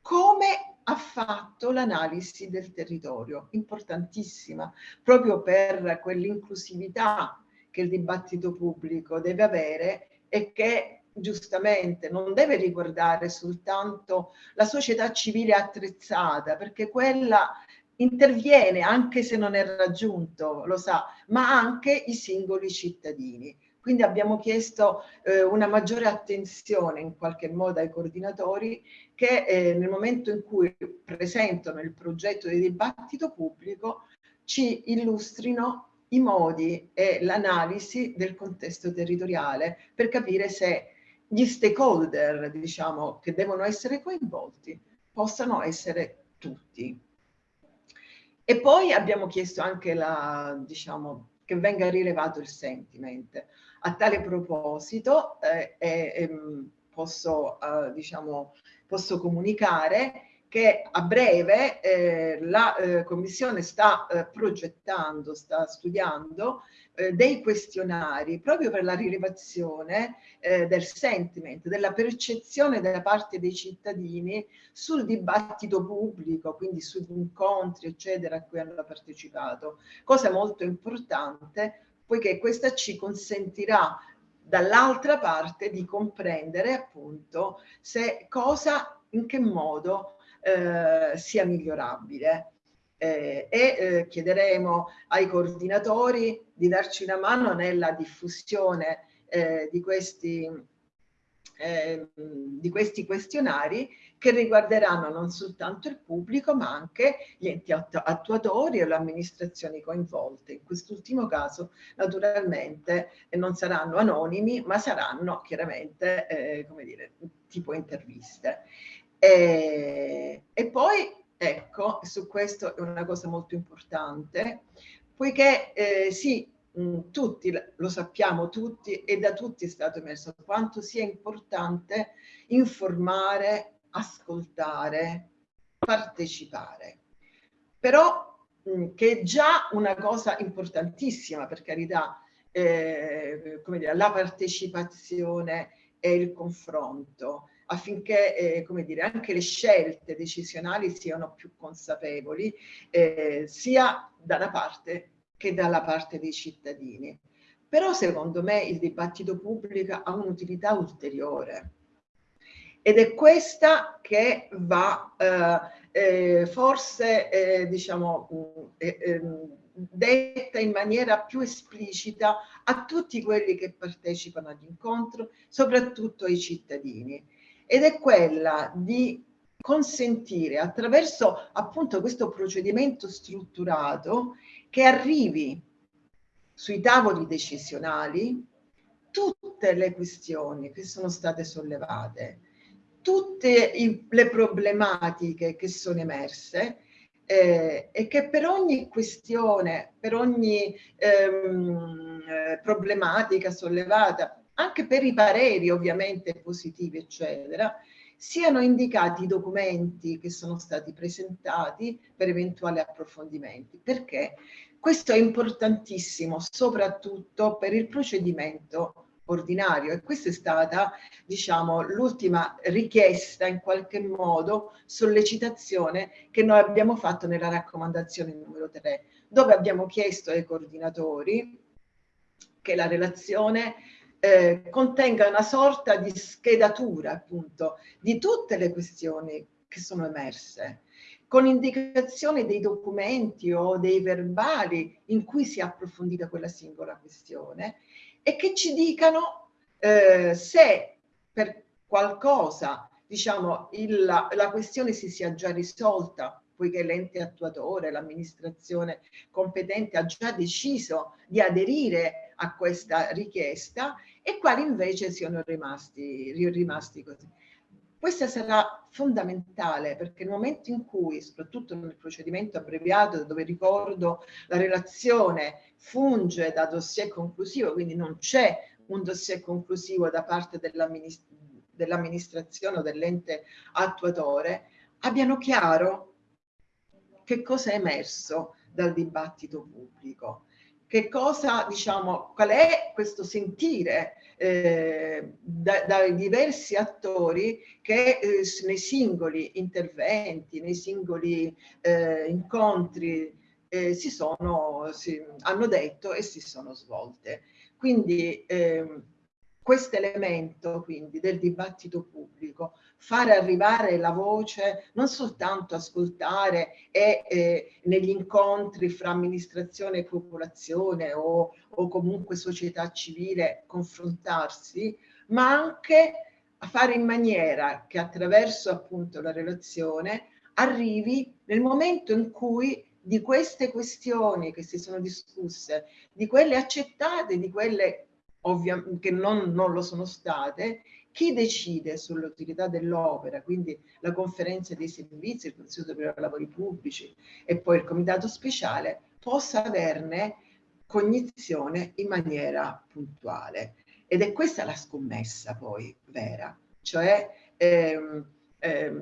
come ha fatto l'analisi del territorio, importantissima, proprio per quell'inclusività che il dibattito pubblico deve avere e che giustamente non deve riguardare soltanto la società civile attrezzata, perché quella interviene anche se non è raggiunto, lo sa, ma anche i singoli cittadini. Quindi abbiamo chiesto eh, una maggiore attenzione in qualche modo ai coordinatori che eh, nel momento in cui presentano il progetto di dibattito pubblico ci illustrino i modi e l'analisi del contesto territoriale per capire se gli stakeholder, diciamo, che devono essere coinvolti, possano essere tutti. E poi abbiamo chiesto anche la, diciamo, che venga rilevato il sentiment. A tale proposito eh, eh, posso, eh, diciamo, posso comunicare che a breve eh, la eh, Commissione sta eh, progettando, sta studiando eh, dei questionari proprio per la rilevazione eh, del sentiment, della percezione da parte dei cittadini sul dibattito pubblico, quindi sugli incontri, eccetera, a cui hanno partecipato. Cosa molto importante, poiché questa ci consentirà dall'altra parte di comprendere appunto se cosa, in che modo eh, sia migliorabile. Eh, e eh, chiederemo ai coordinatori di darci una mano nella diffusione eh, di questi, ehm, di questi questionari che riguarderanno non soltanto il pubblico ma anche gli enti attuatori e le amministrazioni coinvolte. In quest'ultimo caso naturalmente non saranno anonimi ma saranno chiaramente eh, come dire, tipo interviste. E, e poi Ecco, su questo è una cosa molto importante, poiché eh, sì, tutti lo sappiamo tutti e da tutti è stato emerso quanto sia importante informare, ascoltare, partecipare. Però che è già una cosa importantissima, per carità, eh, come dire, la partecipazione e il confronto affinché eh, come dire, anche le scelte decisionali siano più consapevoli, eh, sia da una parte che dalla parte dei cittadini. Però secondo me il dibattito pubblico ha un'utilità ulteriore ed è questa che va eh, eh forse eh, diciamo eh, ehm, detta in maniera più esplicita a tutti quelli che partecipano all'incontro, soprattutto ai cittadini. Ed è quella di consentire attraverso appunto questo procedimento strutturato che arrivi sui tavoli decisionali tutte le questioni che sono state sollevate, tutte i, le problematiche che sono emerse eh, e che per ogni questione, per ogni ehm, eh, problematica sollevata anche per i pareri ovviamente positivi, eccetera, siano indicati i documenti che sono stati presentati per eventuali approfondimenti, perché? Questo è importantissimo soprattutto per il procedimento ordinario. E questa è stata diciamo l'ultima richiesta in qualche modo sollecitazione che noi abbiamo fatto nella raccomandazione numero 3 dove abbiamo chiesto ai coordinatori che la relazione eh, contenga una sorta di schedatura appunto di tutte le questioni che sono emerse con indicazione dei documenti o dei verbali in cui si è approfondita quella singola questione e che ci dicano eh, se per qualcosa diciamo il, la, la questione si sia già risolta poiché l'ente attuatore, l'amministrazione competente ha già deciso di aderire a questa richiesta e quali invece siano rimasti, rimasti così. Questa sarà fondamentale perché nel momento in cui, soprattutto nel procedimento abbreviato, dove ricordo la relazione funge da dossier conclusivo, quindi non c'è un dossier conclusivo da parte dell'amministrazione o dell'ente attuatore, abbiano chiaro che cosa è emerso dal dibattito pubblico che cosa, diciamo, qual è questo sentire eh, da, dai diversi attori che eh, nei singoli interventi, nei singoli eh, incontri eh, si sono, si, hanno detto e si sono svolte. Quindi ehm, questo elemento del dibattito pubblico, fare arrivare la voce, non soltanto ascoltare e eh, negli incontri fra amministrazione e popolazione o, o comunque società civile confrontarsi, ma anche a fare in maniera che attraverso appunto la relazione arrivi nel momento in cui di queste questioni che si sono discusse, di quelle accettate, di quelle che non, non lo sono state, chi decide sull'utilità dell'opera, quindi la conferenza dei servizi, il Consiglio Superiore dei Lavori Pubblici e poi il Comitato Speciale, possa averne cognizione in maniera puntuale. Ed è questa la scommessa poi vera, cioè ehm, eh,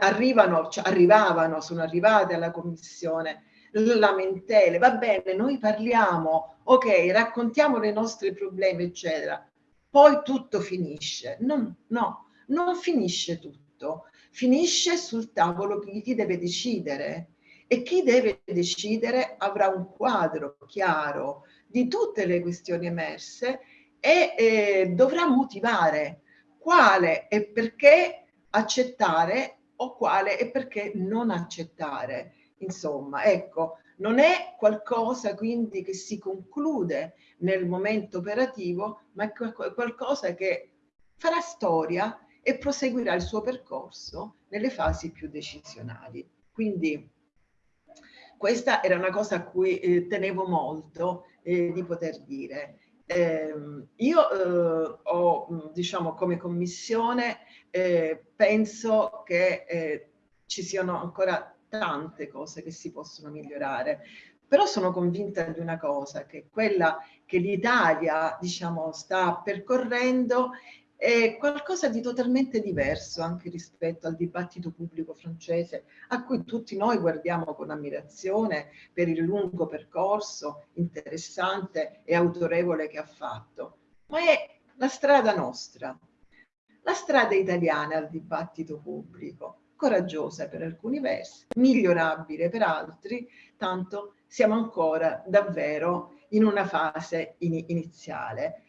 arrivano, cioè arrivavano, sono arrivate alla commissione lamentele, va bene, noi parliamo, ok, raccontiamo i nostri problemi, eccetera, poi tutto finisce. No, no, non finisce tutto, finisce sul tavolo chi, chi deve decidere e chi deve decidere avrà un quadro chiaro di tutte le questioni emerse e eh, dovrà motivare quale e perché accettare o quale e perché non accettare. Insomma, ecco, non è qualcosa quindi che si conclude nel momento operativo, ma è qualcosa che farà storia e proseguirà il suo percorso nelle fasi più decisionali. Quindi questa era una cosa a cui eh, tenevo molto eh, di poter dire. Eh, io ho, diciamo, come commissione, eh, penso che eh, ci siano ancora tante cose che si possono migliorare, però sono convinta di una cosa, che quella che l'Italia, diciamo, sta percorrendo è qualcosa di totalmente diverso anche rispetto al dibattito pubblico francese a cui tutti noi guardiamo con ammirazione per il lungo percorso interessante e autorevole che ha fatto. Ma è la strada nostra, la strada italiana al dibattito pubblico, coraggiosa per alcuni versi, migliorabile per altri, tanto siamo ancora davvero in una fase in iniziale.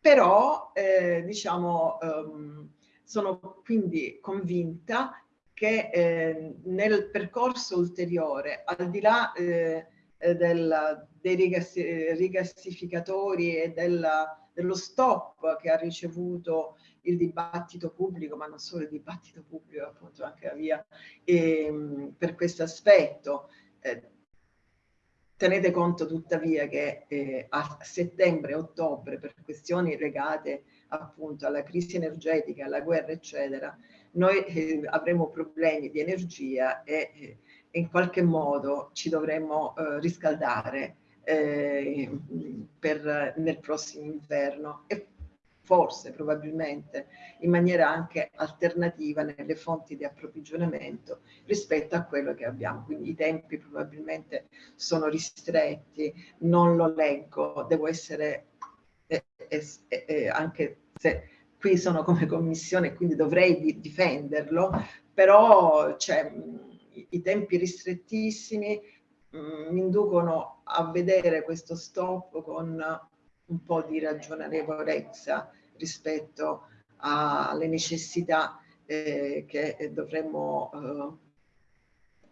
Però eh, diciamo um, sono quindi convinta che eh, nel percorso ulteriore, al di là eh, eh del, dei rigassi, rigassificatori e della, dello stop che ha ricevuto il dibattito pubblico, ma non solo il dibattito pubblico, appunto anche la via, e, ehm, per questo aspetto, eh, Tenete conto tuttavia che eh, a settembre e ottobre, per questioni legate appunto alla crisi energetica, alla guerra, eccetera, noi eh, avremo problemi di energia e eh, in qualche modo ci dovremo eh, riscaldare eh, per, nel prossimo inverno. E forse probabilmente in maniera anche alternativa nelle fonti di approvvigionamento rispetto a quello che abbiamo. Quindi i tempi probabilmente sono ristretti, non lo leggo, devo essere eh, eh, eh, anche se qui sono come commissione quindi dovrei di difenderlo, però cioè, i tempi ristrettissimi mi inducono a vedere questo stop con un po' di ragionevolezza rispetto alle necessità eh, che dovremmo eh,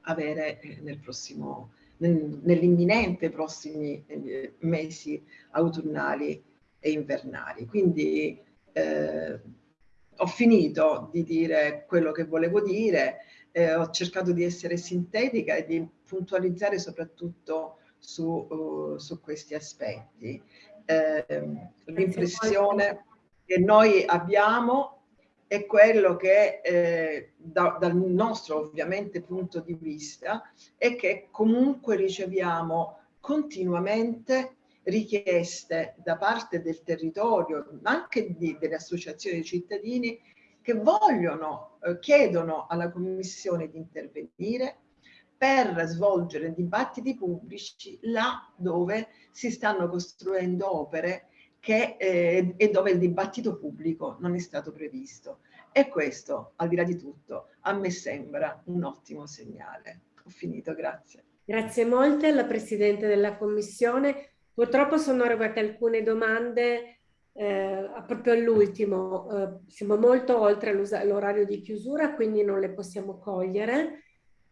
avere nel prossimo, nel, nell'imminente prossimi eh, mesi autunnali e invernali. Quindi eh, ho finito di dire quello che volevo dire, eh, ho cercato di essere sintetica e di puntualizzare soprattutto su, uh, su questi aspetti. Eh, l'impressione che noi abbiamo è quello che eh, da, dal nostro ovviamente punto di vista è che comunque riceviamo continuamente richieste da parte del territorio, anche di, delle associazioni di cittadini che vogliono, eh, chiedono alla Commissione di intervenire per svolgere dibattiti pubblici là dove si stanno costruendo opere che, eh, e dove il dibattito pubblico non è stato previsto. E questo, al di là di tutto, a me sembra un ottimo segnale. Ho finito, grazie. Grazie molte alla Presidente della Commissione. Purtroppo sono arrivate alcune domande eh, proprio all'ultimo. Eh, siamo molto oltre l'orario di chiusura, quindi non le possiamo cogliere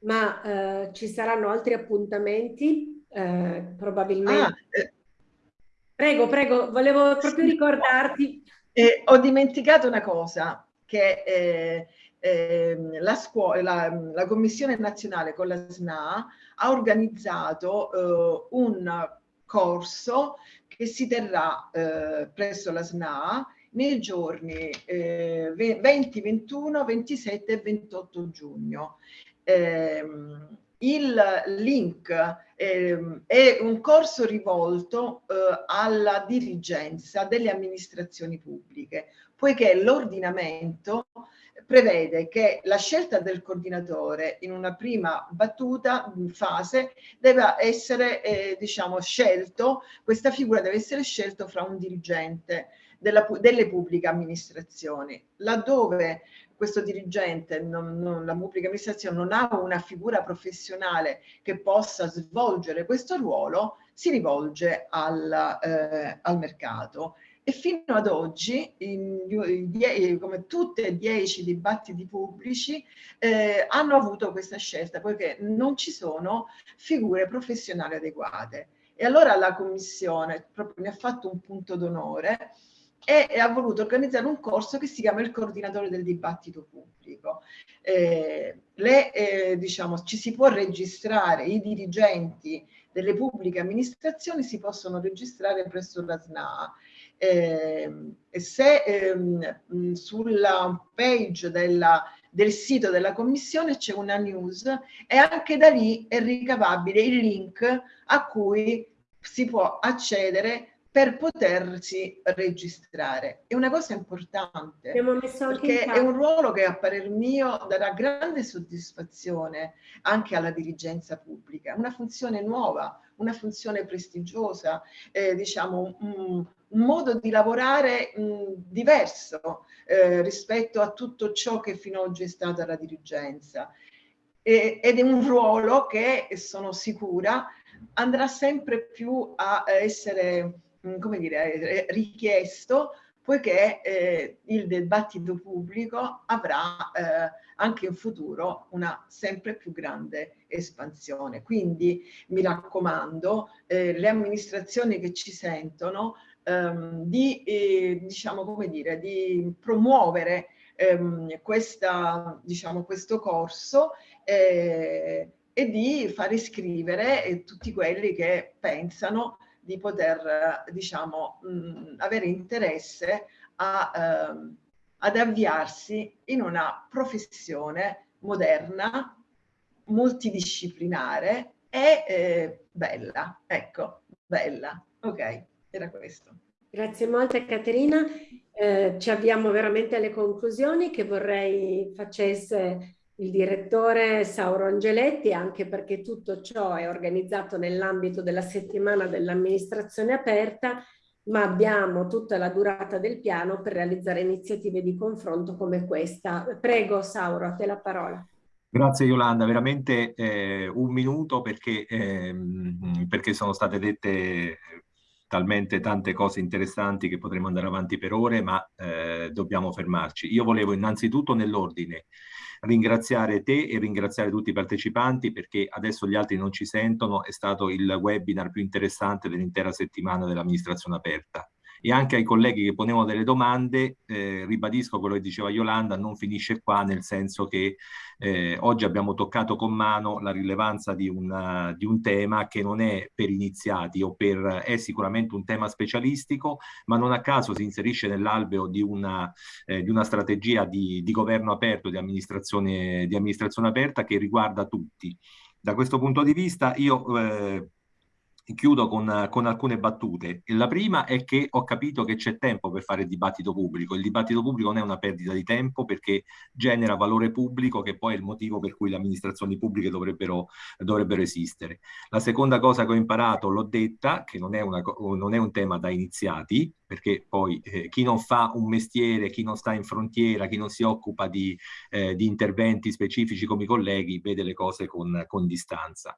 ma eh, ci saranno altri appuntamenti, eh, probabilmente. Ah, eh, prego, prego, volevo proprio sì, ricordarti. Eh, ho dimenticato una cosa, che eh, ehm, la, scuola, la, la, Commissione Nazionale con la SNA ha organizzato eh, un corso che si terrà presso la SNA nei giorni 20, 21, 27 e 28 giugno ehm, il link ehm, è un corso rivolto eh, alla dirigenza delle amministrazioni pubbliche, poiché l'ordinamento prevede che la scelta del coordinatore in una prima battuta, fase, deve essere eh, diciamo, scelto, questa figura deve essere scelta fra un dirigente della, delle pubbliche amministrazioni. Laddove questo dirigente, non, non, la pubblica amministrazione non ha una figura professionale che possa svolgere questo ruolo, si rivolge al, eh, al mercato. E fino ad oggi, in, in, come tutti e dieci dibattiti pubblici, eh, hanno avuto questa scelta, poiché non ci sono figure professionali adeguate. E allora la Commissione proprio ne ha fatto un punto d'onore e ha voluto organizzare un corso che si chiama il coordinatore del dibattito pubblico. Eh, le, eh, diciamo, ci si può registrare, i dirigenti delle pubbliche amministrazioni si possono registrare presso la SNA. Eh, se ehm, sulla page della, del sito della commissione c'è una news e anche da lì è ricavabile il link a cui si può accedere per potersi registrare. È una cosa importante perché è un ruolo che a parer mio darà grande soddisfazione anche alla dirigenza pubblica, una funzione nuova, una funzione prestigiosa, eh, diciamo un, un, modo di lavorare mh, diverso eh, rispetto a tutto ciò che fino ad oggi è stata la dirigenza. E, ed è un ruolo che, sono sicura, andrà sempre più a essere Mm, come dire, richiesto poiché eh, il dibattito pubblico avrà eh, anche in futuro una sempre più grande espansione. Quindi mi raccomando, eh, le amministrazioni che ci sentono, ehm, di, eh, diciamo, come dire, di promuovere ehm, questa, diciamo, questo corso eh, e di far iscrivere eh, tutti quelli che pensano di poter, diciamo, mh, avere interesse a, ehm, ad avviarsi in una professione moderna, multidisciplinare e eh, bella. Ecco, bella. Ok, era questo. Grazie molte Caterina. Eh, ci avviamo veramente alle conclusioni che vorrei facesse il direttore Sauro Angeletti, anche perché tutto ciò è organizzato nell'ambito della settimana dell'amministrazione aperta, ma abbiamo tutta la durata del piano per realizzare iniziative di confronto come questa. Prego Sauro, a te la parola. Grazie Yolanda, veramente eh, un minuto perché, eh, perché sono state dette talmente tante cose interessanti che potremmo andare avanti per ore, ma eh, dobbiamo fermarci. Io volevo innanzitutto nell'ordine ringraziare te e ringraziare tutti i partecipanti perché adesso gli altri non ci sentono, è stato il webinar più interessante dell'intera settimana dell'amministrazione aperta e anche ai colleghi che ponevano delle domande, eh, ribadisco quello che diceva Yolanda, non finisce qua nel senso che eh, oggi abbiamo toccato con mano la rilevanza di, una, di un tema che non è per iniziati o per, è sicuramente un tema specialistico, ma non a caso si inserisce nell'alveo di, una, eh, di una strategia di, di governo aperto, di amministrazione, di amministrazione aperta che riguarda tutti. Da questo punto di vista io eh, chiudo con, con, alcune battute. La prima è che ho capito che c'è tempo per fare il dibattito pubblico. Il dibattito pubblico non è una perdita di tempo perché genera valore pubblico che poi è il motivo per cui le amministrazioni pubbliche dovrebbero, dovrebbero esistere. La seconda cosa che ho imparato, l'ho detta, che non è, una, non è, un tema da iniziati, perché poi eh, chi non fa un mestiere, chi non sta in frontiera, chi non si occupa di, eh, di interventi specifici come i colleghi, vede le cose con, con distanza.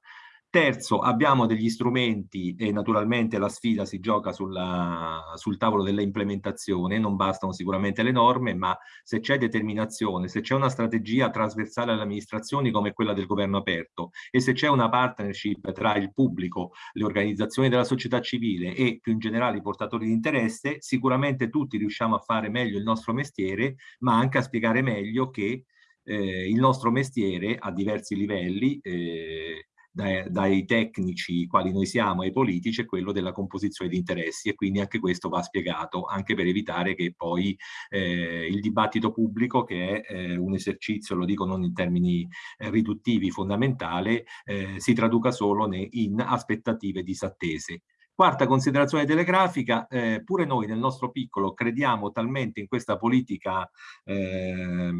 Terzo, abbiamo degli strumenti e naturalmente la sfida si gioca sulla, sul tavolo dell'implementazione, non bastano sicuramente le norme, ma se c'è determinazione, se c'è una strategia trasversale alle amministrazioni come quella del governo aperto e se c'è una partnership tra il pubblico, le organizzazioni della società civile e più in generale i portatori di interesse, sicuramente tutti riusciamo a fare meglio il nostro mestiere, ma anche a spiegare meglio che eh, il nostro mestiere a diversi livelli eh, dai, dai, tecnici quali noi siamo ai politici è quello della composizione di interessi e quindi anche questo va spiegato anche per evitare che poi eh, il dibattito pubblico che è eh, un esercizio, lo dico non in termini eh, riduttivi, fondamentale, eh, si traduca solo in aspettative disattese. Quarta considerazione telegrafica, eh, pure noi nel nostro piccolo crediamo talmente in questa politica eh,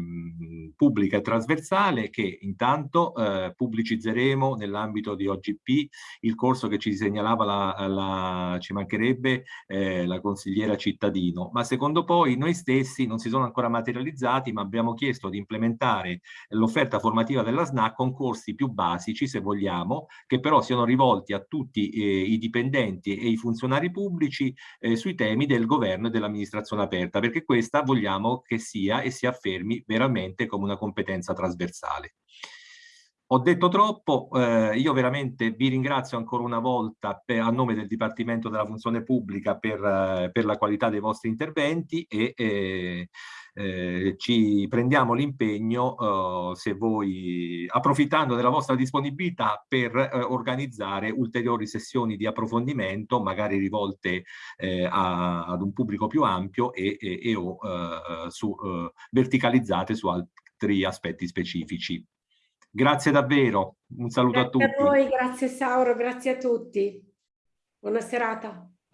pubblica e trasversale che intanto eh, pubblicizzeremo nell'ambito di OGP il corso che ci segnalava la, la ci mancherebbe eh, la consigliera cittadino, ma secondo poi noi stessi non si sono ancora materializzati ma abbiamo chiesto di implementare l'offerta formativa della SNAC con corsi più basici se vogliamo, che però siano rivolti a tutti eh, i dipendenti e i funzionari pubblici eh, sui temi del governo e dell'amministrazione aperta, perché questa vogliamo che sia e si affermi veramente come una competenza trasversale. Ho detto troppo, eh, io veramente vi ringrazio ancora una volta per, a nome del Dipartimento della Funzione Pubblica per, eh, per la qualità dei vostri interventi e eh, eh, ci prendiamo l'impegno, eh, se voi, approfittando della vostra disponibilità, per eh, organizzare ulteriori sessioni di approfondimento, magari rivolte eh, a, ad un pubblico più ampio e, e, e o eh, su, verticalizzate su altri aspetti specifici. Grazie davvero, un saluto grazie a tutti. Grazie a voi, grazie Sauro, grazie a tutti. Buona serata.